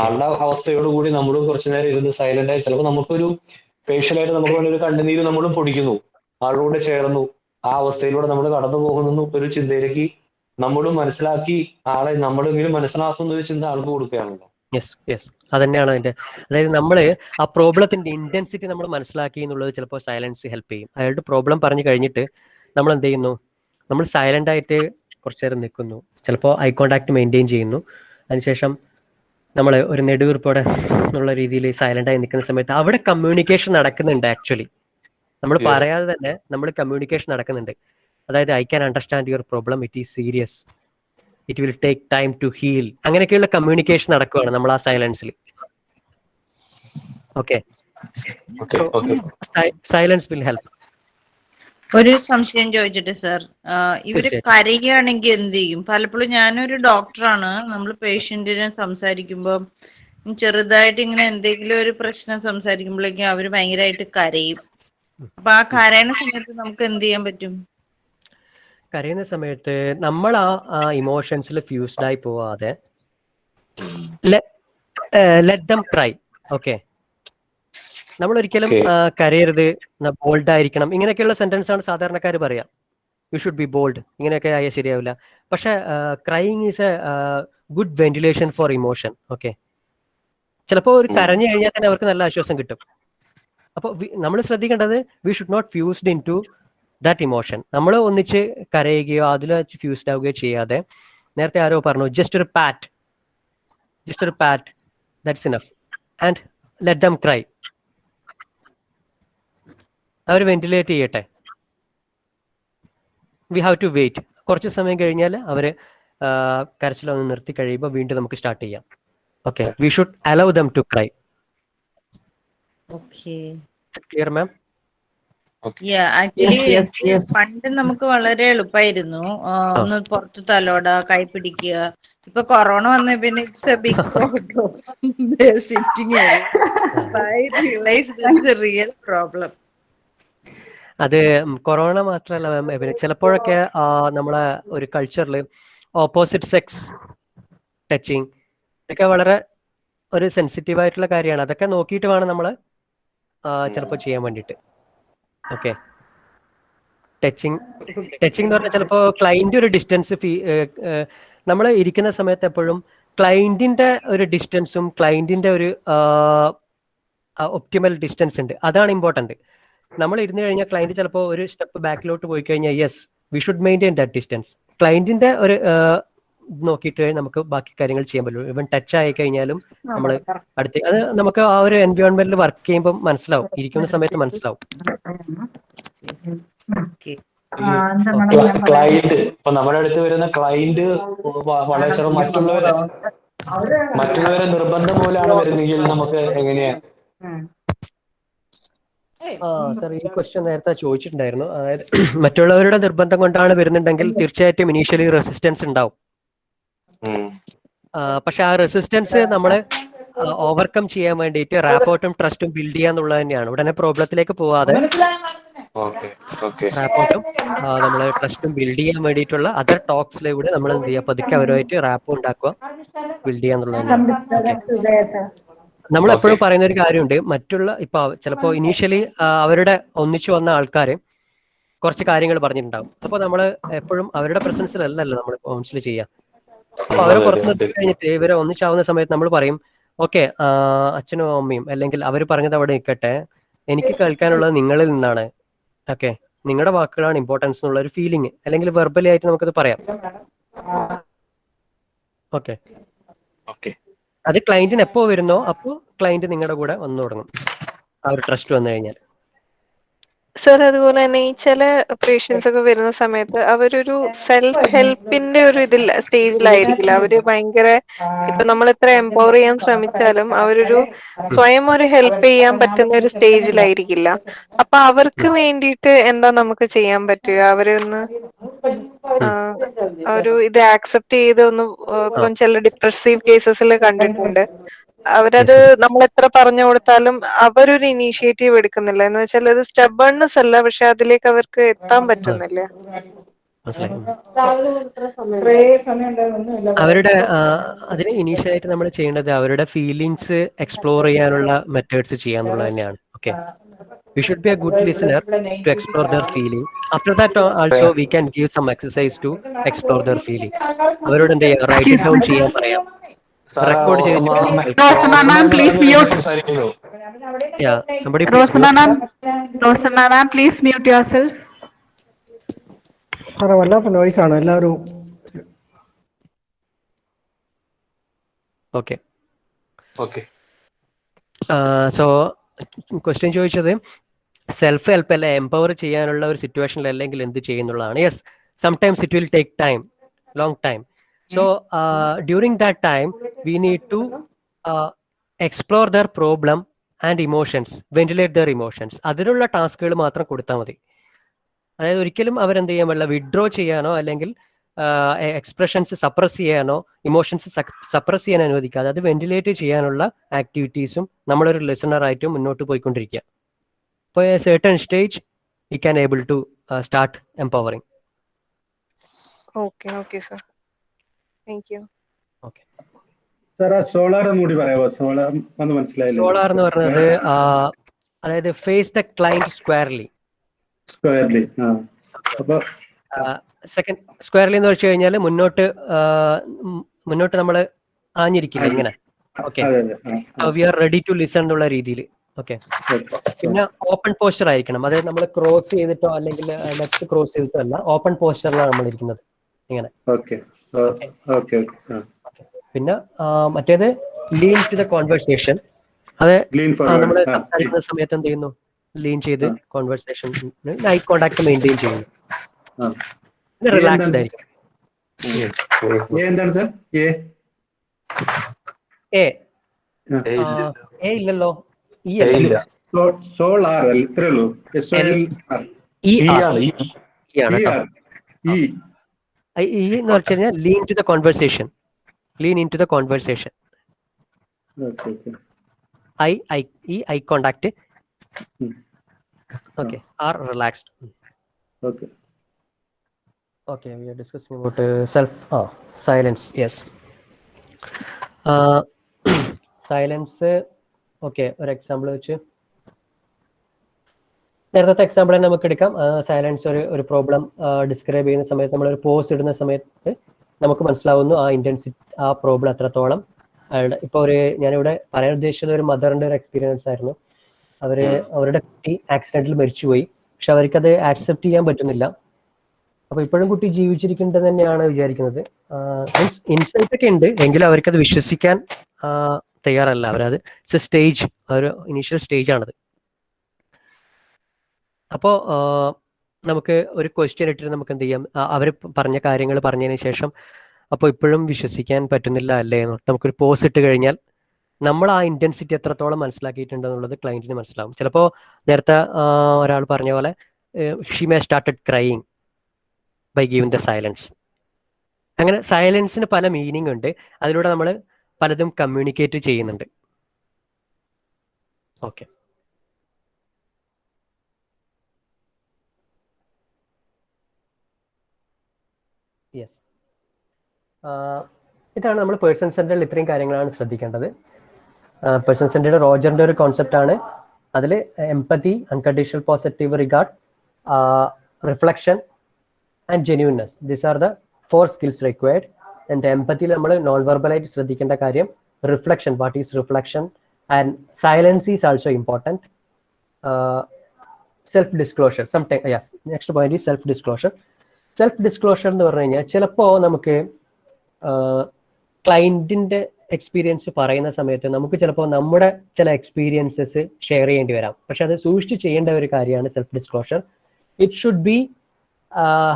ആളുടെ അവസ്ഥയോടുകൂടി നമ്മളും കുറച്ചു നേരം ഇരുന്ന് സൈലന്റ് ആയി ചിലപ്പോൾ നമുക്കൊരു ഫേഷ്യലായിട്ട് നമുക്ക് വേണ്ടി ഒരു കണ്ണുനീര് നമ്മളും പൊടിക്കുന്നു. ആളുടെ കൂടെ ചേർന്നു. ആ അവസ്ഥയിലൂടെ നമ്മൾ കടന്നു പോകുന്നു. ഒരു ചിന്തയിലേക്ക് നമ്മളും മനസ്സിലാക്കി ആളെ നമ്മളെങ്കിലും മനസ്സിലാക്കുന്ന ഒരു ചിന്ത ആൾക്ക് കൊടുക്കുകയാണല്ലോ. യെസ് യെസ് അത് തന്നെയാണ് അതിന്റെ. അതായത് നമ്മൾ ആ പ്രോബ്ലത്തിന്റെ ഇന്റൻസിറ്റി നമ്മൾ മനസ്സിലാക്കി എന്നുള്ളത് ചിലപ്പോൾ സൈലൻസ് ഹെൽപ്പ് ചെയ്യും. അയാളുടെ പ്രോബ്ലം പറഞ്ഞു കഴിഞ്ഞിട്ട് നമ്മൾ എന്ത് ചെയ്യുന്നു? നമ്മൾ സൈലന്റ് ആയിട്ട് കുറച്ചു നേരം നിൽക്കുന്നു. ചിലപ്പോൾ ഐ കോണ്ടാക്ട് മെയിന്റെയിൻ ചെയ്യുന്നു. അതിനുശേഷം നമ്മൾ ഒരു നെടുവീർപ്പോടെ എന്നുള്ള രീതിയിൽ സൈലന്റ് ആയി നിൽക്കുന്ന സമയത്ത് അവിടെ കമ്മ്യൂണിക്കേഷൻ നടക്കുന്നുണ്ട് ആക്ച്വലി നമ്മൾ പറയാതെ തന്നെ നമ്മൾ കമ്മ്യൂണിക്കേഷൻ നടക്കുന്നുണ്ട്. അതായത് I can understand your problem it is serious it will take time to heal അങ്ങനെയൊക്കെയുള്ള കമ്മ്യൂണിക്കേഷൻ നടക്കുകയാണ് നമ്മൾ ആ സൈലൻസിൽ ഓക്കെ സൈലൻസ് വിൽ ഹെൽപ്പ് ഒരു സംശയം ചോദിച്ചിട്ട് സർ. ഇവർ കരയുകയാണെങ്കിൽ എന്ത് ചെയ്യും? പലപ്പോഴും ഞാനൊരു ഡോക്ടറാണ്. നമ്മൾ പേഷ്യന്റിനെ സംസാരിക്കുമ്പോൾ ചെറുതായിട്ട് ഇങ്ങനെ എന്തെങ്കിലും ഒരു പ്രശ്നം സംസാരിക്കുമ്പോഴേക്കും അവർ ഭയങ്കരമായിട്ട് കരയും. അപ്പൊ ആ കരയണ സമയത്ത് നമുക്ക് എന്ത് ചെയ്യാൻ പറ്റും? കരയുന്ന സമയത്ത് നമ്മൾ ആ ഇമോഷൻസിൽ ഫ്യൂസ്ഡ് ആയി പോവാതെ ലെറ്റ് ദം ക്രൈ ഓക്കെ നമ്മൾ ഒരിക്കലും കരയരുത് ബോൾഡ് ആയിരിക്കണം ഇങ്ങനെയൊക്കെയുള്ള സെന്റൻസ് ആണ് സാധാരണക്കാർ പറയാം. യു ഷുഡ് ബി ബോൾഡ് ഇങ്ങനെയൊക്കെ ആയാൽ ശരിയാവില്ല. പക്ഷെ crying is a good ventilation for emotion okay ചിലപ്പോൾ ഒരു കരഞ്ഞു കഴിഞ്ഞാൽ തന്നെ അവർക്ക് നല്ല ആശ്വാസം കിട്ടും. അപ്പോൾ നമ്മൾ ശ്രദ്ധിക്കേണ്ടത് we should not fused into that emotion നമ്മൾ ഒന്നിച്ച് കരയുകയോ അതിൽ ഫ്യൂസ്ഡ് ആവുകയോ ചെയ്യാതെ നേരത്തെ ആരോ പറഞ്ഞു ജസ്റ്റ് ഒരു പാറ്റ് ജസ്റ്റ് ഒരു pat that's enough and let them cry our ventilate ചെയ്യട്ടെ? വി ഹാവ് ടു വെയിറ്റ് കുറച്ച് സമയം കഴിഞ്ഞാൽ അവർ കരച്ചിലൊന്ന് നിർത്തി കഴിയുമ്പോൾ വീണ്ടും നമുക്ക് സ്റ്റാർട്ട് ചെയ്യാം. Okay we should allow them to cry okay clear ma'am actually. പണ്ട് നമുക്ക് വളരെ എളുപ്പമായിരുന്നു ഒന്ന് പുറത്ത് തലോട കൈ പിടിക്കുക. ഇപ്പൊ കൊറോണ വന്ന പിന്നെ it's a big sitting I realise this real problem അത് കൊറോണ മാത്രമല്ല മാം. പിന്നെ ചിലപ്പോഴൊക്കെ ആ, നമ്മളെ ഒരു കൾച്ചറിൽ ഓപ്പോസിറ്റ് സെക്സ് ടച്ചിങ് ഇതൊക്കെ വളരെ ഒരു സെൻസിറ്റീവ് ആയിട്ടുള്ള കാര്യമാണ്. അതൊക്കെ നോക്കിയിട്ട് വേണം നമ്മൾ ചിലപ്പോൾ ചെയ്യാൻ വേണ്ടിയിട്ട്. ഓക്കെ ടച്ചിങ് ടച്ചിങ് എന്ന് പറഞ്ഞാൽ ചിലപ്പോൾ ക്ലൈന്റ് ഒരു ഡിസ്റ്റൻസ് ഫീ നമ്മൾ ഇരിക്കുന്ന സമയത്ത് എപ്പോഴും ക്ലൈന്റിന്റെ ഒരു ഡിസ്റ്റൻസും ക്ലൈന്റിന്റെ ഒരു ഒപ്റ്റിമൽ ഡിസ്റ്റൻസ് ഉണ്ട്. അതാണ് ഇമ്പോർട്ടന്റ് നമ്മൾ ഇരുന്ന് കഴിഞ്ഞാൽ ക്ലയന്റ് ചിലപ്പോൾ ഒരു സ്റ്റെപ്പ് ബാക്കിലോട്ട് പോയി കഴിഞ്ഞാൽ yes we should maintain that distance ക്ലയന്റിന്റെ ഒരു നോക്കിയിട്ട് നമുക്ക് ബാക്കി കാര്യങ്ങൾ ചെയ്യാൻ പറ്റുള്ളൂ. ഇവൻ ടച്ച് ആയി കഴിഞ്ഞാലും നമ്മൾ അടുത്ത് അത് നമുക്ക് ആ ഒരു എൻവയോൺമെന്റിൽ വർക്ക് ചെയ്യുമ്പോൾ മനസ്സിലാവും. ഇരിക്കുന്ന സമയത്ത് മനസ്സിലാവും. ക്ലൈന്റ് ഇപ്പൊ നമ്മുടെ അടുത്ത് വരുന്ന ക്ലൈന്റ് വളരെ ചെറു മറ്റുള്ളവരെ മറ്റുള്ളവരെ നിർബന്ധം പോലെയാണ് വരുന്നെങ്കിൽ നമുക്ക് എങ്ങനെയാ? സാർ ഈ ക്വസ്റ്റ്യൻ നേരത്തെ ചോദിച്ചിട്ടുണ്ടായിരുന്നു. അതായത് മറ്റുള്ളവരുടെ നിർബന്ധം കൊണ്ടാണ് വരുന്നുണ്ടെങ്കിൽ തീർച്ചയായിട്ടും ഇനീഷ്യലി റെസിസ്റ്റൻസ് ഉണ്ടാവും. പക്ഷെ ആ റെസിസ്റ്റൻസ് നമ്മൾ ഓവർകം ചെയ്യാൻ വേണ്ടിയിട്ട് റാപ്പോർട്ടും ട്രസ്റ്റും ബിൽഡ് ചെയ്യാന്നുള്ളത് തന്നെയാണ്. ഉടനെ പ്രോബ്ലത്തിലേക്ക് പോവാതെ ഓക്കെ ഓക്കെ. റാപ്പോർട്ടും നമ്മൾ ട്രസ്റ്റും ബിൽഡ് ചെയ്യാൻ വേണ്ടിയിട്ടുള്ള അതർ ടോക്സിലൂടെ നമ്മൾ എന്ത് ചെയ്യുക പതുക്കെ അവരുമായിട്ട് റാപ്പ് ഉണ്ടാക്കുക ബിൽഡ് ചെയ്യാന്നുള്ളത് നമ്മൾ എപ്പോഴും പറയുന്ന ഒരു കാര്യമുണ്ട്. മറ്റുള്ള ഇപ്പൊ ചിലപ്പോ ഇനീഷ്യലി അവരുടെ ഒന്നിച്ചു വന്ന ആൾക്കാര് കുറച്ച് കാര്യങ്ങൾ പറഞ്ഞിട്ടുണ്ടാവും. അപ്പൊ നമ്മൾ എപ്പോഴും അവരുടെ പ്രസൻസിൽ പ്രസൻസിലല്ലല്ലോ നമ്മൾ കൗൺസിൽ ചെയ്യാം. അപ്പൊ അവരെ പുറത്ത് നിർത്തി കഴിഞ്ഞിട്ട് ഇവരെ ഒന്നിച്ചാവുന്ന സമയത്ത് നമ്മൾ പറയും ഓക്കെ അച്ഛനും അമ്മയും അല്ലെങ്കിൽ അവർ പറഞ്ഞത് അവിടെ നിൽക്കട്ടെ എനിക്ക് കേൾക്കാനുള്ളത് നിങ്ങളിൽ നിന്നാണ്. ഓക്കെ നിങ്ങളുടെ വാക്കുകളാണ് ഇമ്പോർട്ടൻസ് എന്നുള്ള ഒരു ഫീലിംഗ് അല്ലെങ്കിൽ വെർബലി ആയിട്ട് നമുക്കത് പറയാം. ഓക്കെ. ഓക്കെ. അത് ക്ലയന്റിന് എപ്പോ വരുന്നോ അപ്പോൾ ക്ലയന്റ് നിങ്ങളുടെ കൂടെ വന്നു തുടങ്ങും. ആ ഒരു ട്രസ്റ്റ് വന്നു കഴിഞ്ഞാൽ സർ അതുപോലെ തന്നെ ഈ ചില പേഷ്യൻസ് ഒക്കെ വരുന്ന സമയത്ത് അവരൊരു സെൽഫ് ഹെൽപ്പിന്റെ ഒരു ഇതിൽ സ്റ്റേജിലായിരിക്കില്ല. അവർ ഭയങ്കര ഇപ്പൊ നമ്മൾ എത്ര എംപവർ ചെയ്യാൻ ശ്രമിച്ചാലും അവരൊരു സ്വയം ഒരു ഹെൽപ്പ് ചെയ്യാൻ പറ്റുന്ന ഒരു സ്റ്റേജിലായിരിക്കില്ല. അപ്പൊ അവർക്ക് വേണ്ടിയിട്ട് എന്താ നമുക്ക് ചെയ്യാൻ പറ്റുക? അവരെ ഒന്ന് ഒരു ഇത് ആക്സെപ്റ്റ് ചെയ്ത് ഒന്ന് ഇപ്പം ചില ഡിപ്രസീവ് കേസസിൽ കണ്ടിട്ടുണ്ട്. അവരത് നമ്മൾ എത്ര പറഞ്ഞു കൊടുത്താലും അവരൊരു ഇനീഷ്യേറ്റീവ് എടുക്കുന്നില്ല. എന്ന് വെച്ചാൽ അത് സ്റ്റബേൺനെസ് അല്ല പക്ഷെ അതിലേക്ക് അവർക്ക് എത്താൻ പറ്റുന്നില്ല. അവരുടെ അതിന് ഇനീഷ്യലായിട്ട് നമ്മൾ ചെയ്യേണ്ടത് അവരുടെ ഫീലിങ്സ് എക്സ്പ്ലോർ ചെയ്യാനുള്ള മെത്തേഡ്സ് ചെയ്യാന്നുള്ളത് തന്നെയാണ്. Okay we should be a good listener to explore their feeling after that also we can give some exercise to explore their feeling അവരോട് എന്താ റൈറ്റ് ഡൗൺ ചെയ്യാൻ പറയാം. റെക്കോർഡ്. സാറേ വല്ലാത്ത നോയ്സ് ആണ്. എല്ലാവരും ഓക്കെ ഓക്കെ സോ ക്വസ്റ്റ്യൻ ചോദിച്ചത് self help അല്ലെ എംപവർ ചെയ്യാനുള്ള ഒരു സിറ്റുവേഷനിൽ അല്ലെങ്കിൽ എന്ത് ചെയ്യുന്നുള്ളതാണ്? Yes sometimes it will take time long time so that time, we need to uh, explore their problem and emotions ventilate their emotions അതിനുള്ള ടാസ്കുകൾ മാത്രം കൊടുത്താൽ മതി. അതായത് ഒരിക്കലും അവരെന്ത് ചെയ്യാൻ പാടില്ല വിഡ്രോ ചെയ്യാനോ അല്ലെങ്കിൽ എക്സ്പ്രഷൻസ് സപ്രസ് ചെയ്യാനോ ഇമോഷൻസ് സപ്രസ് ചെയ്യാൻ അനുവദിക്കാതെ അത് വെന്റിലേറ്റ് ചെയ്യാനുള്ള ആക്ടിവിറ്റീസും നമ്മളൊരു ലിസണറായിട്ട് മുന്നോട്ട് പോയിക്കൊണ്ടിരിക്കുക അപ്പോൾ a certain stage I can able to start empowering okay okay sir. Thank you sir SOLER കൂടി പറയാമോ? സോളാർ ഒന്ന് മനസ്സിലായില്ല? സോളാർ എന്ന് പറഞ്ഞത് അതായത് face the client squarely squarely അപ്പൊ സെക്കൻഡ് സ്ക്വയർലി എന്ന് വെച്ച് കഴിഞ്ഞാൽ മുന്നോട്ട് മുന്നോട്ട് നമ്മൾ ആഞ്ഞിരിക്കില്ല ഇങ്ങനെ? Okay we are ready to listen എന്നുള്ള രീതിയിൽ ഓക്കെ പിന്നെ ഓപ്പൺ പോസ്റ്റർ ആയിരിക്കണം. അതായത് നമ്മൾ ക്രോസ് ചെയ്തിട്ടോ അല്ലെങ്കിൽ ലെഫ്റ്റ് ക്രോസ് ചെയ്തിട്ടോ അല്ല ഓപ്പൺ പോസ്റ്ററിലാണ് നമ്മൾ ഇരിക്കുന്നത് ഇങ്ങനെ. പിന്നെ മറ്റേത് ലീൻ ടു ദ കോൺവെർസേഷൻ അത് നമ്മൾ സംസാരിക്കുന്ന സമയത്ത് എന്ത് ചെയ്യുന്നു? ലീൻ ചെയ്ത് കോൺവെർസേഷൻ ഐ കോണ്ടാക്ട് മെയിന്റെയിൻ ചെയ്യുന്നു. പിന്നെ റിലാക്സ്ഡ്? ആയിരിക്കും. എന്താണ് സർ എ. എ ഇല്ലല്ലോ. ഇ ഏ അല്ലേ. ഇല്ല. സോ- സോളാർ അല്ല? ഇത്രേ ഉള്ളൂ. S O L E E E R ആണ്, ഇ ആർ എന്ന് വെച്ച് കഴിഞ്ഞാൽ lean to the conversation lean into the conversation okay okay eye eye E eye contact okay R relaxed okay Okay, we are discussing about self silence. Yes. Uh, silence. Okay ഒരു example വെച്ച് നേരത്തെ example തന്നെ നമുക്ക് എടുക്കാം. Silence ഒരു ഒരു problem describe ചെയ്യുന്ന സമയത്ത് നമ്മൾ ഒരു പോസ് ഇടുന്ന സമയത്ത് നമുക്ക് മനസ്സിലാവുന്നു ആ ഇന്റൻസിറ്റി ആ പ്രോബ്ലം എത്രത്തോളം അയാളുടെ ഇപ്പൊ ഒരു ഞാനിവിടെ പറയാൻ ഉദ്ദേശിച്ചത് ഒരു മദറിന്റെ ഒരു എക്സ്പീരിയൻസ് ആയിരുന്നു. അവർ അവരുടെ കുട്ടി ആക്സിഡന്റിൽ മരിച്ചുപോയി. പക്ഷെ അവർക്കത് ആക്സെപ്റ്റ് ചെയ്യാൻ പറ്റുന്നില്ല. അപ്പോൾ ഇപ്പോഴും കുട്ടി ജീവിച്ചിരിക്കേണ്ടത് തന്നെയാണ് വിചാരിക്കുന്നത്. മീൻസ് ഇൻസൈറ്റ് ഒക്കെ ഉണ്ട്. എങ്കിലും അവർക്കത് വിശ്വസിക്കാൻ തയ്യാറല്ല. അവരത് സ്റ്റേജ് ഒരു ഇനീഷ്യൽ സ്റ്റേജ് ആണത്. അപ്പോൾ നമുക്ക് ഒരു ക്വസ്റ്റ്യൻ ഇട്ടിട്ട് നമുക്ക് എന്ത് ചെയ്യാം? അവർ പറഞ്ഞ കാര്യങ്ങൾ പറഞ്ഞതിന് ശേഷം അപ്പോൾ ഇപ്പോഴും വിശ്വസിക്കാൻ പറ്റുന്നില്ല അല്ലേ എന്ന് നമുക്കൊരു പോസ് ഇട്ട് കഴിഞ്ഞാൽ നമ്മൾ ആ ഇന്റൻസിറ്റി എത്രത്തോളം മനസ്സിലാക്കിയിട്ടുണ്ടെന്നുള്ളത് ക്ലയന്റിന് മനസ്സിലാവും. ചിലപ്പോൾ നേരത്തെ ഒരാൾ പറഞ്ഞ പോലെ she may started crying by giving the silence അങ്ങനെ സൈലൻസിന് പല മീനിങ് ഉണ്ട്. അതിലൂടെ നമ്മൾ പലതും കമ്മ്യൂണിക്കേറ്റ് ചെയ്യുന്നുണ്ട്. ഓക്കെ യെസ് ഇതാണ് നമ്മൾ പേഴ്സൺ സെന്ററിൽ ഇത്രയും കാര്യങ്ങളാണ് ശ്രദ്ധിക്കേണ്ടത്. പേഴ്സൺ സെന്ററിൽ റോജറിന്റെ ഒരു കോൺസെപ്റ്റ് ആണ്. അതിൽ empathy unconditional positive regard reflection and genuineness these are the four skills required and എംപത്തിയിൽ നമ്മൾ നോൺ വെർബലായിട്ട് ശ്രദ്ധിക്കേണ്ട കാര്യം reflection what is reflection and silence is also important self disclosure some yes next point is self disclosure self disclosure എന്ന് പറഞ്ഞു കഴിഞ്ഞാൽ ചിലപ്പോൾ നമുക്ക് ക്ലയന്റിന്റെ experience പറയുന്ന സമയത്ത് നമുക്ക് ചിലപ്പോൾ നമ്മുടെ ചില എക്സ്പീരിയൻസസ് ഷെയർ ചെയ്യേണ്ടി വരാം. പക്ഷെ അത് സൂക്ഷിച്ച് ചെയ്യേണ്ട ഒരു കാര്യമാണ് self disclosure it should be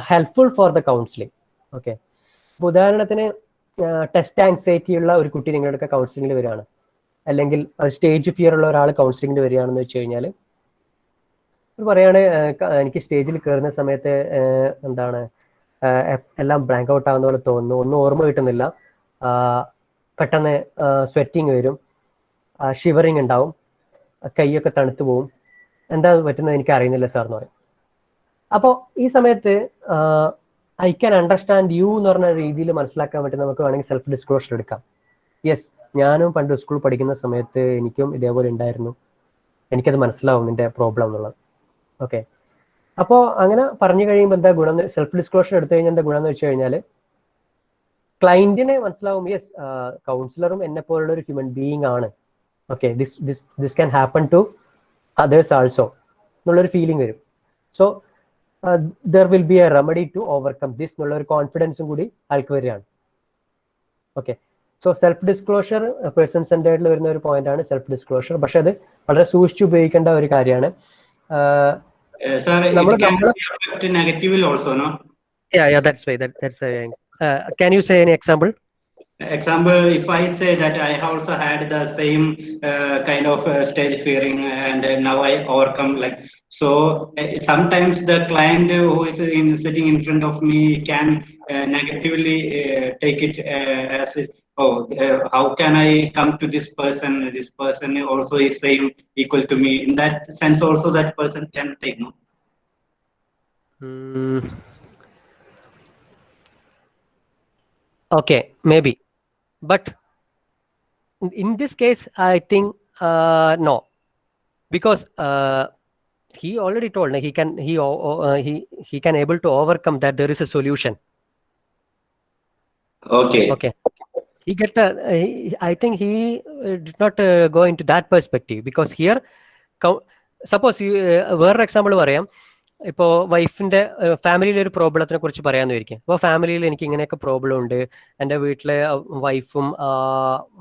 helpful for the counselling okay അപ്പോൾ ഉദാഹരണത്തിന് ടെസ്റ്റ് ആൻസൈറ്റി ഉള്ള ഒരു കുട്ടി നിങ്ങളുടെ കൗൺസിലിംഗിൽ വരികയാണ്. അല്ലെങ്കിൽ സ്റ്റേജ് ഫിയർ ഉള്ള ഒരാൾ കൗൺസിലിംഗിൽ വരികയാണെന്ന് വെച്ച് കഴിഞ്ഞാൽ പറയാണ് "ഏഹ് എനിക്ക് സ്റ്റേജിൽ കയറുന്ന സമയത്ത് എന്താണ് എല്ലാം ബ്ലാങ്ക് ഔട്ട് ആവുന്ന പോലെ തോന്നുന്നു. ഒന്നും ഓർമ്മ കിട്ടുന്നില്ല. പെട്ടെന്ന് സ്വെറ്റിങ് വരും. ഷിവറിങ് ഉണ്ടാവും. കൈയൊക്കെ തണുത്തു പോവും. എന്താ പറ്റുന്നത് എനിക്ക് അറിയുന്നില്ല സാർ എന്ന് പറയും. അപ്പോൾ ഈ സമയത്ത് ഐ ക്യാൻ അണ്ടർസ്റ്റാൻഡ് യു എന്ന് പറഞ്ഞ രീതിയിൽ മനസ്സിലാക്കാൻ വേണ്ടി നമുക്ക് വേണമെങ്കിൽ സെൽഫ് ഡിസ്ക്ലോഷർ എടുക്കാം. യെസ് ഞാനും പണ്ട് സ്കൂൾ പഠിക്കുന്ന സമയത്ത് എനിക്കും ഇതേപോലെ ഉണ്ടായിരുന്നു. എനിക്കത് മനസ്സിലാവും നിന്റെ പ്രോബ്ലം എന്നുള്ളത്. ഓക്കെ അപ്പോൾ അങ്ങനെ പറഞ്ഞു കഴിയുമ്പോൾ എന്താ ഗുണം സെൽഫ് ഡിസ്ക്ലോഷർ എടുത്തു കഴിഞ്ഞാൽ എന്താ ഗുണം എന്ന് വെച്ച് കഴിഞ്ഞാൽ ക്ലൈന്റിനെ മനസ്സിലാവും യെസ് കൗൺസിലറും എന്നെ പോലുള്ള ഒരു ഹ്യൂമൻ ബീയിങ് ആണ്. Okay this this this can happen to others also എന്നുള്ളൊരു ഫീലിംഗ് വരും. So there will be a remedy to overcome this എന്നുള്ള ഒരു കോൺഫിഡൻസും കൂടി ആൾക്ക് വരികയാണ്. Okay so self disclosure person സെന്റേഡിൽ വരുന്ന ഒരു പോയിന്റ് ആണ് സെൽഫ് ഡിസ്ക്ലോഷർ പക്ഷെ അത് വളരെ സൂക്ഷിച്ച് ഉപയോഗിക്കേണ്ട ഒരു കാര്യമാണ്. sir, it can negatively also, no? Yeah, yeah, that's why. That, that's why. can you say any example? example if i say that i also had the same uh, kind of uh, stage fearing and uh, now i overcome like so sometimes the client who is in sitting in front of me can negatively take it as it, oh, uh, how can I come to this person? This person also is same equal to me. In that sense also that person can take, no? Hmm. okay maybe but in- this case i think uh, no because uh, he already told like, he can he uh, he he can able to overcome that there is a solution Okay. okay he get a, he, i think he uh, did not uh, go into that perspective because here suppose വേറൊരു example പറയാം. ഇപ്പോൾ വൈഫിന്റെ ഫാമിലിയിലെ ഒരു പ്രോബ്ലത്തിനെ കുറിച്ച് പറയാമെന്ന് വിചാരിക്കും. അപ്പോൾ ഫാമിലിയിൽ എനിക്ക് ഇങ്ങനെയൊക്കെ പ്രോബ്ലം ഉണ്ട്. എന്റെ വീട്ടിലെ വൈഫും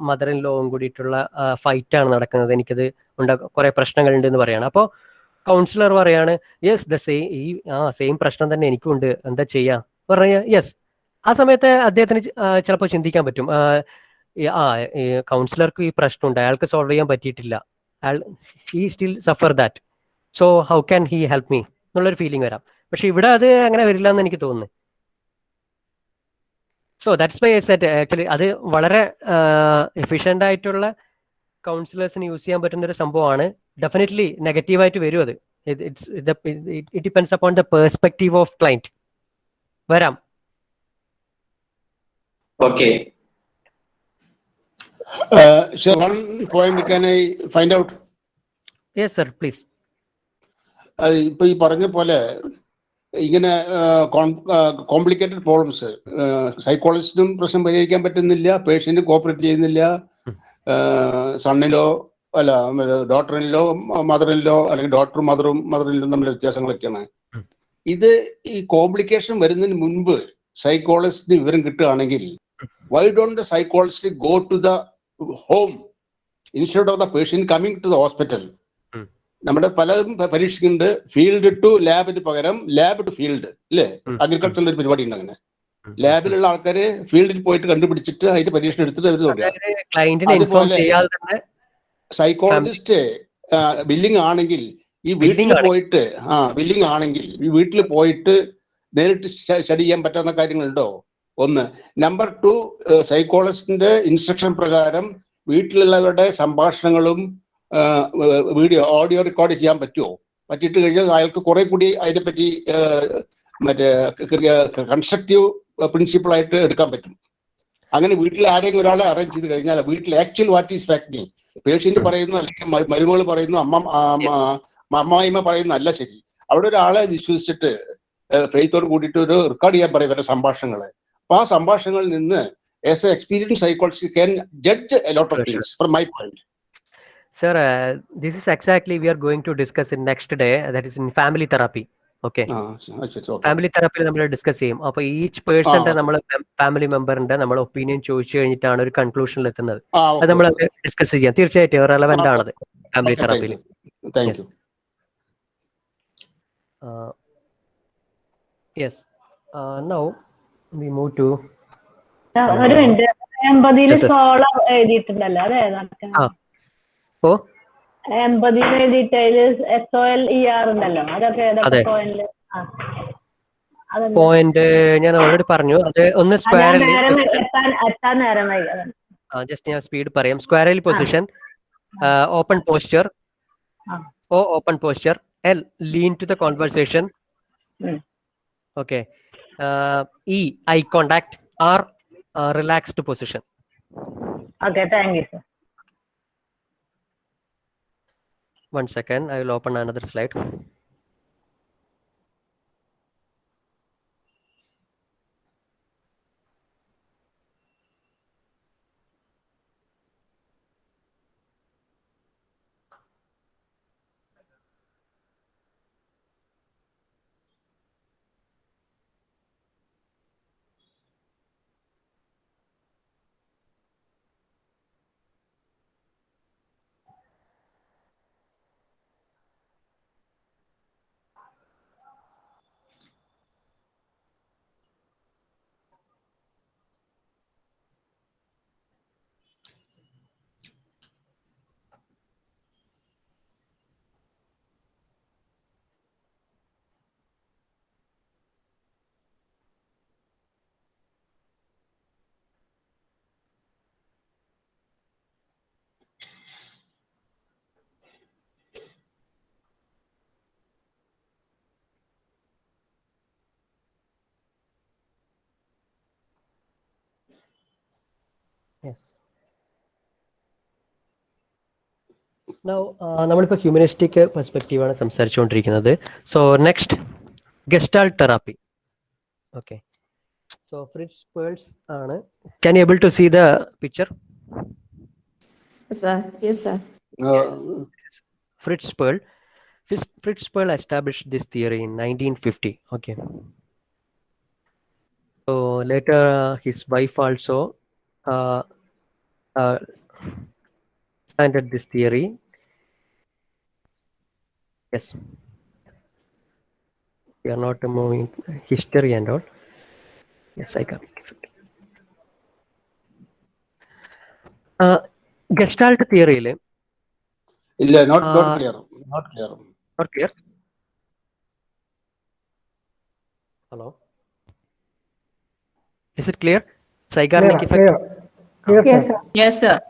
മദർ ഇൻ ലോവും കൂടിയിട്ടുള്ള ഫൈറ്റാണ് നടക്കുന്നത്. എനിക്കത് ഉണ്ടാ കുറേ പ്രശ്നങ്ങളുണ്ട് എന്ന് പറയാണ്. അപ്പോൾ കൗൺസിലർ പറയാണ് യെസ് ദ സെയിം ഈ ആ സെയിം പ്രശ്നം തന്നെ എനിക്കും ഉണ്ട് എന്താ ചെയ്യുക പറഞ്ഞ യെസ് ആ സമയത്ത് അദ്ദേഹത്തിന് ചിലപ്പോൾ ചിന്തിക്കാൻ പറ്റും. ആ, കൗൺസിലർക്ക് ഈ പ്രശ്നമുണ്ട്. അയാൾക്ക് സോൾവ് ചെയ്യാൻ പറ്റിയിട്ടില്ല. അയാൾ he still suffer that so how can he help me എന്നുള്ളൊരു ഫീലിംഗ് വരാം. പക്ഷെ ഇവിടെ അത് അങ്ങനെ വരില്ല എന്ന് എനിക്ക് തോന്നുന്നു. So that's why set actually അത് വളരെ എഫിഷ്യന്റ് ആയിട്ടുള്ള കൗൺസിലേഴ്സിന് യൂസ് ചെയ്യാൻ പറ്റുന്ന ഒരു സംഭവമാണ്. ഡെഫിനറ്റ്ലി നെഗറ്റീവായിട്ട് വരും അത്. It depends upon the perspective of client വരാം. Okay. Uh, sir, one point can I find out? Yes sir please അത് ഇപ്പൊ ഈ പറഞ്ഞ പോലെ ഇങ്ങനെ കോംപ്ലിക്കേറ്റഡ് പ്രോബ്ലംസ് സൈക്കോളജിസ്റ്റിനും പ്രശ്നം പരിഹരിക്കാൻ പറ്റുന്നില്ല പേഷ്യന്റ് കോപ്പറേറ്റ് ചെയ്യുന്നില്ല സണ്ണിലോ അല്ല ഡോക്ടറിനിലോ മദറിനിലോ അല്ലെങ്കിൽ ഡോക്ടർ മദറും മദറിനിലും തമ്മിൽ വ്യത്യാസങ്ങളൊക്കെയാണ് ഇത് ഈ കോംപ്ലിക്കേഷൻ വരുന്നതിന് മുൻപ് സൈക്കോളജിസ്റ്റിന് വിവരം കിട്ടുകയാണെങ്കിൽ why don't the psychologist go to the home instead of the patient coming to the hospital നമ്മുടെ പലതും പരീക്ഷിക്കുന്നുണ്ട്. ഫീൽഡ് ടു ലാബിന് പകരം ലാബ് ടു ഫീൽഡ് അല്ലേ അഗ്രികൾച്ചറിന്റെ ഒരു പരിപാടി ഉണ്ട് അങ്ങനെ. ലാബിലുള്ള ആൾക്കാര് ഫീൽഡിൽ പോയിട്ട് കണ്ടുപിടിച്ചിട്ട് അതിന്റെ പരീക്ഷണം എടുത്തിട്ട് അവർ അതുപോലെ സൈക്കോളജിസ്റ്റ് ബില്ലിംഗ് ആണെങ്കിൽ ഈ വീട്ടിൽ പോയിട്ട് ആ ബില്ലിംഗ് ആണെങ്കിൽ ഈ വീട്ടിൽ പോയിട്ട് നേരിട്ട് സ്റ്റഡി ചെയ്യാൻ പറ്റാവുന്ന കാര്യങ്ങളുണ്ടോ? ഒന്ന്. നമ്പർ ടു സൈക്കോളജിസ്റ്റിന്റെ ഇൻസ്ട്രക്ഷൻ പ്രകാരം വീട്ടിലുള്ളവരുടെ സംഭാഷണങ്ങളും വീഡിയോ ഓഡിയോ റെക്കോർഡ് ചെയ്യാൻ പറ്റുമോ പറ്റിയിട്ട് കഴിഞ്ഞാൽ അയാൾക്ക് കുറെ കൂടി അതിനെപ്പറ്റി മറ്റേ കൺസ്ട്രക്റ്റീവ് പ്രിൻസിപ്പിൾ ആയിട്ട് എടുക്കാൻ പറ്റും. അങ്ങനെ വീട്ടിൽ ആരെങ്കിലും ഒരാളെ അറേഞ്ച് ചെയ്ത് കഴിഞ്ഞാൽ വീട്ടിൽ actual what is affecting patient പറയുന്നു അല്ലെങ്കിൽ മരുമകൾ പറയുന്നു അമ്മ അമ്മായിമ്മ പറയുന്നു അല്ല ശരി. അവിടെ ഒരാളെ വിശ്വസിച്ചിട്ട് ഫെയ്ത്തോട് കൂടിയിട്ട് ഒരു റെക്കോർഡ് ചെയ്യാൻ പറയും ഇവരുടെ സംഭാഷണങ്ങളെ. അപ്പൊ ആ സംഭാഷണങ്ങളിൽ നിന്ന് as a experience psychology can judge lot of things from my point Sir, uh, this is exactly we are going to discuss in next day. That is in family therapy. Okay. Family തെറാപ്പിയിൽ നമ്മൾ discuss ചെയ്യും അപ്പൊ each പേഴ്സന്റെ. നമ്മൾ family മെമ്പറിന്റെ നമ്മൾ opinion ചോദിച്ചു കഴിഞ്ഞിട്ടാണ് ഒരു കൺക്ലൂഷനിൽ എത്തുന്നത് അത് നമ്മൾ. ഡിസ്കസ് ചെയ്യാം തീർച്ചയായിട്ടും റെലവെന്റ് ആണത് family തെറാപ്പിയിൽ. Yes now we move to ഒരു മിനിറ്റ് എൺപതിൽ. സോളർ എഴുതിയിട്ടുണ്ടല്ലോ അതെ ഓ? എൺപതിൽ എഴുതിയിട്ട് അതിൽ S O L E R ഉണ്ടല്ലോ അതൊക്കെ ഏതൊക്കെ. പോയിന്റ് ഞാൻ ഓൾറെഡി പറഞ്ഞു. അത് ഒന്ന് സ്ക്വയറിൽ. ജസ്റ്റ് ഞാൻ സ്പീഡ് പറയാം. സ്ക്വയറിൽ പൊസിഷൻ ഓപ്പൺ പോസ്ചർ ആ. O open posture L lean to the conversation uh, E, eye contact, or uh, relaxed position. Okay, thank you, sir. One second, I will open another slide. Yes. Now, uh, നമ്മളിപ്പോൾ humanistic perspective ആണ് സംസാരിച്ചുകൊണ്ടിരിക്കുന്നത് so next gestalt therapy okay so Fritz Perls ആണ് can able to see the picture Sir, yes, sir. Fritz Perl. Fritz, Fritz Perl established this theory in 1950. Okay. So later, uh, his wife also uh, uh, expanded this theory. Yes. We are not moving history and all. Yes, I got it. Uh, Gestalt theory. ഇല്ല not not Uh, clear not clear Not clear. Hello. Is it clear? Zeigarnik Clear, Clear, Yes, sir. Yes, sir.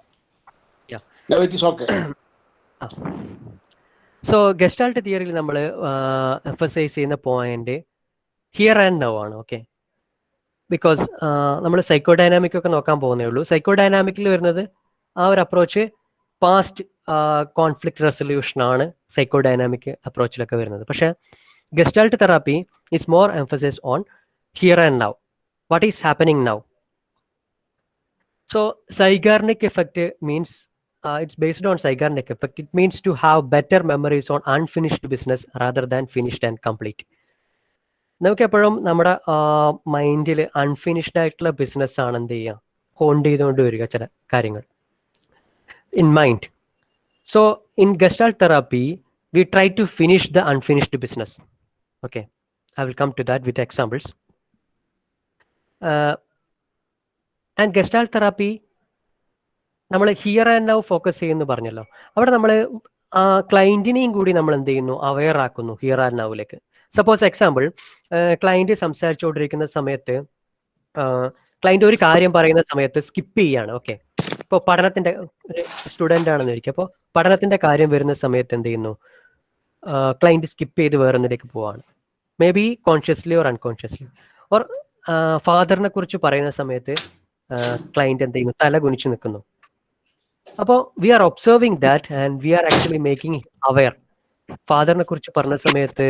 Yeah. No, it is okay. So gestalt തിയറിയിൽ നമ്മൾ emphasise ചെയ്യുന്ന point here and now ആണ് okay because നമ്മൾ psycho dynamic ഒക്കെ നോക്കാൻ പോകുന്നേ ഉള്ളൂ psycho ഡൈനാമിക്കിൽ വരുന്നത് ആ ഒരു അപ്രോച്ച് പാസ്റ്റ് കോൺഫ്ലിക്ട് റെസൊല്യൂഷൻ ആണ് സൈക്കോ ഡൈനാമിക് അപ്രോച്ചിലൊക്കെ വരുന്നത് പക്ഷേ gestalt therapy is more emphasise on here and now what is happening now so Zeigarnik effect means uh, it's based on Zeigarnik effect. It means to have better memories on unfinished business rather than finished and complete. നമുക്ക് എപ്പോഴും നമ്മുടെ മൈൻഡിൽ unfinished ആയിട്ടുള്ള business ആണ് എന്ത് ചെയ്യുക? Haunt ചെയ്തുകൊണ്ട് വരിക ചില കാര്യങ്ങൾ. In mind so in gestalt therapy we try to finish the unfinished business okay I will come to that with examples and gestalt therapy നമ്മൾ ഹിയർ ആൻഡ് നൗ ഫോക്കസ് ചെയ്യുന്നു പറഞ്ഞല്ലോ. അവിടെ നമ്മൾ ആ ക്ലയന്റിനെയും കൂടി നമ്മൾ എന്ത് ചെയ്യുന്നു? അവെയർ ആക്കുന്നു ഹിയർ ആൻഡ് നൗവിലേക്ക് സപ്പോസ് എക്സാമ്പിൾ ക്ലയന്റ് സംസാരിച്ചുകൊണ്ടിരിക്കുന്ന സമയത്ത് ക്ലയന്റ് ഒരു കാര്യം പറയുന്ന സമയത്ത് സ്കിപ്പ് ചെയ്യാണ്. ഓക്കെ ഇപ്പോൾ പഠനത്തിന്റെ സ്റ്റുഡന്റ് ആണെന്ന് ഇരിക്കും. അപ്പോൾ പഠനത്തിന്റെ കാര്യം വരുന്ന സമയത്ത് എന്ത് ചെയ്യുന്നു? ക്ലയന്റ് സ്കിപ്പ് ചെയ്ത് വേറൊന്നിലേക്ക് പോവാണ്. Maybe consciously or unconsciously or ഫാദറിനെ കുറിച്ച് പറയുന്ന സമയത്ത് ക്ലയന്റ് എന്ത് ചെയ്യുന്നു തല കുനിച്ച് നിൽക്കുന്നു. അപ്പോൾ we are observing that and we are actually making aware ഫാദറിനെ കുറിച്ച് പറഞ്ഞ സമയത്ത്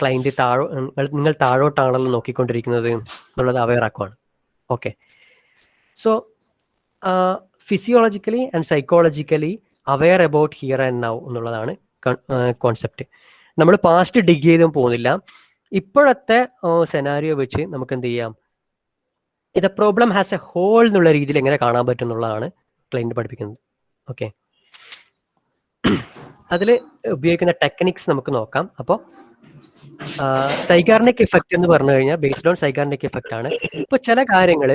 ക്ലൈന്റ് താഴോ നിങ്ങൾ താഴോട്ടാണല്ലോ നോക്കിക്കൊണ്ടിരിക്കുന്നത് എന്നുള്ളത് aware ആക്കുവാണ്. Okay so physiologically and psychologically aware about here and now എന്നുള്ളതാണ് കോൺസെപ്റ്റ് നമ്മൾ പാസ്റ്റ് ഡിഗ് ചെയ്തും പോകുന്നില്ല. ഇപ്പോഴത്തെ സെനാരിയോ വെച്ച് നമുക്ക് എന്ത് ചെയ്യാം? ഇത് പ്രോബ്ലം ഹാസ് എ ഹോൾ എന്നുള്ള രീതിയിൽ എങ്ങനെ കാണാൻ പറ്റും എന്നുള്ളതാണ് ക്ലൈന്റ് പഠിപ്പിക്കുന്നത്. ഓക്കെ അതിൽ ഉപയോഗിക്കുന്ന ടെക്നിക്സ് നമുക്ക് നോക്കാം. അപ്പോൾ സൈഗാർണിക് ഇഫക്റ്റ് എന്ന് പറഞ്ഞു കഴിഞ്ഞാൽ ബേസ്ഡ് ഓൺ സൈഗാർണിക് ഇഫക്റ്റ് ആണ്. ഇപ്പോൾ ചില കാര്യങ്ങൾ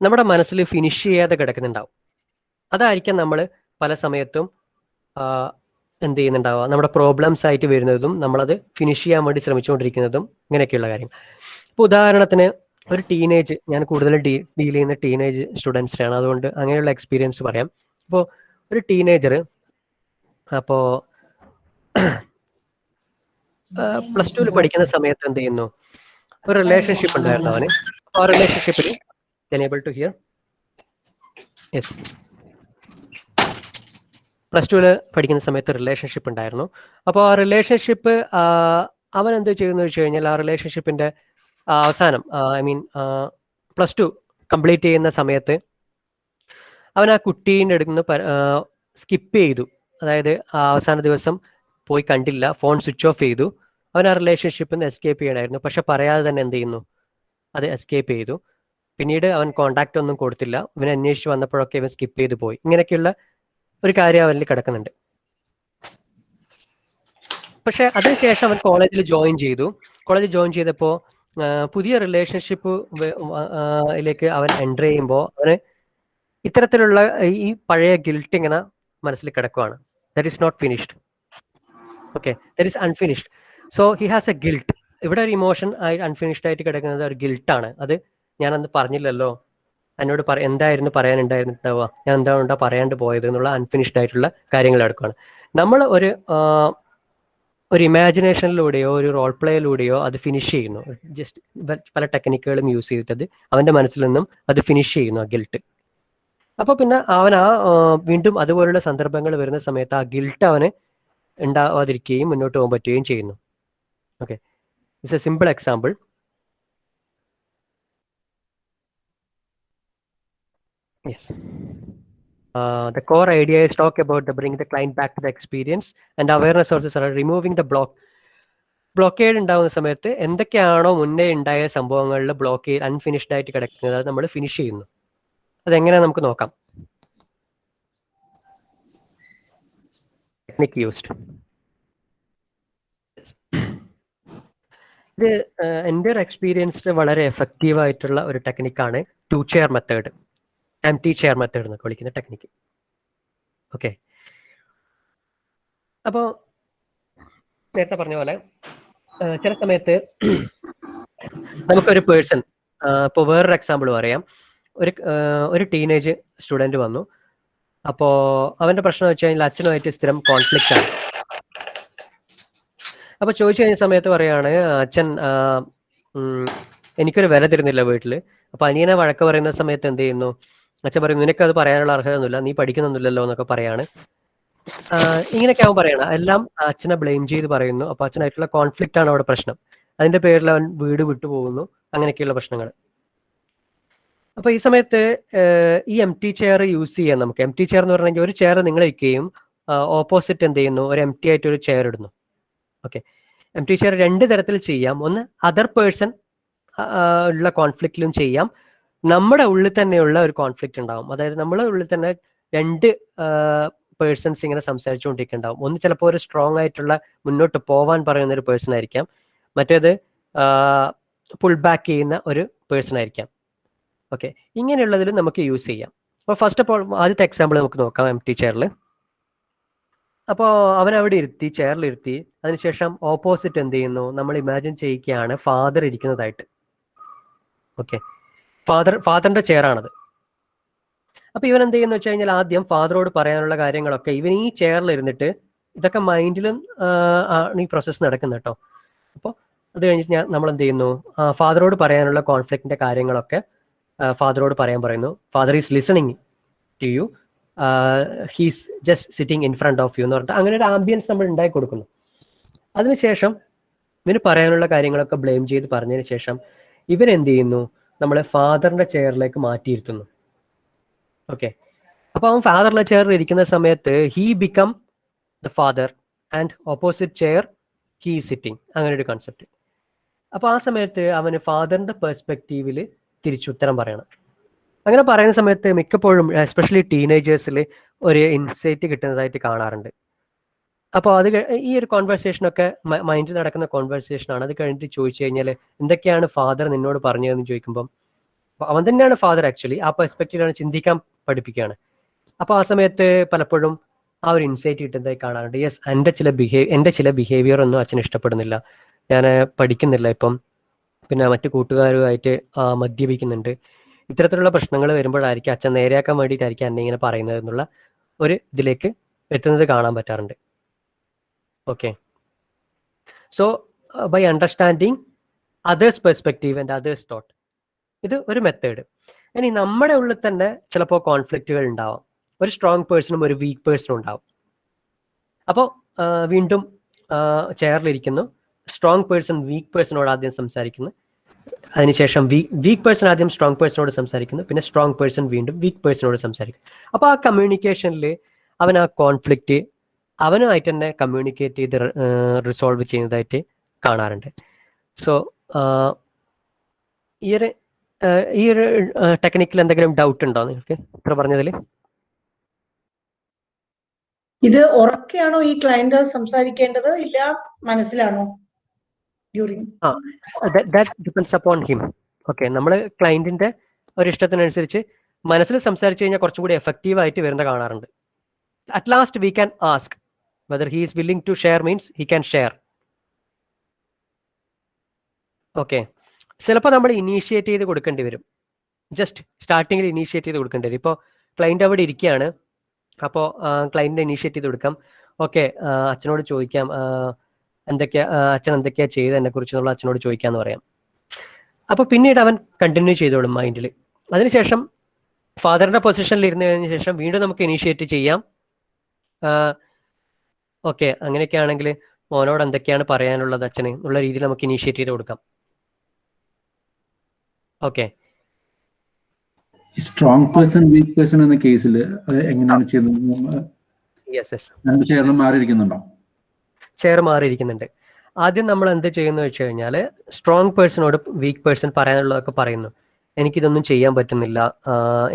നമ്മുടെ മനസ്സിൽ ഫിനിഷ് ചെയ്യാതെ കിടക്കുന്നുണ്ടാവും. അതായിരിക്കാം നമ്മൾ പല സമയത്തും എന്ത് ചെയ്യുന്നുണ്ടാവുക? നമ്മുടെ പ്രോബ്ലംസ് ആയിട്ട് വരുന്നതും നമ്മളത് ഫിനിഷ് ചെയ്യാൻ വേണ്ടി ശ്രമിച്ചുകൊണ്ടിരിക്കുന്നതും ഇങ്ങനെയൊക്കെയുള്ള കാര്യങ്ങൾ. ഇപ്പോൾ ഉദാഹരണത്തിന് ഒരു ടീനേജ് ഞാൻ കൂടുതലും ഡീ ഡീൽ ചെയ്യുന്ന ടീനേജ് സ്റ്റുഡൻസിനാണ് അതുകൊണ്ട് അങ്ങനെയുള്ള എക്സ്പീരിയൻസ് പറയാം. അപ്പോൾ ഒരു ടീനേജർ അപ്പോൾ പ്ലസ് ടുവിൽ പഠിക്കുന്ന സമയത്ത് എന്ത് ചെയ്യുന്നു? ഒരു റിലേഷൻഷിപ്പ് ഉണ്ടായിരുന്നു അവന്. ആ റിലേഷൻഷിപ്പിൽ enable to hear yes plus ടുവിൽ പഠിക്കുന്ന സമയത്ത് റിലേഷൻഷിപ്പ് ഉണ്ടായിരുന്നു. അപ്പോൾ ആ റിലേഷൻഷിപ്പ് അവൻ എന്ത് ചെയ്യുന്നു വെച്ച് കഴിഞ്ഞാൽ ആ റിലേഷൻഷിപ്പിന്റെ അവസാനം I mean plus two complete ചെയ്യുന്ന സമയത്ത് അവൻ ആ കുട്ടീന്റെ അടുത്ത് സ്കിപ്പ് ചെയ്തു. അതായത് ആ അവസാന ദിവസം പോയി കണ്ടില്ല ഫോൺ സ്വിച്ച് ഓഫ് ചെയ്തു. അവൻ ആ റിലേഷൻഷിപ്പിൽ നിന്ന് എസ്കേപ്പ് ചെയ്യണമായിരുന്നു പക്ഷെ പറയാതെ തന്നെ എന്ത് ചെയ്യുന്നു? അത് എസ്കേപ്പ് ചെയ്തു. പിന്നീട് അവൻ കോണ്ടാക്ട് ഒന്നും കൊടുത്തില്ല. ഇവൻ അന്വേഷിച്ച് വന്നപ്പോഴൊക്കെ ഇവൻ സ്കിപ്പ് ചെയ്തു പോയി. ഇങ്ങനെയൊക്കെയുള്ള ഒരു കാര്യം അവനിൽ കിടക്കുന്നുണ്ട്. പക്ഷെ അതിനുശേഷം അവൻ കോളേജിൽ ജോയിൻ ചെയ്തു. കോളേജിൽ ജോയിൻ ചെയ്തപ്പോൾ പുതിയ റിലേഷൻഷിപ്പ് ിലേക്ക് അവൻ എന്റർ ചെയ്യുമ്പോൾ അവന് ഇത്തരത്തിലുള്ള ഈ പഴയ ഗിൽട്ട് ഇങ്ങനെ മനസ്സിൽ കിടക്കുവാണ്. That is not finished okay that is unfinished so he has a guilt ഇവിടെ ഒരു ഇമോഷൻ ആയി അൺഫിനിഷ്ഡ് ആയിട്ട് കിടക്കുന്നത് ഒരു ഗിൽട്ടാണ് അത് ഞാൻ അന്ന് പറഞ്ഞില്ലല്ലോ. എന്നോട് പറ എന്തായിരുന്നു പറയാനുണ്ടായിരുന്നുണ്ടാവുക ഞാൻ എന്താണ് പറയാണ്ട് പോയത് എന്നുള്ള അൺഫിനിഷ്ഡ് ആയിട്ടുള്ള കാര്യങ്ങൾ എടുക്കുകയാണ് നമ്മൾ ഒരു ഒരു ഇമാജിനേഷനിലൂടെയോ ഒരു റോൾ പ്ലേയിലൂടെയോ അത് ഫിനിഷ് ചെയ്യുന്നു. ജസ്റ്റ് പല ടെക്നിക്കുകളും യൂസ് ചെയ്തിട്ട് അത് അവന്റെ മനസ്സിൽ നിന്നും അത് ഫിനിഷ് ചെയ്യുന്നു ആ ഗിൽട്ട് അപ്പോൾ പിന്നെ അവൻ ആ വീണ്ടും അതുപോലുള്ള സന്ദർഭങ്ങൾ വരുന്ന സമയത്ത് ആ ഗിൽട്ട് അവന് ഉണ്ടാവാതിരിക്കുകയും മുന്നോട്ട് പോകാൻ പറ്റുകയും ചെയ്യുന്നു. Okay it's a simple example yes. Uh, the core idea is talk about the bring the client back to the experience and awareness sources are removing the block blockade ഉണ്ടാകുന്ന സമയത്ത് എന്തൊക്കെയാണോ മുന്നേ ഉണ്ടായ സംഭവങ്ങളിൽ ബ്ലോക്കേഡ് അൺഫിനിഷ്ഡ് ആയിട്ട് കിടക്കുന്നത് അത് നമ്മൾ ഫിനിഷ് ചെയ്യുന്നു. അതെങ്ങനെയാ നമുക്ക് നോക്കാം. ടെക്നിക് യൂസ്ഡ് ഇത് എന്റെ ഒരു എക്സ്പീരിയൻസിൽ വളരെ എഫക്റ്റീവ് ആയിട്ടുള്ള ഒരു ടെക്നിക്കാണ് two chair method T chair method എന്നൊക്കെ വിളിക്കുന്ന ടെക്നിക്ക് ഓക്കെ അപ്പോൾ നേരത്തെ പറഞ്ഞ പോലെ ചില സമയത്ത് നമുക്കൊരു പേഴ്സൺ ഇപ്പോൾ വേറൊരു എക്സാമ്പിൾ പറയാം. ഒരു ഒരു ടീനേജ് സ്റ്റുഡന്റ് വന്നു. അപ്പോൾ അവന്റെ പ്രശ്നം വെച്ച് കഴിഞ്ഞാൽ അച്ഛനുമായിട്ട് സ്ഥിരം കോൺഫ്ലിക്റ്റ് ആണ്. അപ്പോൾ ചോദിച്ചു കഴിഞ്ഞ സമയത്ത് പറയുകയാണ് അച്ഛൻ എനിക്കൊരു വില തരുന്നില്ല വീട്ടിൽ അപ്പോൾ അനിയനെ വഴക്ക് പറയുന്ന സമയത്ത് എന്ത് ചെയ്യുന്നു? അച്ഛൻ പറയും നിനക്ക് അത് പറയാനുള്ള അർഹതയൊന്നുമില്ല നീ പഠിക്കുന്നൊന്നുമില്ലല്ലോ എന്നൊക്കെ പറയാണ്. ഇങ്ങനെയൊക്കെ അവൻ പറയണം. എല്ലാം അച്ഛനെ ബ്ലെയിം ചെയ്ത് പറയുന്നു. അപ്പൊ അച്ഛനായിട്ടുള്ള കോൺഫ്ലിക്റ്റ് ആണ് അവിടെ പ്രശ്നം. അതിന്റെ പേരിൽ അവൻ വീട് വിട്ടുപോകുന്നു അങ്ങനെയൊക്കെയുള്ള പ്രശ്നങ്ങൾ. അപ്പൊ ഈ സമയത്ത് ഈ എം ടി ചെയർ യൂസ് ചെയ്യാം നമുക്ക്. എം ടി ചെയർ എന്ന് പറഞ്ഞെങ്കിൽ ഒരു ചെയർ നിങ്ങൾ വയ്ക്കുകയും ഓപ്പോസിറ്റ് എന്ത് ചെയ്യുന്നു? ഒരു എം ടി ആയിട്ട് ഒരു ചെയർ ഇടുന്നു. ഓക്കെ. എം ടി ചെയർ രണ്ട് തരത്തിൽ ചെയ്യാം. ഒന്ന് അതർ പേഴ്സൺ ഉള്ള കോൺഫ്ലിക്റ്റിലും ചെയ്യാം. നമ്മുടെ ഉള്ളിൽ തന്നെയുള്ള ഒരു കോൺഫ്ലിക്റ്റ് ഉണ്ടാവും. അതായത് നമ്മുടെ ഉള്ളിൽ തന്നെ രണ്ട് പേഴ്സൺസ് ഇങ്ങനെ സംസാരിച്ചുകൊണ്ടിരിക്കുന്നുണ്ടാവും. ഒന്ന് ചിലപ്പോൾ ഒരു സ്ട്രോങ് ആയിട്ടുള്ള മുന്നോട്ട് പോവാൻ പറയുന്ന ഒരു പേഴ്സൺ ആയിരിക്കാം. മറ്റേത് പുൾ ബാക്ക് ചെയ്യുന്ന ഒരു പേഴ്സൺ ആയിരിക്കാം. ഓക്കെ ഇങ്ങനെയുള്ളതിൽ നമുക്ക് യൂസ് ചെയ്യാം. അപ്പോൾ ഫസ്റ്റ് ഓഫ് ഓൾ ആദ്യത്തെ എക്സാമ്പിൾ നമുക്ക് നോക്കാം എം ടി ചെയറിൽ അപ്പോൾ അവൻ അവിടെ ഇരുത്തി ചെയറിൽ ഇരുത്തി. അതിനുശേഷം ഓപ്പോസിറ്റ് എന്ത് ചെയ്യുന്നു? നമ്മൾ ഇമാജിൻ ചെയ്യിക്കുകയാണ് ഫാദർ ഇരിക്കുന്നതായിട്ട്. ഓക്കെ ഫാദർ ഫാദറിന്റെ ചെയറാണത് അപ്പൊ ഇവൻ എന്ത് ചെയ്യുന്ന വെച്ച് കഴിഞ്ഞാൽ ആദ്യം ഫാദറോട് പറയാനുള്ള കാര്യങ്ങളൊക്കെ ഇവൻ ഈ ചെയറിൽ ഇരുന്നിട്ട് ഇതൊക്കെ മൈൻഡിലും ആണ് ഈ പ്രോസസ്സ് നടക്കുന്നത് കേട്ടോ അപ്പോൾ അത് കഴിഞ്ഞിട്ട് ഞാൻ നമ്മൾ എന്ത് ചെയ്യുന്നു? ഫാദറോട് പറയാനുള്ള കോൺഫ്ലിക്റ്റിന്റെ കാര്യങ്ങളൊക്കെ ഫാദറോട് പറയാൻ പറയുന്നു. Father is listening to you he's just sitting in front of you എന്ന് പറഞ്ഞിട്ട് അങ്ങനെ ഒരു ആംബിയൻസ് നമ്മൾ ഉണ്ടാക്കി കൊടുക്കുന്നു. അതിനുശേഷം ഇവന് പറയാനുള്ള കാര്യങ്ങളൊക്കെ ബ്ലെയിം ചെയ്ത് പറഞ്ഞതിന് ശേഷം ഇവൻ എന്ത് ചെയ്യുന്നു? നമ്മളെ ഫാദറിന്റെ ചെയറിലേക്ക് മാറ്റിയിരുത്തുന്നു. ഓക്കെ അപ്പൊ അവൻ ഫാദറിന്റെ ചെയറിൽ ഇരിക്കുന്ന സമയത്ത് he become the father and opposite chair he sitting അങ്ങനെ ഒരു കോൺസെപ്റ്റ് അപ്പൊ ആ സമയത്ത് അവന് ഫാദറിന്റെ പെർസ്പെക്റ്റീവിൽ തിരിച്ചുത്തരം പറയണം. അങ്ങനെ പറയുന്ന സമയത്ത് മിക്കപ്പോഴും എസ്പെഷ്യലി ടീനേജേഴ്സിൽ ഒരു ഇൻസൈറ്റ് കിട്ടുന്നതായിട്ട് കാണാറുണ്ട്. അപ്പോൾ അത് ഈ ഒരു കോൺവെർസേഷൻ ഒക്കെ മൈൻഡിൽ നടക്കുന്ന കോൺവെർസേഷൻ ആണ്. അത് കഴിഞ്ഞിട്ട് ചോദിച്ചു കഴിഞ്ഞാൽ എന്തൊക്കെയാണ് ഫാദർ നിന്നോട് പറഞ്ഞതെന്ന് ചോദിക്കുമ്പം അവൻ തന്നെയാണ് ഫാദർ ആക്ച്വലി ആ പെർസ്പെക്റ്റീവിലാണ് ചിന്തിക്കാൻ പഠിപ്പിക്കുകയാണ് അപ്പോൾ ആ സമയത്ത് പലപ്പോഴും ആ ഒരു ഇൻസൈറ്റ് കിട്ടുന്നതായി കാണാറുണ്ട്. യെസ് എന്റെ ചില ബിഹേവ് എന്റെ ചില ബിഹേവിയർ ഒന്നും അച്ഛൻ ഇഷ്ടപ്പെടുന്നില്ല. ഞാൻ പഠിക്കുന്നില്ല ഇപ്പം. പിന്നെ മറ്റു കൂട്ടുകാരുമായിട്ട് മദ്യപിക്കുന്നുണ്ട്. ഇത്തരത്തിലുള്ള പ്രശ്നങ്ങൾ വരുമ്പോഴായിരിക്കും അച്ഛൻ നേരെയാക്കാൻ വേണ്ടിയിട്ടായിരിക്കും എന്നെ ഇങ്ങനെ പറയുന്നത് എന്നുള്ള ഒരു ഇതിലേക്ക് എത്തുന്നത് കാണാൻ പറ്റാറുണ്ട്. Okay so by understanding others perspective and others thought ഇത് ഒരു മെത്തേഡ് ഇനി നമ്മുടെ ഉള്ളിൽ തന്നെ ചിലപ്പോൾ കോൺഫ്ലിക്റ്റുകൾ ഉണ്ടാവാം. ഒരു സ്ട്രോങ് പേഴ്സണും ഒരു വീക്ക് പേഴ്സണും ഉണ്ടാവും. അപ്പോൾ വീണ്ടും ചെയറിലിരിക്കുന്നു സ്ട്രോങ് പേഴ്സൺ വീക്ക് പേഴ്സണോട് ആദ്യം സംസാരിക്കുന്നു. അതിനുശേഷം വീക്ക് പേഴ്സൺ ആദ്യം സ്ട്രോങ് പേഴ്സണോട് സംസാരിക്കുന്നു. പിന്നെ സ്ട്രോങ് പേഴ്സൺ വീണ്ടും വീക്ക് പേഴ്സണോട് സംസാരിക്കും അപ്പോൾ ആ കമ്മ്യൂണിക്കേഷനിൽ അവൻ ആ കോൺഫ്ലിക്റ്റ് അവനുമായിട്ട് തന്നെ കമ്മ്യൂണിക്കേറ്റ് ചെയ്ത് റിസോൾവ് ചെയ്യുന്നതായിട്ട് കാണാറുണ്ട്. സോ ഈ ഒരു ഈ ഒരു ടെക്നിക്കിൽ എന്തെങ്കിലും ഡൗട്ട് ഉണ്ടോ നിങ്ങൾക്ക്? ഇത്ര പറഞ്ഞതിൽ ഇത് ഉറക്കെയാണോ ഈ ക്ലയന്റ് സംസാരിക്കേണ്ടത്? ഇല്ല മനസ്സിലാണോ? ഡിപ്പെൻസ് അപ്പോൺ ഹിം ഓക്കെ നമ്മൾ ക്ലയന്റിന്റെ ഒരു ഇഷ്ടത്തിനനുസരിച്ച് മനസ്സിൽ സംസാരിച്ചു കഴിഞ്ഞാൽ കുറച്ചും കൂടി എഫക്റ്റീവ് ആയിട്ട് വരുന്ന കാണാറുണ്ട്. At last we can ask whether he is willing to share means he can share okay ചിലപ്പോൾ നമ്മൾ ഇനീഷ്യേറ്റ് ചെയ്ത് കൊടുക്കേണ്ടി വരും. ജസ്റ്റ് സ്റ്റാർട്ടിങ്ങിൽ ഇനീഷ്യേറ്റ് ചെയ്ത് കൊടുക്കേണ്ടി വരും. ഇപ്പോൾ ക്ലയന്റ് അവിടെ ഇരിക്കുകയാണ്. അപ്പോൾ ക്ലയന്റിനെ ഇനീഷ്യേറ്റ് ചെയ്ത് കൊടുക്കാം. ഓക്കെ അച്ഛനോട് ചോദിക്കാം. എന്തൊക്കെയാ അച്ഛൻ എന്തൊക്കെയാ ചെയ്തത്? എന്നെ കുറിച്ച് എന്നുള്ള അച്ഛനോട് ചോദിക്കാന്ന് പറയാം. അപ്പോൾ പിന്നീട് അവൻ കണ്ടിന്യൂ ചെയ്തോളും മൈൻഡിൽ അതിനുശേഷം ഫാദറിന്റെ പൊസിഷനിൽ ഇരുന്നതിന് ശേഷം വീണ്ടും നമുക്ക് ഇനീഷ്യേറ്റ് ചെയ്യാം. ഓക്കെ അങ്ങനെയൊക്കെ ആണെങ്കിൽ മോനോട് എന്തൊക്കെയാണ് പറയാനുള്ളത് അച്ഛന്? എന്നുള്ള രീതിയിൽ നമുക്ക് ഇനീഷ്യേറ്റ് ചെയ്ത് കൊടുക്കാം. Okay. Strong person weak person എന്ന കേസിൽ എങ്ങനെയാണ് ചെയ്യുന്നത് ചെയറിൽ മാറിയിരിക്കുന്നുണ്ടോ? ചെയർ മാറിയിരിക്കുന്നുണ്ട്. ആദ്യം നമ്മൾ എന്ത് ചെയ്യുന്നു വെച്ച് കഴിഞ്ഞാൽ സ്ട്രോങ് പേഴ്സണോട് വീക്ക് പേഴ്സൺ പറയാനുള്ളതൊക്കെ പറയുന്നു. എനിക്കിതൊന്നും ചെയ്യാൻ പറ്റുന്നില്ല.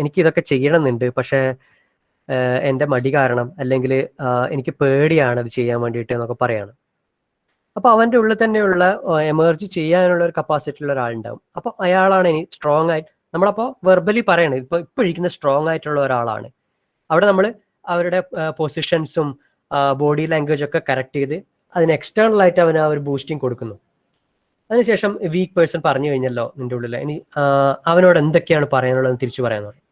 എനിക്കിതൊക്കെ എനിക്ക് ഇതൊക്കെ ചെയ്യണമെന്നുണ്ട്. പക്ഷേ എന്റെ മടി കാരണം അല്ലെങ്കിൽ എനിക്ക് പേടിയാണ് അത് ചെയ്യാൻ വേണ്ടിയിട്ട് എന്നൊക്കെ പറയാണ്. അപ്പോൾ അവന്റെ ഉള്ളിൽ തന്നെയുള്ള എമർജ് ചെയ്യാനുള്ള ഒരു കപ്പാസിറ്റി ഉള്ള ഒരാളുണ്ടാവും. അപ്പോൾ അയാളാണ് ഇനി സ്ട്രോങ് ആയിട്ട് നമ്മളപ്പോൾ വെർബലി പറയണത് ഇപ്പോൾ ഇപ്പോൾ ഇരിക്കുന്ന സ്ട്രോങ് ആയിട്ടുള്ള ഒരാളാണ്. അവിടെ നമ്മൾ അവരുടെ പൊസിഷൻസും ബോഡി ലാംഗ്വേജ് ഒക്കെ കറക്റ്റ് ചെയ്ത് അതിന് എക്സ്റ്റേണൽ ആയിട്ട് അവന് ആ ഒരു ബൂസ്റ്റിംഗ് കൊടുക്കുന്നു. അതിനുശേഷം വീക്ക് പേഴ്സൺ പറഞ്ഞു കഴിഞ്ഞല്ലോ നിന്റെ ഉള്ളിൽ. ഇനി അവനോട് എന്തൊക്കെയാണ് പറയാനുള്ളത് തിരിച്ചു പറയാൻ പറയും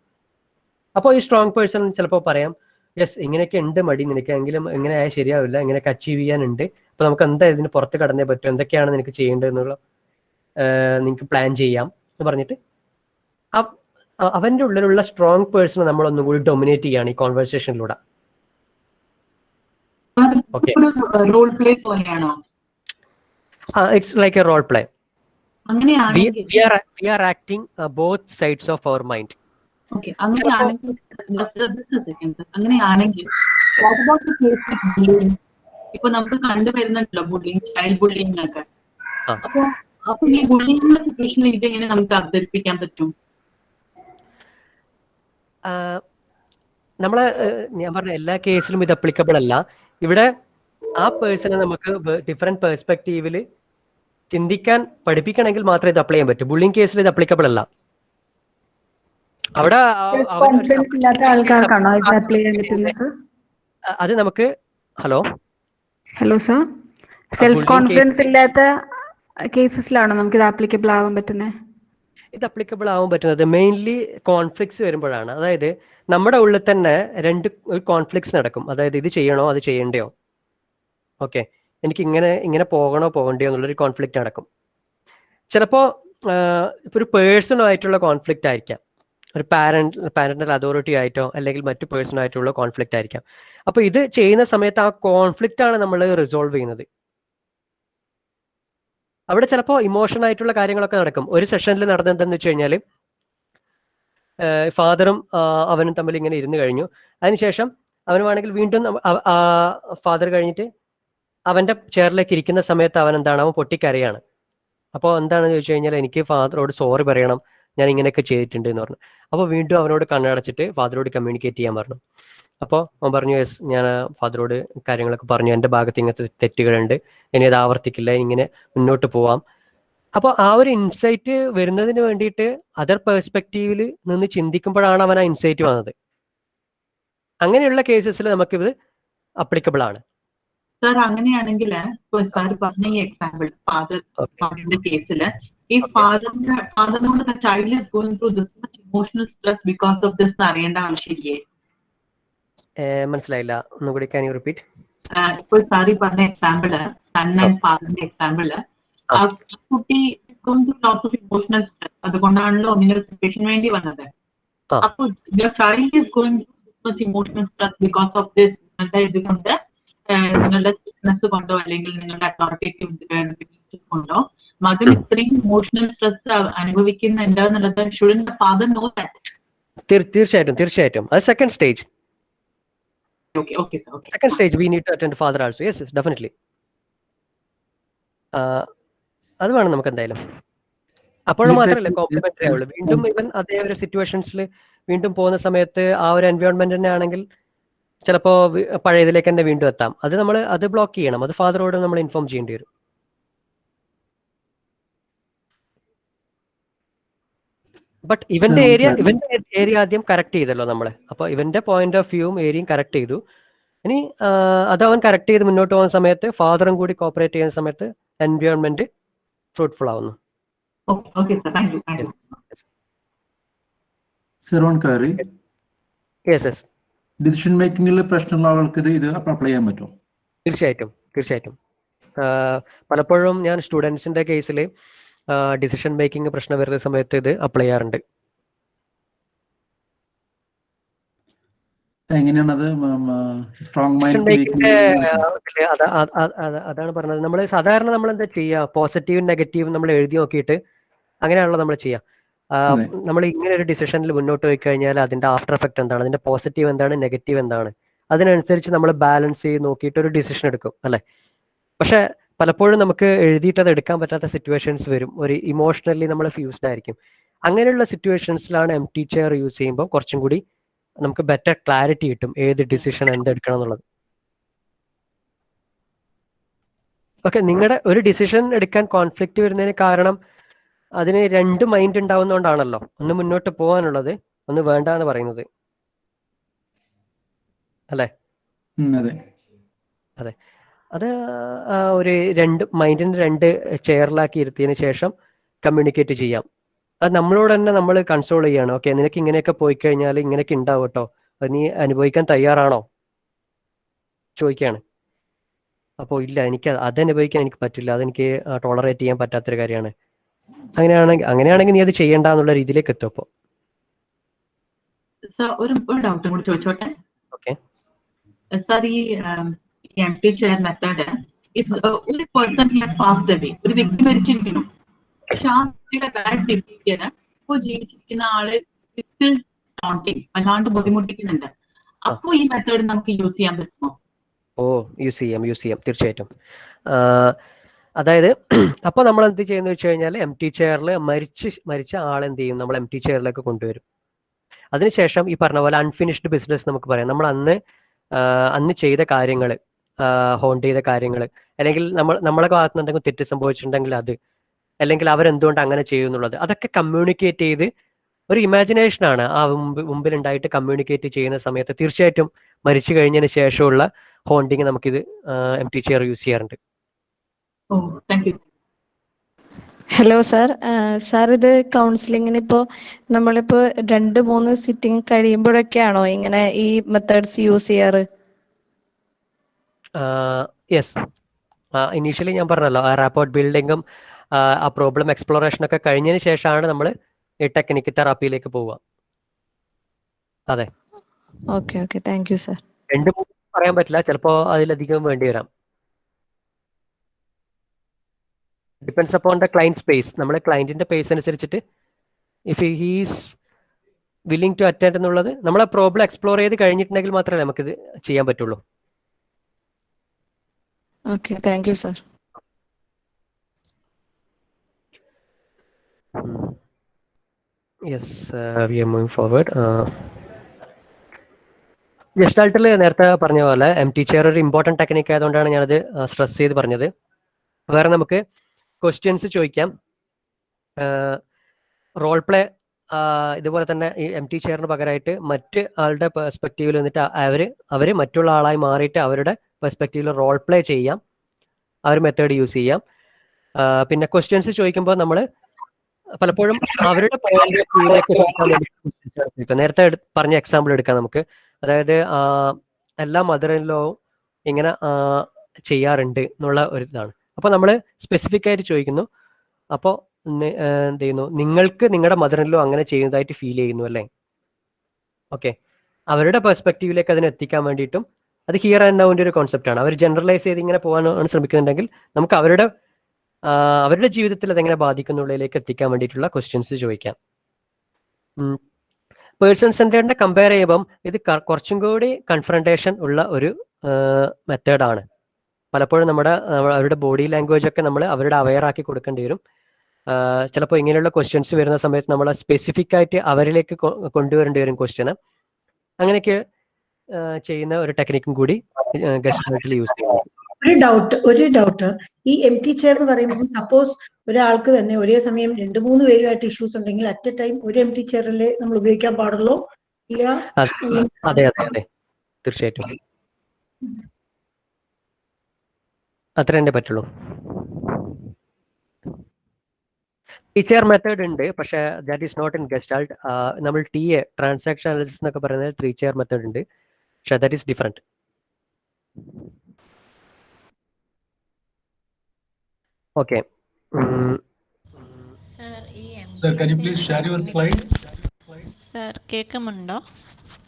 അപ്പോൾ ഈ സ്ട്രോങ് പേഴ്സൺ ചിലപ്പോൾ പറയാം യെസ് ഇങ്ങനെയൊക്കെ ഉണ്ട് മടി നിനക്ക് എങ്കിലും ഇങ്ങനെ ആയാൽ ശരിയാവില്ല ഇങ്ങനെയൊക്കെ അച്ചീവ് ചെയ്യാനുണ്ട്. അപ്പോൾ നമുക്ക് എന്താ ഇതിന് പുറത്ത് കടന്നേ പറ്റും? എന്തൊക്കെയാണ് നിനക്ക് ചെയ്യേണ്ടത് എന്നുള്ള നിങ്ങൾക്ക് പ്ലാൻ ചെയ്യാം എന്ന് പറഞ്ഞിട്ട് അവന്റെ ഉള്ളിലുള്ള സ്ട്രോങ് പേഴ്സണെ നമ്മൾ ഒന്നുകൂടി ഡൊമിനേറ്റ് ചെയ്യാണ് ഈ കോൺവെർസേഷനിലൂടെ it's like a role play we are acting both sides of our mind okay അങ്ങനെയാണെങ്കിൽ a second, sir. അങ്ങനെയാണെങ്കിൽ? ഇപ്പൊ നമുക്ക് കണ്ടുവരുന്നുണ്ടല്ലോ ബുള്ളിങ് ചൈൽഡ് ബുള്ളിങ് ഒക്കെ. അപ്പൊ അപ്പൊ ഈ ബുള്ളിങ്ങിന്റെ സിറ്റുവേഷനിൽ ഇത് എങ്ങനെ നമുക്ക് അവതരിപ്പിക്കാൻ പറ്റും? നമ്മളെ ഞാൻ പറഞ്ഞ എല്ലാ കേസിലും ഇത് അപ്ലിക്കബിൾ അല്ല. ഇവിടെ ആ പേഴ്സണെ നമുക്ക് ഡിഫറെന്റ് പെർസ്പെക്റ്റീവിൽ ചിന്തിക്കാൻ പഠിപ്പിക്കണമെങ്കിൽ മാത്രമേ ഇത് അപ്ലൈ ചെയ്യാൻ പറ്റൂ. ബുള്ളിങ് കേസിൽ ഇത് അപ്ലിക്കബിൾ അല്ല അവിടെ ആ- അവന് ഒരു കോൺഫിഡൻസ് ഇല്ലാത്ത ആൾക്കാർക്കാണോ ഇത് അപ്ലൈ ചെയ്യാൻ പറ്റുന്നത് സർ അ- അത് നമുക്ക് hello? Hello sir self confidence ഇല്ലാത്ത കേസസിലാണോ നമുക്ക് ഇത് ആപ്ലിക്കബിൾ ആവാൻ പറ്റുന്നത്? ഇത് അപ്ലിക്കബിൾ ആവാൻ പറ്റുന്നത് മെയിൻലി കോൺഫ്ലിക്ട്സ് വരുമ്പോഴാണ്. അതായത് നമ്മുടെ ഉള്ളിൽ തന്നെ രണ്ട് കോൺഫ്ലിക്ട്സ് നടക്കും. അതായത് ഇത് ചെയ്യണോ അത് ചെയ്യണ്ടയോ? ഓക്കെ എനിക്ക് ഇങ്ങനെ ഇങ്ങനെ പോകണോ പോകണ്ടയോ എന്നുള്ളൊരു കോൺഫ്ലിക്റ്റ് നടക്കും. ചിലപ്പോൾ ഇപ്പോൾ ഒരു പേഴ്സണൽ ആയിട്ടുള്ള കോൺഫ്ലിക്റ്റ് ആയിരിക്കാം. ഒരു പാരന്റ് പാരന്റൽ അതോറിറ്റി ആയിട്ടോ അല്ലെങ്കിൽ മറ്റു പേഴ്സൺ ആയിട്ടുള്ള കോൺഫ്ലിക്റ്റ് ആയിരിക്കാം. അപ്പോൾ ഇത് ചെയ്യുന്ന സമയത്ത് ആ കോൺഫ്ലിക്റ്റ് ആണ് നമ്മൾ റിസോൾവ് ചെയ്യുന്നത്. അവിടെ ചിലപ്പോൾ ഇമോഷൻ ആയിട്ടുള്ള കാര്യങ്ങളൊക്കെ നടക്കും. ഒരു സെഷനിൽ നടന്നെന്തെന്ന് വെച്ച് കഴിഞ്ഞാൽ ഫാദറും അവനും തമ്മിൽ ഇങ്ങനെ ഇരുന്ന് കഴിഞ്ഞു. അതിനുശേഷം അവന് വേണമെങ്കിൽ വീണ്ടും ഫാദർ കഴിഞ്ഞിട്ട് അവന്റെ ചെയറിലേക്ക് ഇരിക്കുന്ന സമയത്ത് അവൻ എന്താണ്? അവൻ പൊട്ടിക്കരയാണ്. അപ്പോൾ എന്താണെന്ന് ചോദിച്ചു കഴിഞ്ഞാൽ എനിക്ക് ഫാദറോട് സോറി പറയണം. ഞാൻ ഇങ്ങനെയൊക്കെ ചെയ്തിട്ടുണ്ട് എന്ന് പറഞ്ഞു. അപ്പോൾ വീണ്ടും അവനോട് കണ്ണടച്ചിട്ട് ഫാദറോട് കമ്മ്യൂണിക്കേറ്റ് ചെയ്യാൻ പറഞ്ഞു. അപ്പോൾ അവൻ പറഞ്ഞു യെസ് ഞാൻ ഫാദറോട് കാര്യങ്ങളൊക്കെ പറഞ്ഞു. എന്റെ ഭാഗത്ത് ഇങ്ങനത്തെ തെറ്റുകളുണ്ട്. ഇനി അത് ആവർത്തിക്കില്ല. ഇങ്ങനെ മുന്നോട്ട് പോവാം. അപ്പോൾ ആ ഒരു ഇൻസൈറ്റ് വരുന്നതിന് വേണ്ടിയിട്ട് അതർ പെർസ്പെക്റ്റീവിൽ നിന്ന് ചിന്തിക്കുമ്പോഴാണ് അവൻ ആ ഇൻസൈറ്റ് വന്നത്. അങ്ങനെയുള്ള കേസസിൽ നമുക്കിത് അപ്ലിക്കബിൾ ആണ്. സാർ അങ്ങനെയാണെങ്കിൽ സാർ പറഞ്ഞ ഈ എക്സാമ്പിൾ ഫാദർ ഫാദറിന്റെ ഈ ഫാദറിന്റെ ഫാദറിനോട് child is going through this much emotional stress because of this അറിയേണ്ട ആവശ്യമില്ലേ? മനസ്സിലായില്ല. ഒന്നുകൂടി ക്യാൻ യു റിപ്പീറ്റ് ഇപ്പോൾ സാറി പറഞ്ഞ എക്സാമ്പിൾ സൺ ആൻഡ് ഫാദറിന്റെ എക്സാമ്പിൾ കുട്ടി ലോട്ട്സ് ഓഫ് ഇമോഷണൽ സ്ട്രെസ് അതുകൊണ്ടാണല്ലോ ഇങ്ങനെ ഒരു സിറ്റുവേഷൻ വേണ്ടി വന്നത്. അപ്പോൾ child is going much emotional stress because of this നിങ്ങളുടെ ഇതുകൊണ്ട് കൊണ്ട് നിങ്ങളുടെ സ്ട്രിക്ട്നെസ് കൊണ്ടോ അല്ലെങ്കിൽ നിങ്ങളുടെ അതോറിറ്റേറ്റീവ് കൊണ്ടോ മകൻ ഇത്രയും ഇമോഷണൽ സ്ട്രെസ് അനുഭവിക്കുന്നുണ്ട് എന്നുള്ളത് ഷുഡൻ ഫാദർ നോ ദാറ്റ് തീർ- തീർച്ചയായിട്ടും തീർച്ചയായിട്ടും. അത് second stage okay okay sir okay second stage we need to attend father also yes definitely അത് വേണം നമുക്ക് എന്തായാലും. അപ്പോഴും മാത്രമല്ല കോംപ്ലിമെന്ററി ആവുള്ളൂ. വീണ്ടും ഇവൻ അതേ ഒരു സിറ്റുവേഷൻസിൽ വീണ്ടും പോകുന്ന സമയത്ത് ആ ഒരു എൻവയോൺമെന്റ് തന്നെ ആണെങ്കിൽ ചിലപ്പോ വി- പഴയതിലേക്ക് തന്നെ വീണ്ടും എത്താം. അത് നമ്മൾ അത് ബ്ലോക്ക് ചെയ്യണം. അത് ഫാദറോട് നമ്മൾ ഇൻഫോം ചെയ്യേണ്ടി വരും. ബട്ട് ഇവന്റെ ഏരിയ ഇവന്റെ ഏരിയ ആദ്യം കറക്റ്റ് ചെയ്തല്ലോ നമ്മൾ. അപ്പൊ ഇവന്റെ പോയിന്റ് ഓഫ് വ്യൂവും ഏരിയയും കറക്റ്റ് ചെയ്തു. ഇനി അത് അവൻ കറക്റ്റ് ചെയ്ത് മുന്നോട്ട് പോകുന്ന സമയത്ത് ഫാദറും കൂടി കോപ്പറേറ്റ് ചെയ്യുന്ന സമയത്ത് എൻവയോൺമെന്റ് ഫ്രൂട്ട്ഫുൾ ആവുന്നു. ഡിസിഷൻ മേക്കിംഗിലെ പ്രശ്നമുള്ള ആൾക്ക് ഇത് ഇത് അപ്ലൈ ചെയ്യാൻ പറ്റുമോ? തീർച്ചയായിട്ടും. തീർച്ചയായിട്ടും. പലപ്പോഴും ഞാൻ സ്റ്റുഡൻസിന്റെ കേസിൽ ഡിസിഷൻ മേക്കിംഗ് പ്രശ്നം വരുന്ന സമയത്ത് ഇത് അപ്ലൈ ചെയ്യാറുണ്ട്. എങ്ങനെയാണത്? സ്ട്രോങ് മൈൻഡ് അതാണ് പറഞ്ഞത്. നമ്മൾ സാധാരണ നമ്മൾ എന്താ ചെയ്യുക പോസിറ്റീവും നെഗറ്റീവും നമ്മൾ എഴുതി നോക്കിയിട്ട് അങ്ങനെയാണല്ലോ നമ്മൾ ചെയ്യുക നമ്മൾ ഇങ്ങനെ ഒരു ഡിസിഷനിൽ മുന്നോട്ട് പോയി കഴിഞ്ഞാൽ അതിന്റെ ആഫ്റ്റർ എഫക്ട് എന്താണ്? അതിന്റെ പോസിറ്റീവ് എന്താണ്? നെഗറ്റീവ് എന്താണ്? അതിനനുസരിച്ച് നമ്മൾ ബാലൻസ് ചെയ്ത് നോക്കിയിട്ട് ഒരു ഡിസിഷൻ എടുക്കും അല്ലെ? പക്ഷെ പലപ്പോഴും നമുക്ക് എഴുതിയിട്ട് അത് എടുക്കാൻ പറ്റാത്ത സിറ്റുവേഷൻസ് വരും. ഒരു ഇമോഷണലി നമ്മൾ ഫ്യൂസ്ഡ് ആയിരിക്കും. അങ്ങനെയുള്ള സിറ്റുവേഷൻസിലാണ് എം ടി ചെയർ യൂസ് ചെയ്യുമ്പോൾ കുറച്ചും കൂടി നമുക്ക് ബെറ്റർ ക്ലാരിറ്റി കിട്ടും. ഏത് ഡിസിഷൻ എന്തെടുക്കണം എന്നുള്ളത്. ഓക്കെ നിങ്ങളുടെ ഒരു ഡിസിഷൻ എടുക്കാൻ കോൺഫ്ലിക്റ്റ് വരുന്നതിന് കാരണം അതിന് രണ്ട് മൈൻഡ് ഉണ്ടാവുന്നതുകൊണ്ടാണല്ലോ ഒന്ന് മുന്നോട്ട് പോകാനുള്ളത് ഒന്ന് വേണ്ട എന്ന് പറയുന്നത്. അല്ലേ? അതെ. അതെ ഒരു രണ്ട് മൈൻഡിന് രണ്ട് ചെയറിലാക്കി ഇരുത്തിയതിന് ശേഷം കമ്മ്യൂണിക്കേറ്റ് ചെയ്യാം. അത് നമ്മളോട് തന്നെ നമ്മൾ കൺസോൾ ചെയ്യാണ്. ഓക്കെ നിനക്ക് ഇങ്ങനെയൊക്കെ പോയി കഴിഞ്ഞാൽ ഇങ്ങനെയൊക്കെ ഉണ്ടാവും കേട്ടോ. അത് നീ അനുഭവിക്കാൻ തയ്യാറാണോ? ചോദിക്കുകയാണ് അപ്പോൾ ഇല്ല എനിക്ക് അത് അനുഭവിക്കാൻ എനിക്ക് പറ്റില്ല. അതെനിക്ക് ടോളറേറ്റ് ചെയ്യാൻ പറ്റാത്തൊരു കാര്യമാണ്. അങ്ങനെയാണെങ്കിൽ അങ്ങനെയാണെങ്കിൽ നീ അത് ചെയ്യണ്ട എന്നുള്ള രീതിയിലേക്ക് എത്തും അപ്പോൾ ഒരു ഡൗട്ടും കൂടി ചോദിച്ചോട്ടെ? ഓക്കെ സർ ഈ M T chair method if ഒരു പേഴ്സൺ ഹാസ് പാസ്ഡ് അവേ ഒരു വ്യക്തി മരിച്ചിരിക്കുന്നു. പക്ഷെ ആ വ്യക്തിയുടെ ബാഡ് ബിഹേവിയർ ഇപ്പോൾ ജീവിച്ചിരിക്കുന്ന ആൾ സ്റ്റിൽ ടോണ്ടിങ് അല്ലാണ്ട് ബുദ്ധിമുട്ടിക്കുന്നുണ്ട്. അപ്പൊ ഈ മെത്തേഡ് നമുക്ക് യൂസ് ചെയ്യാൻ പറ്റുമോ? ഓ യൂസ് ചെയ്യാം യൂസ് ചെയ്യാം. തീർച്ചയായിട്ടും. അതായത് അപ്പൊ നമ്മൾ എന്ത് ചെയ്യുന്ന വെച്ച് കഴിഞ്ഞാൽ എം ടി ചെയറിൽ മരിച്ച് മരിച്ച ആൾ എന്ത് ചെയ്യും? നമ്മൾ എം ടി ചെയറിലേക്ക് കൊണ്ടുവരും. അതിനുശേഷം ഈ പറഞ്ഞ പോലെ അൺഫിനിഷ്ഡ് ബിസിനസ് നമുക്ക് പറയാം. നമ്മൾ അന്ന് അന്ന് ചെയ്ത കാര്യങ്ങൾ ഹോണ്ട് ചെയ്ത കാര്യങ്ങൾ അല്ലെങ്കിൽ നമ്മൾ നമ്മളെ ഭാഗത്ത് നിന്ന് എന്തെങ്കിലും തെറ്റ് സംഭവിച്ചിട്ടുണ്ടെങ്കിൽ അത്. അല്ലെങ്കിൽ അവരെന്തുകൊണ്ട് അങ്ങനെ ചെയ്യുന്നുള്ളത് അതൊക്കെ കമ്മ്യൂണിക്കേറ്റ് ചെയ്ത് ഒരു ഇമാജിനേഷൻ ആണ്. ആ മുമ്പ് മുമ്പിലുണ്ടായിട്ട് കമ്മ്യൂണിക്കേറ്റ് ചെയ്യുന്ന സമയത്ത് തീർച്ചയായിട്ടും മരിച്ചു കഴിഞ്ഞതിന് ശേഷമുള്ള ഹോണ്ടിങ് നമുക്കിത് എം ടി ചെയർ യൂസ് ചെയ്യാറുണ്ട്. ഹലോ സാർ സാർ ഇത് കൗൺസിലിങ്ങിന് ഇപ്പോൾ നമ്മളിപ്പോൾ രണ്ട് മൂന്ന് സിറ്റിംഗ് കഴിയുമ്പോഴൊക്കെയാണോ ഇങ്ങനെ ഈ മെത്തേഡ്സ് യൂസ് ചെയ്യാറ്? യെസ് ഇനീഷ്യലി ഞാൻ പറഞ്ഞല്ലോ ആ റാപ്പോർട്ട് ബിൽഡിങ്ങും ആ പ്രോബ്ലം എക്സ്പ്ലോറേഷൻ ഒക്കെ കഴിഞ്ഞതിന് ശേഷമാണ് നമ്മൾ ഈ ടെക്നിക്ക് തെറാപ്പിയിലേക്ക് പോവുക. അതെ. Okay okay thank you sir രണ്ട് മൂന്ന് പറയാൻ പറ്റില്ല ചിലപ്പോൾ അതിലധികം വേണ്ടി വരാം. Depends upon the client space നമ്മൾ ക്ലൈന്റിന്റെ പേസ് അനുസരിച്ചിട്ട് if he's willing to attend എന്നുള്ളത് നമ്മൾ ആ പ്രോബ്ലം എക്സ്പ്ലോർ ചെയ്ത് കഴിഞ്ഞിട്ടുണ്ടെങ്കിൽ മാത്രമേ നമുക്കിത് ചെയ്യാൻ പറ്റുള്ളൂ. Okay thank you sir. Yes we are moving forward ജസ്റ്റാൾട്ടിൽ നേരത്തെ പറഞ്ഞ പോലെ എം ടി ചെയർ ഒരു ഇമ്പോർട്ടന്റ് ടെക്നിക്ക് ആയതുകൊണ്ടാണ് ഞാനത് സ്ട്രെസ് ചെയ്ത് പറഞ്ഞത്. വേറെ നമുക്ക് ക്വസ്റ്റ്യൻസ് ചോദിക്കാം. റോൾ പ്ലേ ഇതുപോലെ തന്നെ ഈ എം ടി ചെയറിന് പകരമായിട്ട് മറ്റ് ആളുടെ പെർസ്പെക്റ്റീവിൽ നിന്നിട്ട് അവർ അവർ മറ്റുള്ള ആളായി മാറിയിട്ട് അവരുടെ പെർസ്പെക്റ്റീവിൽ റോൾ പ്ലേ ചെയ്യാം. ആ ഒരു മെത്തേഡ് യൂസ് ചെയ്യാം. പിന്നെ ക്വസ്റ്റ്യൻസ് ചോദിക്കുമ്പോൾ നമ്മൾ പലപ്പോഴും അവരുടെ. നേരത്തെ പറഞ്ഞ എക്സാമ്പിൾ എടുക്കാം നമുക്ക്. അതായത് എല്ലാ മദർ ഇൻ ലോ ഇങ്ങനെ ചെയ്യാറുണ്ട് എന്നുള്ള ഒരു ഇതാണ്. അപ്പോൾ നമ്മൾ സ്പെസിഫിക് ആയിട്ട് ചോദിക്കുന്നു. അപ്പോൾ എന്ത് ചെയ്യുന്നു? നിങ്ങൾക്ക് നിങ്ങളുടെ മദറിലോ അങ്ങനെ ചെയ്യുന്നതായിട്ട് ഫീൽ ചെയ്യുന്നു അല്ലേ? ഓക്കെ അവരുടെ പെർസ്പെക്റ്റീവിലേക്ക് അതിനെ എത്തിക്കാൻ വേണ്ടിയിട്ടും അത് ഹിയർ ആൻഡ് നൗവിന്റെ ഒരു ആണ്. അവർ ജനറലൈസ് ചെയ്ത് ഇങ്ങനെ പോകാനാണ് ശ്രമിക്കുന്നുണ്ടെങ്കിൽ നമുക്ക് അവരുടെ അവരുടെ ജീവിതത്തിൽ അതെങ്ങനെ ബാധിക്കുന്നുള്ളതിലേക്ക് എത്തിക്കാൻ വേണ്ടിയിട്ടുള്ള ക്വസ്റ്റ്യൻസ് ചോദിക്കാം. പേഴ്സൺ സെന്റേഡിനെ കമ്പയർ ചെയ്യുമ്പം ഇത് കുറച്ചും കൂടി കൺഫ്രണ്ടേഷൻ ഉള്ള ഒരു മെത്തേഡാണ് പലപ്പോഴും നമ്മുടെ അവരുടെ ബോഡി ലാംഗ്വേജ് ഒക്കെ നമ്മൾ അവരുടെ അവെയർ ആക്കി കൊടുക്കേണ്ടി വരും. ചിലപ്പോൾ ഇങ്ങനെയുള്ള ക്വസ്റ്റ്യൻസ് വരുന്ന സമയത്ത് നമ്മൾ സ്പെസിഫിക് ആയിട്ട് അവരിലേക്ക് കൊണ്ടുവരേണ്ടി വരും ക്വസ്റ്റ്യന് അങ്ങനെയൊക്കെ ചെയ്യുന്ന ഒരു ടെക്നിക്കും കൂടി ഗസ്റ്റ് യൂസ് ചെയ്യുന്നത് ഒരു ഡൗട്ട് ഒരു ഡൗട്ട് ഈ എം ടി ചെയർ എന്ന് പറയുമ്പോൾ സപ്പോസ് ഒരാൾക്ക് തന്നെ ഒരേ സമയം രണ്ട് മൂന്ന് പേരുമായിട്ട് ഇഷ്യൂസ് ഉണ്ടെങ്കിൽ അറ്റ് എ ടൈം ഒരു എം ടി ചെയറിലെ നമ്മൾ ഉപയോഗിക്കാൻ പാടുള്ളൂ? ഇല്ല? അതെ അതെ അതെ തീർച്ചയായിട്ടും. അത്ര തന്നെ പറ്റുള്ളൂ. ടീച്ചർ മെത്തേഡ് ഉണ്ട് പക്ഷേ that is not in gestalt നമ്മൾ ടി എ ട്രാൻസാക്ഷൻ അനാലിസിസ് എന്നൊക്കെ പറയുന്നത് ത്രീ ചെയർ മെത്തേഡ് ഉണ്ട്. ഈസ് ഡിഫറെന്റ് ഓക്കെ സർ ഈ M Sir, can you please share your slide? Sir കേൾക്കുന്നുണ്ടോ?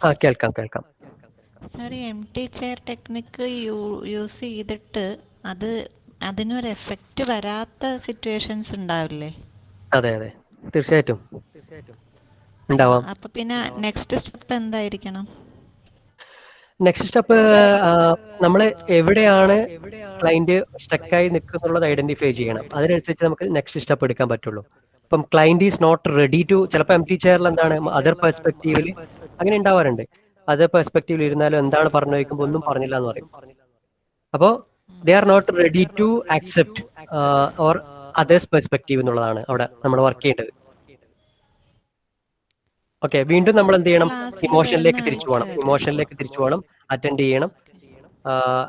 ആ കേൾക്കാം കേൾക്കാം. സർ ഈ M T chair technique use ചെയ്തിട്ട് അത് അതിനൊരു എഫക്റ്റ് വരാത്ത സിറ്റുവേഷൻസ് ഉണ്ടാവില്ലേ? അതെ അതെ. തീർച്ചയായിട്ടും. ഉണ്ടാവാം. അപ്പൊ പിന്നെ നെക്സ്റ്റ് സ്റ്റെപ്പ് എന്തായിരിക്കണം? നെക്സ്റ്റ് സ്റ്റെപ്പ് നമ്മൾ എവിടെയാണ് ക്ലൈന്റ് സ്റ്റക്കായി നിൽക്കുന്നുള്ളത് ഐഡന്റിഫൈ ചെയ്യണം. അതിനനുസരിച്ച് നമുക്ക് നെക്സ്റ്റ് സ്റ്റെപ്പ് എടുക്കാൻ പറ്റുള്ളൂ. ഇപ്പം client is not ready to ചിലപ്പോൾ എം ടി ചെയറിൽ എന്താണ് അതർ പെർസ്പെക്റ്റീവിൽ അങ്ങനെ ഉണ്ടാവാറുണ്ട്. അതർ പെർസ്പെക്റ്റീവിൽ ഇരുന്നാലും എന്താണ് പറഞ്ഞു വയ്ക്കുമ്പോൾ ഒന്നും പറഞ്ഞില്ല എന്ന് പറയും അപ്പോൾ they are not ready to accept or others perspective എന്നുള്ളതാണ് അവിടെ നമ്മൾ വർക്ക് ചെയ്യേണ്ടത്. ഓക്കെ വീണ്ടും നമ്മൾ എന്ത് ചെയ്യണം ഇമോഷനിലേക്ക് തിരിച്ചു പോകണം ഇമോഷനിലേക്ക് തിരിച്ചു പോകണം അറ്റൻഡ് ചെയ്യണം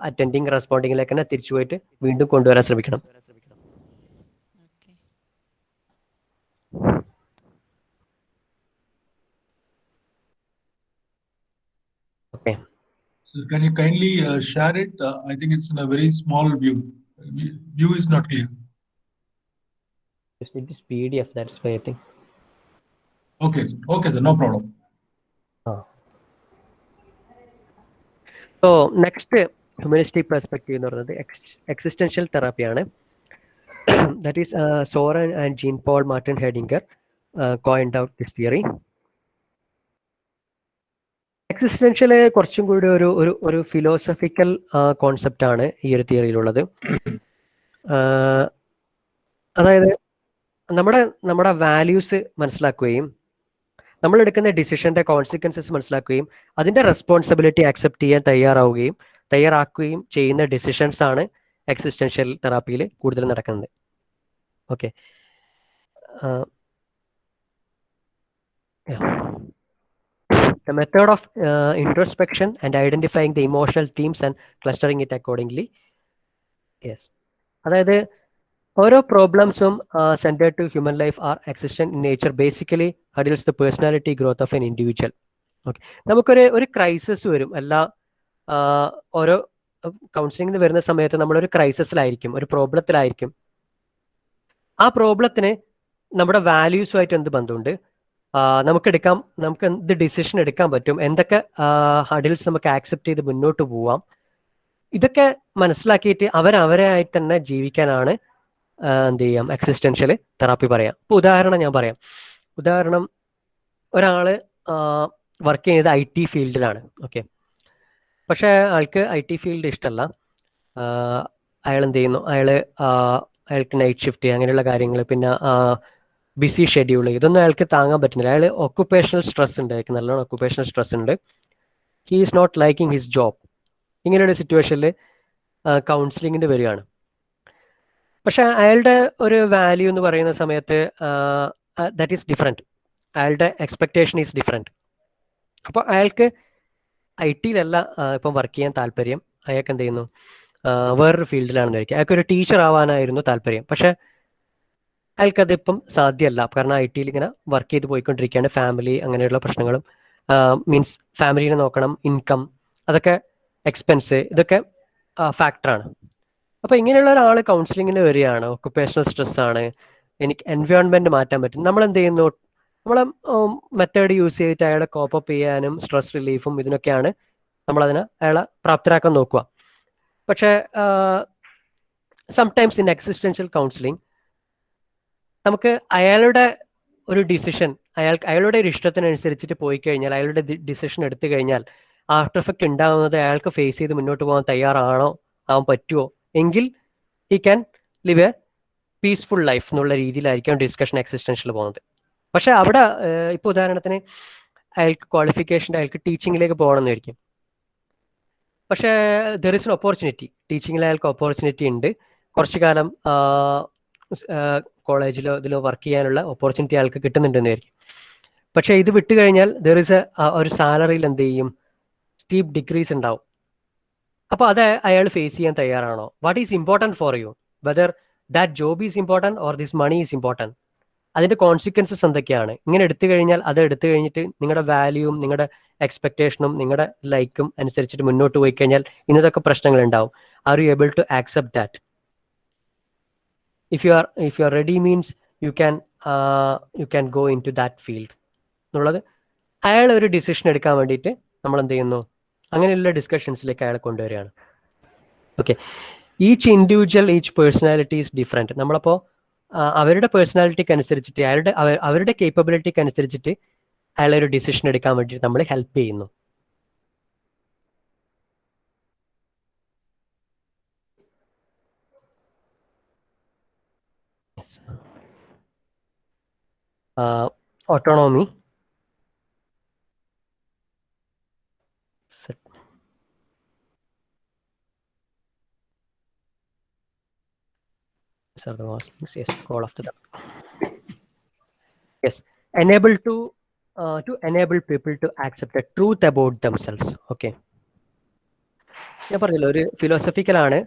അറ്റൻഡിങ് റെസ്പോണ്ടിങ്ങിലേക്ക് തന്നെ തിരിച്ചു പോയിട്ട് വീണ്ടും കൊണ്ടുവരാൻ ശ്രമിക്കണം okay Sir, can you kindly uh, share it? Uh, I think it's in a very small view. View is not clear. Just need this PDF, that's why I think. Okay, okay okay, sir. No problem. So next humanistic perspective എന്ന് പറയുന്നത് existential തെറാപ്പിയാണ് that is Soren and Jean Paul Martin Heidegger coined out this theory existential കുറച്ചും കൂടി ഒരു ഒരു ഒരു philosophical concept ആണ് ഈ ഒരു തിയറിയിലുള്ളത് അതായത് നമ്മുടെ നമ്മുടെ വാല്യൂസ് മനസ്സിലാക്കുകയും നമ്മൾ എടുക്കുന്ന ഡിസിഷന്റെ കോൺസിക്വൻസസ് മനസ്സിലാക്കുകയും അതിന്റെ റെസ്പോൺസിബിലിറ്റി അക്സെപ്റ്റ് ചെയ്യാൻ തയ്യാറാവുകയും തയ്യാറാക്കുകയും ചെയ്യുന്ന ഡിസിഷൻസ് ആണ് എക്സിസ്റ്റൻഷ്യൽ തെറാപ്പിയിൽ കൂടുതൽ നടക്കുന്നത്. Okay The method of introspection and and identifying the emotional and and it accordingly yes. അതായത് ഓരോ പ്രോബ്ലംസും centred to human life are existential in nature basically hurdles the personality growth of an individual okay നമുക്കൊരു ഒരു crisis വരും. എല്ലാ ഓരോ കൗൺസിലിംഗിന് വരുന്ന സമയത്ത് നമ്മളൊരു ക്രൈസിസിലായിരിക്കും ഒരു പ്രോബ്ലത്തിലായിരിക്കും ആ പ്രോബ്ലത്തിന് നമ്മുടെ വാല്യൂസുമായിട്ട് എന്ത് ബന്ധമുണ്ട്? നമുക്ക് എടുക്കാം നമുക്ക് എന്ത് ഡിസിഷൻ എടുക്കാൻ പറ്റും? എന്തൊക്കെ ഹഡിൽസ് നമുക്ക് ആക്സെപ്റ്റ് ചെയ്ത് മുന്നോട്ട് പോവാം? ഇതൊക്കെ മനസ്സിലാക്കിയിട്ട് അവരവരായിട്ട് തന്നെ ജീവിക്കാനാണ് എന്ത് ചെയ്യാം? എക്സിസ്റ്റൻഷ്യൽ തെറാപ്പി പറയാം. ഇപ്പൊ ഉദാഹരണം ഞാൻ പറയാം. ഉദാഹരണം ഒരാൾ വർക്ക് ചെയ്യുന്നത് ഐ ടി ഫീൽഡിലാണ് ഓക്കെ പക്ഷെ ആൾക്ക് ഐ ടി ഫീൽഡ് ഇഷ്ടമല്ല അയാൾ എന്ത് ചെയ്യുന്നു? അയാൾ അയാൾക്ക് നൈറ്റ് ഷിഫ്റ്റ് അങ്ങനെയുള്ള കാര്യങ്ങൾ പിന്നെ ബിസി ഷെഡ്യൂൾ ഇതൊന്നും അയാൾക്ക് താങ്ങാൻ പറ്റുന്നില്ല. അയാൾ ഒക്കുപേഷണൽ സ്ട്രെസ് ഉണ്ട്. അയാൾക്ക് നല്ലോണം ഒക്കുപേഷണൽ സ്ട്രെസ് ഉണ്ട്. He is not liking his job ഇങ്ങനെയുള്ള സിറ്റുവേഷനിൽ കൗൺസിലിങ്ങിന് വരികയാണ്. പക്ഷെ അയാളുടെ ഒരു വാല്യൂ എന്ന് പറയുന്ന സമയത്ത് ദാറ്റ് ഈസ് ഡിഫറെന്റ് അയാളുടെ എക്സ്പെക്ടേഷൻ ഈസ് ഡിഫറെന്റ് അപ്പോൾ അയാൾക്ക് ഐ ടിയിലല്ല ഇപ്പം വർക്ക് ചെയ്യാൻ താല്പര്യം. അയാൾക്ക് എന്ത് ചെയ്യുന്നു? വേറൊരു ഫീൽഡിലാണെന്ന് വിചാരിക്കുക അയാൾക്ക് ഒരു ടീച്ചർ ആവാനായിരുന്നു താല്പര്യം. പക്ഷേ അയാൾക്കതിപ്പം സാധ്യമല്ല. കാരണം ഐ ടിയിൽ ഇങ്ങനെ വർക്ക് ചെയ്ത് പോയിക്കൊണ്ടിരിക്കുകയാണ്. ഫാമിലി അങ്ങനെയുള്ള പ്രശ്നങ്ങളും മീൻസ് ഫാമിലിനെ നോക്കണം ഇൻകം അതൊക്കെ എക്സ്പെൻസ് ഇതൊക്കെ ഫാക്ടറാണ് അപ്പോൾ ഇങ്ങനെയുള്ള ഒരാൾ കൗൺസിലിങ്ങിന് വരികയാണ്. ഒക്കുപേഷണൽ സ്ട്രെസ് ആണ്. എനിക്ക് എൻവയോൺമെന്റ് മാറ്റാൻ പറ്റും. നമ്മൾ എന്ത് ചെയ്യുന്നു നമ്മളെ മെത്തേഡ് യൂസ് ചെയ്തിട്ട് അയാളെ കോപ്പപ്പ് ചെയ്യാനും സ്ട്രെസ് റിലീഫും ഇതിനൊക്കെയാണ് നമ്മളതിനെ അയാളെ പ്രാപ്തരാക്കാൻ നോക്കുക. പക്ഷേ സംടൈംസ് ഇൻ എക്സിസ്റ്റൻഷ്യൽ കൗൺസിലിംഗ് നമുക്ക് അയാളുടെ ഒരു ഡിസിഷൻ അയാൾ അയാളുടെ ഒരു ഇഷ്ടത്തിനനുസരിച്ചിട്ട് പോയി കഴിഞ്ഞാൽ അയാളുടെ ഡിസിഷൻ എടുത്തു കഴിഞ്ഞാൽ ആഫ്റ്റർ എഫക്റ്റ് ഉണ്ടാകുന്നത് അയാൾക്ക് ഫേസ് ചെയ്ത് മുന്നോട്ട് പോകാൻ തയ്യാറാണോ? ആവാൻ പറ്റുമോ എങ്കിൽ he can live a peaceful life എന്നുള്ള രീതിയിലായിരിക്കും ഡിസ്കഷൻ എക്സിസ്റ്റൻഷ്യൽ പോകുന്നത്. പക്ഷെ അവിടെ ഇപ്പോൾ ഉദാഹരണത്തിന് അയാൾക്ക് ക്വാളിഫിക്കേഷൻ അയാൾക്ക് ടീച്ചിങ്ങിലേക്ക് പോകണമെന്നായിരിക്കും. പക്ഷെ ദർ ഇസ് എൻ ഓപ്പർച്യൂണിറ്റി ടീച്ചിങ്ങിൽ അയാൾക്ക് ഓപ്പർച്യൂണിറ്റി ഉണ്ട്. കുറച്ചു കാലം കോളേജിലോ ഇതിലോ വർക്ക് ചെയ്യാനുള്ള ഓപ്പർച്യൂണിറ്റി അയാൾക്ക് കിട്ടുന്നുണ്ടെന്നായിരിക്കും. പക്ഷേ ഇത് വിട്ടുകഴിഞ്ഞാൽ ദർ ഇസ് എ ഒരു സാലറിയിൽ എന്ത് ചെയ്യും? സ്റ്റീപ്പ് ഡിക്രീസ് ഉണ്ടാവും. അപ്പോൾ അത് അയാൾ ഫേസ് ചെയ്യാൻ തയ്യാറാണോ? What is important for you whether that job is important or this money is important അതിന്റെ കോൺസിക്വൻസസ് എന്തൊക്കെയാണ്? ഇങ്ങനെ എടുത്തു കഴിഞ്ഞാൽ അത് എടുത്തു കഴിഞ്ഞിട്ട് നിങ്ങളുടെ വാല്യൂവും നിങ്ങളുടെ എക്സ്പെക്ടേഷനും നിങ്ങളുടെ ലൈക്കും അനുസരിച്ചിട്ട് മുന്നോട്ട് പോയി കഴിഞ്ഞാൽ ഇന്നതൊക്കെ പ്രശ്നങ്ങൾ ഉണ്ടാവും are you able to accept that if you are if you are ready means you can you can go into that field എന്നുള്ളത് അയാൾ ഒരു ഡിസിഷൻ എടുക്കാൻ വേണ്ടിയിട്ട് നമ്മൾ എന്ത് ചെയ്യുന്നു? അങ്ങനെയുള്ള ഡിസ്കഷൻസിലേക്ക് അയാളെ കൊണ്ടുവരികയാണ്. Okay each individual each personality is different നമ്മളപ്പോൾ അവരുടെ പേഴ്സണാലിറ്റിക്ക് അനുസരിച്ചിട്ട് അയാളുടെ അവരുടെ കേപ്പബിലിറ്റിക്ക് അനുസരിച്ചിട്ട് അയാളെ ഒരു ഡിസിഷൻ എടുക്കാൻ വേണ്ടിയിട്ട് നമ്മൾ ഹെൽപ്പ് ചെയ്യുന്നു. Autonomy These are the most things. Yes, call after that. Yes, enable to uh, to enable people to accept the truth about themselves. Okay. ഞാൻ പറഞ്ഞല്ലോ ഒരു ഫിലോസഫിക്കലാണ്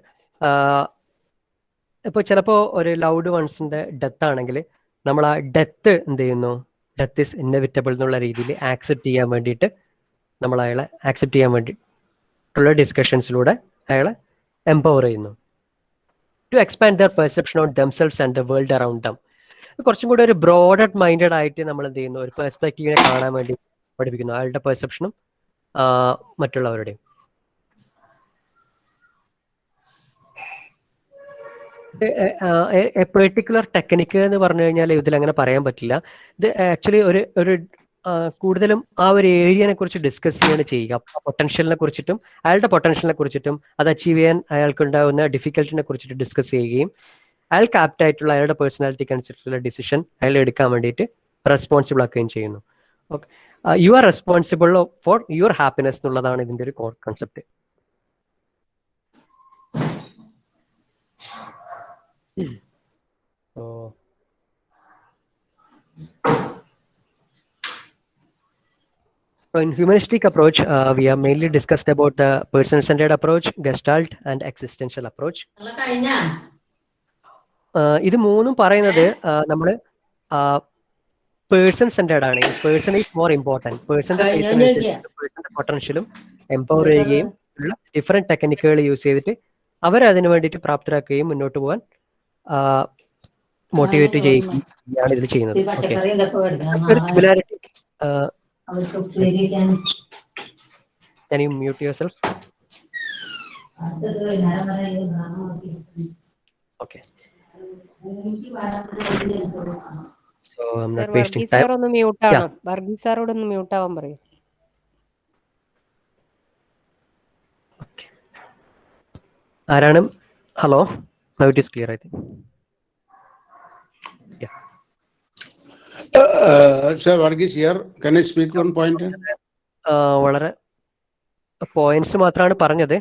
ഇപ്പോൾ ചിലപ്പോൾ ഒരു ലൗഡ് വൺസിന്റെ ഡെത്ത് ആണെങ്കിൽ നമ്മൾ ആ ഡെത്ത് എന്ത് ചെയ്യുന്നു ഡെത്ത് ഇസ് ഇന്നവിറ്റബിൾ എന്നുള്ള രീതിയിൽ ആക്സെപ്റ്റ് ചെയ്യാൻ വേണ്ടിയിട്ട് നമ്മൾ അയാളെ ആക്സെപ്റ്റ് ചെയ്യാൻ വേണ്ടിയിട്ടുള്ള ഡിസ്കഷൻസിലൂടെ അയാളെ എംപവർ ചെയ്യുന്നു to expand their perception on themselves and the world around them കുറച്ചും കൂടി ഒരു ബ്രോഡ് മൈൻഡഡ് ആയിട്ട് നമ്മൾ എന്ത് ചെയ്യുന്നു? ഒരു പെർസ്പെക്റ്റീവിനെ കാണാൻ വേണ്ടി പഠിപ്പിക്കുന്നു. അയാളുടെ പെർസെപ്ഷനും മറ്റുള്ളവരുടെയും. പെർട്ടിക്കുലർ ടെക്നിക്ക് എന്ന് പറഞ്ഞു കഴിഞ്ഞാൽ ഇതിൽ അങ്ങനെ പറയാൻ പറ്റില്ല. ഇത് ആക്ച്വലി ഒരു ഒരു കൂടുതലും ആ ഒരു ഏരിയനെ കുറിച്ച് ഡിസ്കസ് ചെയ്യാണ് ചെയ്യുക. പൊട്ടൻഷ്യലിനെ കുറിച്ചിട്ടും അയാളുടെ പൊട്ടൻഷ്യലിനെ കുറിച്ചിട്ടും അത് അച്ചീവ് ചെയ്യാൻ അയാൾക്ക് ഉണ്ടാകുന്ന ഡിഫിക്കൽട്ടിനെ കുറിച്ചിട്ട് ഡിസ്കസ് ചെയ്യുകയും അയാൾക്ക് ആപ്റ്റ് ആയിട്ടുള്ള അയാളുടെ പേഴ്സണാലിറ്റിക്ക് അനുസരിച്ചുള്ള ഡിസിഷൻ അയാൾ എടുക്കാൻ വേണ്ടിയിട്ട് റെസ്പോൺസിബിൾ ആക്കുകയും ചെയ്യുന്നു. Okay you are responsible for your happiness എന്നുള്ളതാണ് ഇതിന്റെ ഒരു core concept So, so in humanistic approach, uh, we have mainly discussed about the person-centered approach, Gestalt, and existential approach. ഇത് മൂന്നും പറയുന്നത് നമ്മൾ പേഴ്സൺ സെന്റേഡ് ആണ്. പേഴ്സൺ ഈസ് മോർ ഇമ്പോർട്ടന്റ് പേഴ്സന്റെ പേഴ്സന്റെ പൊട്ടൻഷ്യലും എംപവർ ചെയ്യുകയും ഉള്ള ഡിഫറെന്റ് ടെക്നിക്കുകൾ യൂസ് ചെയ്തിട്ട് അവരെ അതിനു വേണ്ടിയിട്ട് പ്രാപ്തരാക്കുകയും മുന്നോട്ട് പോകാൻ മോട്ടിവേറ്റ് ചെയ്യുകയാണ് ഇതിൽ ചെയ്യുന്നത്. Similarity Can you mute yourself? Okay. So I'm not wasting sir time. ഒന്ന് മ്യൂട്ട് ആണ് വർഗീസ് സാറോട് ഒന്ന് മ്യൂട്ട് ആവാൻ പറയൂ. ആരാണ്? Hello mic is clear I think Uh, sir, Varghese here. Can I speak one point? വളരെ പോയിന്റ്സ് മാത്രമാണ് പറഞ്ഞത്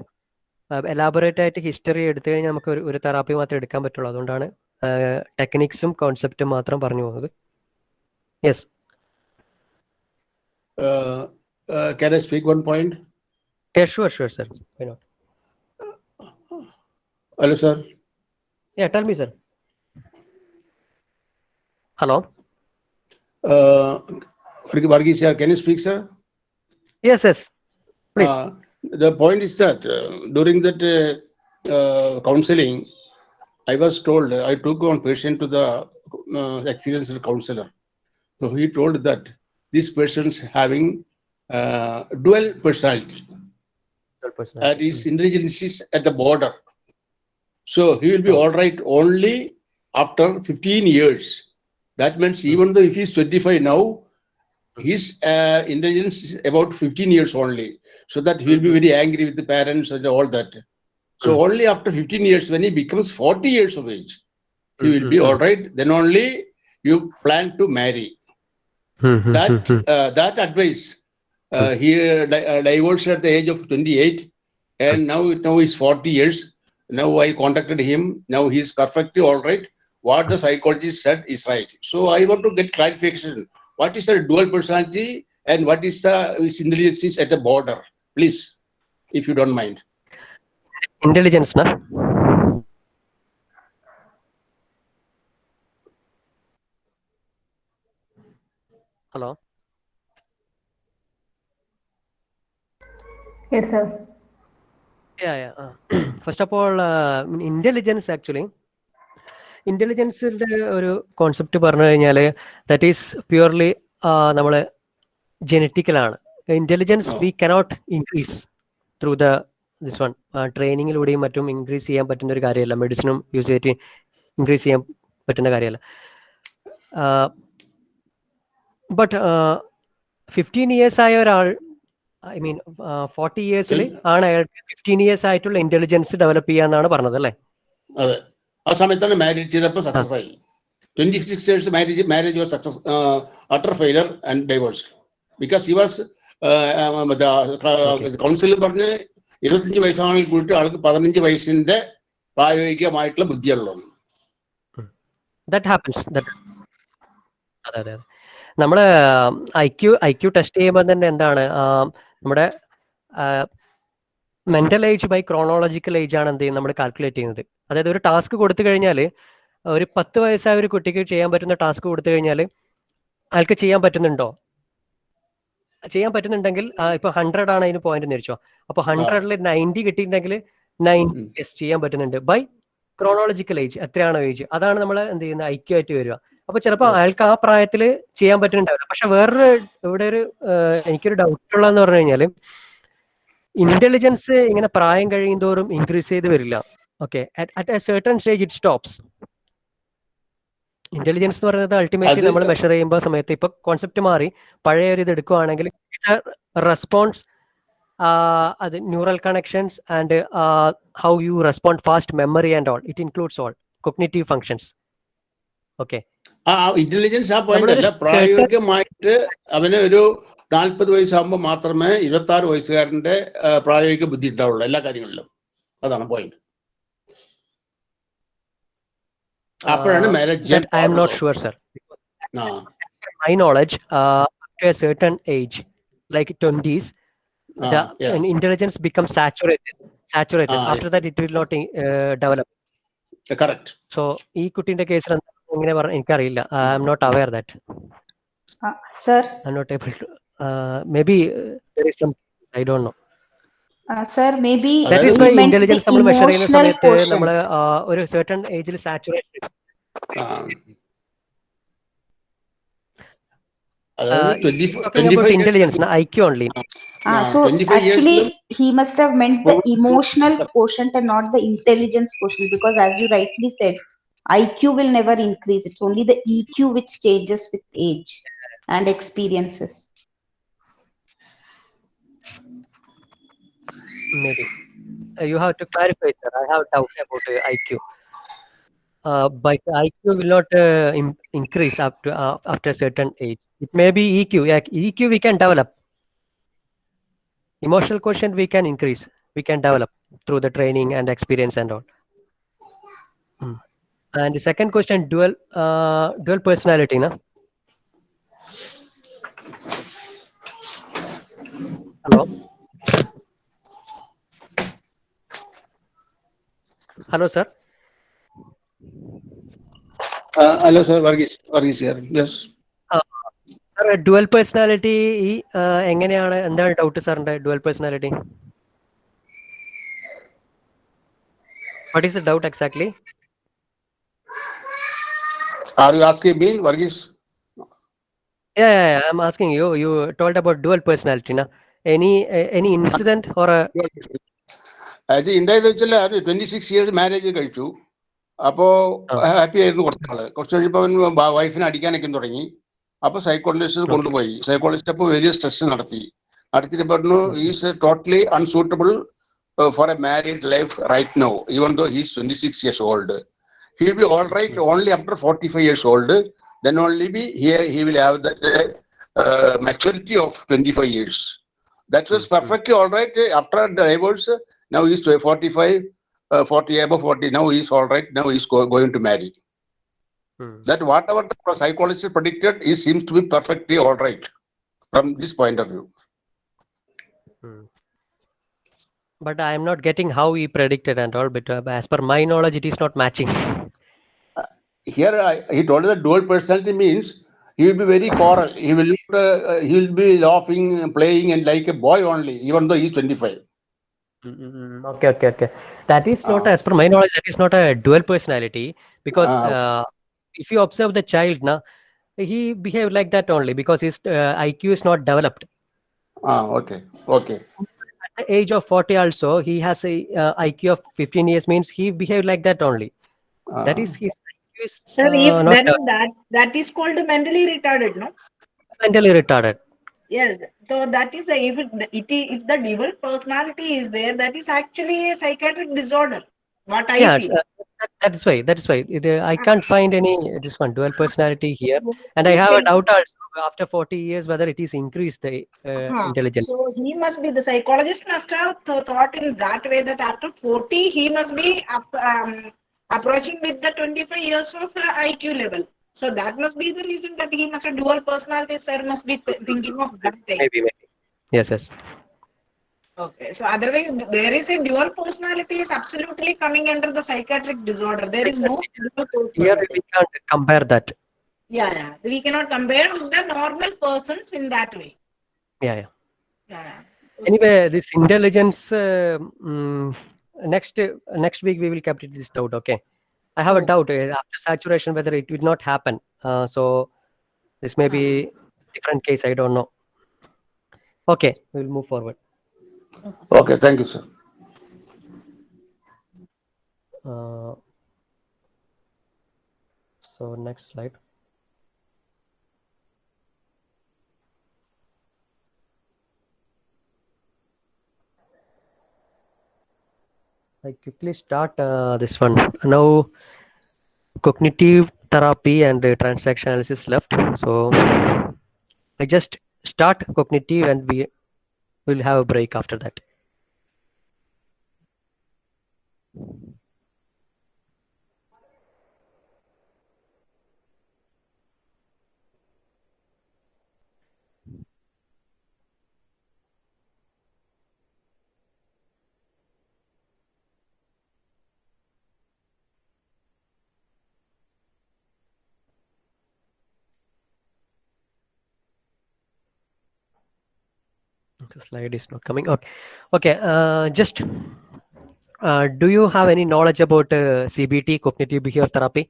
എലാബറേറ്റ് ആയിട്ട് ഹിസ്റ്ററി എടുത്തു കഴിഞ്ഞാൽ നമുക്ക് ഒരു ഒരു തെറാപ്പി മാത്രമേ എടുക്കാൻ പറ്റുള്ളൂ അതുകൊണ്ടാണ് ടെക്നിക്സും കോൺസെപ്റ്റും മാത്രം പറഞ്ഞു പോകുന്നത് yes hello uh, can I speak one point? Sure sure sir why not Hello, sir. Yeah, tell me, sir. Hello. Uh, Varghese here. Can you speak, sir? Yes, yes. Please. Uh, the point is that uh, during that uh, uh, counseling, I was told, I took one patient to the uh, experienced counselor. So he told that this person's having uh, dual personality. And his intelligence is at the border. So he will be all right only after 15 years. That means even though if he's 25 now, his uh, intelligence is about 15 years only. So that he will be very angry with the parents and all that. So only after 15 years, when he becomes 40 years of age, he will be all right. Then only you plan to marry. That uh, that advice, uh, he uh, di- uh, divorced at the age of 28, and now now he's 40 years. Now I contacted him. Now he's perfectly all right what the psychologist said is right. So I want to get clarification. What is the dual personality and what is the intelligence at the border? Please, if you don't mind. Intelligence, na? Hello. Yes, sir. Yeah, yeah. Uh, first of all, uh, intelligence actually ഇന്റലിജൻസിന്റെ ഒരു concept പറഞ്ഞു കഴിഞ്ഞാൽ that is purely നമ്മൾ ജനറ്റിക്കലാണ് intelligence we cannot increase through the this one ട്രെയിനിങ്ങിലൂടെയും മറ്റും increase ചെയ്യാൻ പറ്റുന്ന ഒരു കാര്യമല്ല. മെഡിസിനും യൂസ് ചെയ്തിട്ട് ഇൻക്രീസ് ചെയ്യാൻ പറ്റുന്ന കാര്യമല്ല. ബട്ട് ഫിഫ്റ്റീൻ ഇയേഴ്സ് ആയ ഒരാൾ ഐ മീൻ ഫോർട്ടി ഇയേഴ്സിൽ ആണ് അയാൾക്ക് ഫിഫ്റ്റീൻ ഇയേഴ്സ് ആയിട്ടുള്ള ഇന്റലിജൻസ് ഡെവലപ്പ് ചെയ്യാന്നാണ് പറഞ്ഞത് അല്ലേ? ആ സമയത്താണ് മാരേജ് ചെയ്തപ്പോൾ സക്സസ് ആയി. Twenty six years marriage marriage was success utter failure and divorce because he was counsel പറഞ്ഞ് ഇരുപത്തിയഞ്ച് വയസ്സാണെങ്കിൽ കൂട്ടി ആൾക്ക് പതിനഞ്ച് വയസ്സിന്റെ പ്രായോഗികമായിട്ടുള്ള ബുദ്ധിയുള്ളത് അതെ അതെ നമ്മുടെ I Q I Q test ചെയ്യുമ്പോൾ തന്നെ എന്താണ് നമ്മുടെ mental age by chronological age ആണ് എന്ത് ചെയ്യുന്നത്? നമ്മൾ കാൽക്കുലേറ്റ് ചെയ്യുന്നത്. അതായത് ഒരു ടാസ്ക് കൊടുത്തു കഴിഞ്ഞാൽ ഒരു പത്ത് വയസ്സായ ഒരു കുട്ടിക്ക് ചെയ്യാൻ പറ്റുന്ന ടാസ്ക് കൊടുത്തു കഴിഞ്ഞാൽ അയാൾക്ക് ചെയ്യാൻ പറ്റുന്നുണ്ടോ? ചെയ്യാൻ പറ്റുന്നുണ്ടെങ്കിൽ ഇപ്പൊ ഹൺഡ്രഡ് ആണ് അതിന് പോയിന്റ് എന്ന് വെച്ചോ അപ്പൊ ഹൺഡ്രഡിൽ നയന്റി കിട്ടിയിട്ടുണ്ടെങ്കിൽ നയന്റി യെസ് ചെയ്യാൻ പറ്റുന്നുണ്ട്. ബൈ ക്രോണോളജിക്കൽ ഏജ് എത്രയാണോ ഏജ് അതാണ് നമ്മൾ എന്ത് ചെയ്യുന്നത്? ഐക്യു ആയിട്ട് വരിക. അപ്പൊ ചിലപ്പോൾ അയാൾക്ക് ആ പ്രായത്തിൽ ചെയ്യാൻ പറ്റുന്നുണ്ടാവില്ല. പക്ഷെ വേറൊരു ഇവിടെ ഒരു എനിക്കൊരു ഡൗട്ട് ഉള്ളതെന്ന് പറഞ്ഞു കഴിഞ്ഞാൽ ഇന്റലിജൻസ് ഇങ്ങനെ പ്രായം കഴിയുന്തോറും ഇൻക്രീസ് ചെയ്ത് വരില്ല. Okay at a certain stage it stops intelligence എന്ന് പറയുന്നത് അൾട്ടിമേറ്റ്ലി നമ്മൾ മെഷർ ചെയ്യുമ്പോൾ സമയത്ത് ഇപ്പൊ കോൺസെപ്റ്റ് മാറി. പഴയ ഒരു ഇത് എടുക്കുവാണെങ്കിൽ റെസ്പോൺസ് അത് neural connections and how you respond fast memory and all it includes all cognitive functions okay intelligence ആ പോയിന്റ് അല്ല. പ്രായോഗികമായിട്ട് അവന് ഒരു നാൽപ്പത് വയസ്സാകുമ്പോൾ മാത്രമേ ഇരുപത്തി ആറ് വയസ്സുകാരന്റെ പ്രായോഗിക ബുദ്ധി ഉണ്ടാവുള്ളൂ എല്ലാ കാര്യങ്ങളിലും അതാണ് പോയിന്റ് അപ്പോഴാണ് marriage I'm not sure sir my knowledge knowledge, after a certain age, like 20s, the yeah. intelligence becomes saturated. Saturated. After that, it will not uh, develop. Correct So, ഈ കുട്ടീന്റെ കേസിൽ എങ്ങനെ പറഞ്ഞു എനിക്കറിയില്ല I'm not aware that sir I'm not able to maybe there is some I don't know sir maybe that is why intelligence നമ്മൾ measure ചെയ്യുന്ന സമയത്ത് നമ്മൾ ഒരു certain ഏജിൽ സാച്ചുറേറ്റഡ് അതായത് twenty talking twenty about five intelligence, na, IQ only. Ah, so actually, he must have meant the emotional quotient and not the intelligence quotient because, as you rightly said, IQ will never increase. It's only the EQ which changes with age and experiences. Maybe. Uh, you have to clarify, sir. I have doubt about uh, IQ. Uh, but IQ will not uh, increase to uh, after certain age. It may be EQ. EQ we can develop. Emotional quotient we can increase. We can develop through the training and experience and all. Hmm. And the second question, dual uh, dual personality, na? Hello. Hello, sir. Hello sir Varghese Varghese yes sir dual personality ഈ എങ്ങനെയാണ് എന്താണ് doubt സാറിന്റെ dual personality What is the doubt exactly? Are you asking me, Varghese? Yeah, yeah, yeah, I'm asking you. You told about dual personality, na? Any uh, any incident or a അത് ഉണ്ടായത് വെച്ചാൽ അത് twenty six years marriage കഴിച്ചു. അപ്പോ happy ആയിരുന്നു കുറച്ച് നാൾ. കുറച്ച് കഴിഞ്ഞപ്പോ അവൻ വൈഫിനെ അടിക്കാനൊക്കെ തുടങ്ങി. അപ്പൊ സൈക്കോളജിസ്റ്റ് കൊണ്ടുപോയി. സൈക്കോളജിസ്റ്റ് അപ്പോൾ വലിയ സ്ട്രെസ് നടത്തി. നടത്തിയിട്ട് പറഞ്ഞു is totally unsuitable for a married life right no even though he's twenty six years old he will be all right only after forty five years old then only be here he will have the maturity of twenty five years that was perfectly all right after divorce. Now he's 45 uh, 40 above 40 now he's all right. Now he's go, going to marry. That whatever the psychologist predicted he seems to be perfectly all right from this point of view. But I am not getting how he predicted and all. But uh, as per my knowledge, it is not matching. here I, he told us that dual personality means he will be very choral he will uh, he will be laughing playing and like a boy only even though he's 25 Mm, Okay, okay, okay. That is not, as per my knowledge, that is not a dual personality because Ah, okay. uh, if you observe the child, na, he behaved like that only because his uh, IQ is not developed. ah okay okay At the age of 40 also, he has a uh, IQ of 15 years means he behaved like that only. That is his IQ is Sir, uh, if not then uh, that that is called mentally retarded, no? mentally retarded. Yes. So that is the if it, if the dual personality is there, that is actually a psychiatric disorder. What I yeah, feel. uh, that, that is why. That is why. Uh, I can't find any uh, this one dual personality here, and I have a doubt also after 40 years whether it is increased the uh, Huh. intelligence. So he must be the psychologist must have thought in that way that after 40 he must be up, um, approaching with the 25 years of uh, IQ level. So that must be the reason that he must have dual personality. Sir must be thinking of that. way. Maybe, maybe. Yes, yes. Okay. So otherwise, there is a dual personality is absolutely coming under the psychiatric disorder. There is no dual Here we can't compare that. Yeah, yeah. We cannot compare with the normal persons in that way. Yeah, yeah. Yeah. Anyway, this intelligence. Uh, mm, next uh, next week we will complete this doubt. Okay. I have a doubt uh, after saturation whether it will not happen. Uh, so this may be different case. I don't know. Okay, we will move forward. okay thank you sir Uh, so next slide. I quickly start uh, this one. Now, cognitive therapy and uh, transaction analysis left. So I just start cognitive and we will have a break after that. Slide is not coming. Okay, okay. Uh, just uh, do you have any knowledge about uh, CBT, cognitive behavior therapy?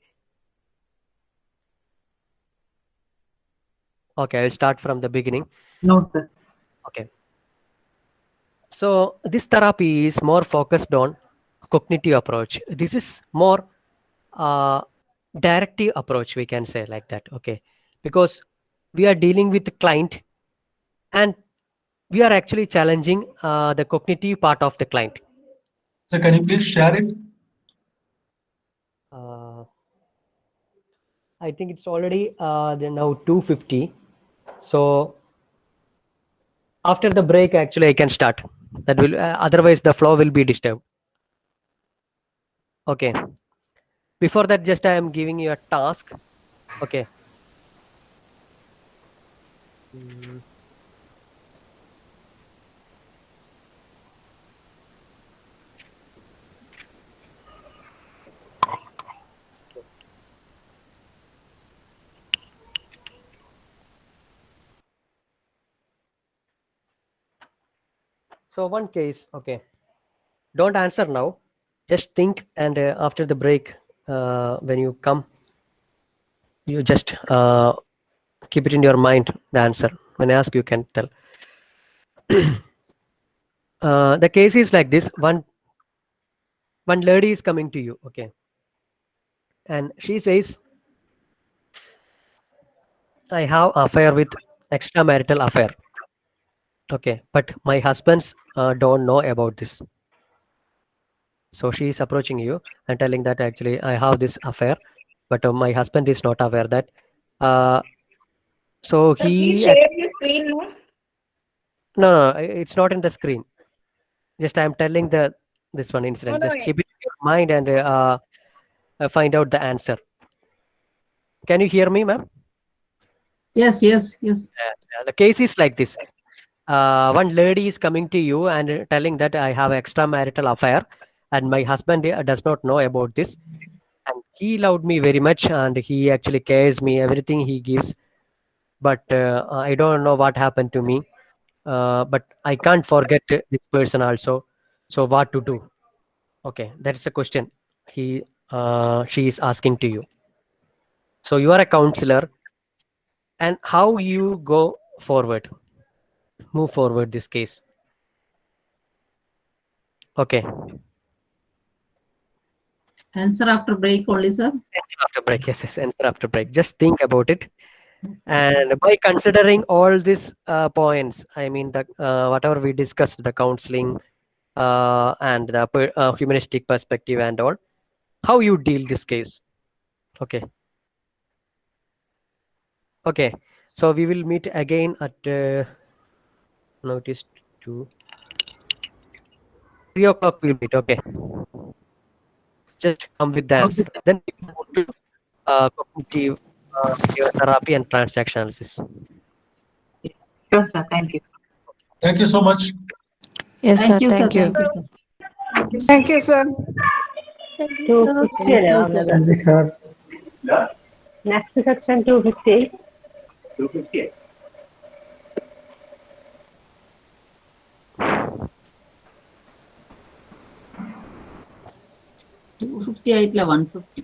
Okay, I'll start from the beginning. No, sir. Okay. So this therapy is more focused on cognitive approach. This is more uh, directive approach, we can say like that. Okay, because we are dealing with the client, and we are actually challenging uh, the cognitive part of the client. So can you please share it? Uh, I think it's already uh, now 250. So after the break, actually, I can start. That will uh, otherwise the flow will be disturbed. Okay. Before that, just I am giving you a task. Okay. Mm. So one case, okay. Don't answer now. just think and uh, after the break uh, when you come you just uh, keep it in your mind the answer. When i ask you can tell. Uh, the case is like this. One one lady is coming to you okay. And she says i have affair with extramarital affair okay but my husbands uh, don't know about this so she is approaching you and telling that actually i have this affair but uh, my husband is not aware that uh, so Sir, he please share your screen, no? no, no it's not in the screen just i'm telling the this one incident no, just yeah. keep it in your mind and uh, uh, find out the answer can you hear me ma'am Yes, yes, yes. The case is like this uh, one lady is coming to you and telling that i have extramarital affair and my husband uh, does not know about this. And he loved me very much and he actually cares me everything he gives. But uh, i don't know what happened to me. Uh, but i can't forget this person also. So what to do? Okay that's the question he uh, she is asking to you. So you are a counselor and how you go forward move forward this case. Okay. Answer after break only, sir. answer after break yes yes answer after break. Just think about it. And by considering all these uh, points i mean the uh, whatever we discussed the counseling uh, and the per- uh, humanistic perspective and all how you deal this case? Okay. Okay. So we will meet again at now it is 2 3 o'clock we'll meet okay just come with that. then we move to uh, cognitive uh, therapy and transaction analysis Yes, sir thank you thank you so much yes thank sir, you, thank, sir. You. thank you sir thank you sir, thank you, sir. Next section 250. 250. Two fifty ആയിട്ടില്ല one fifty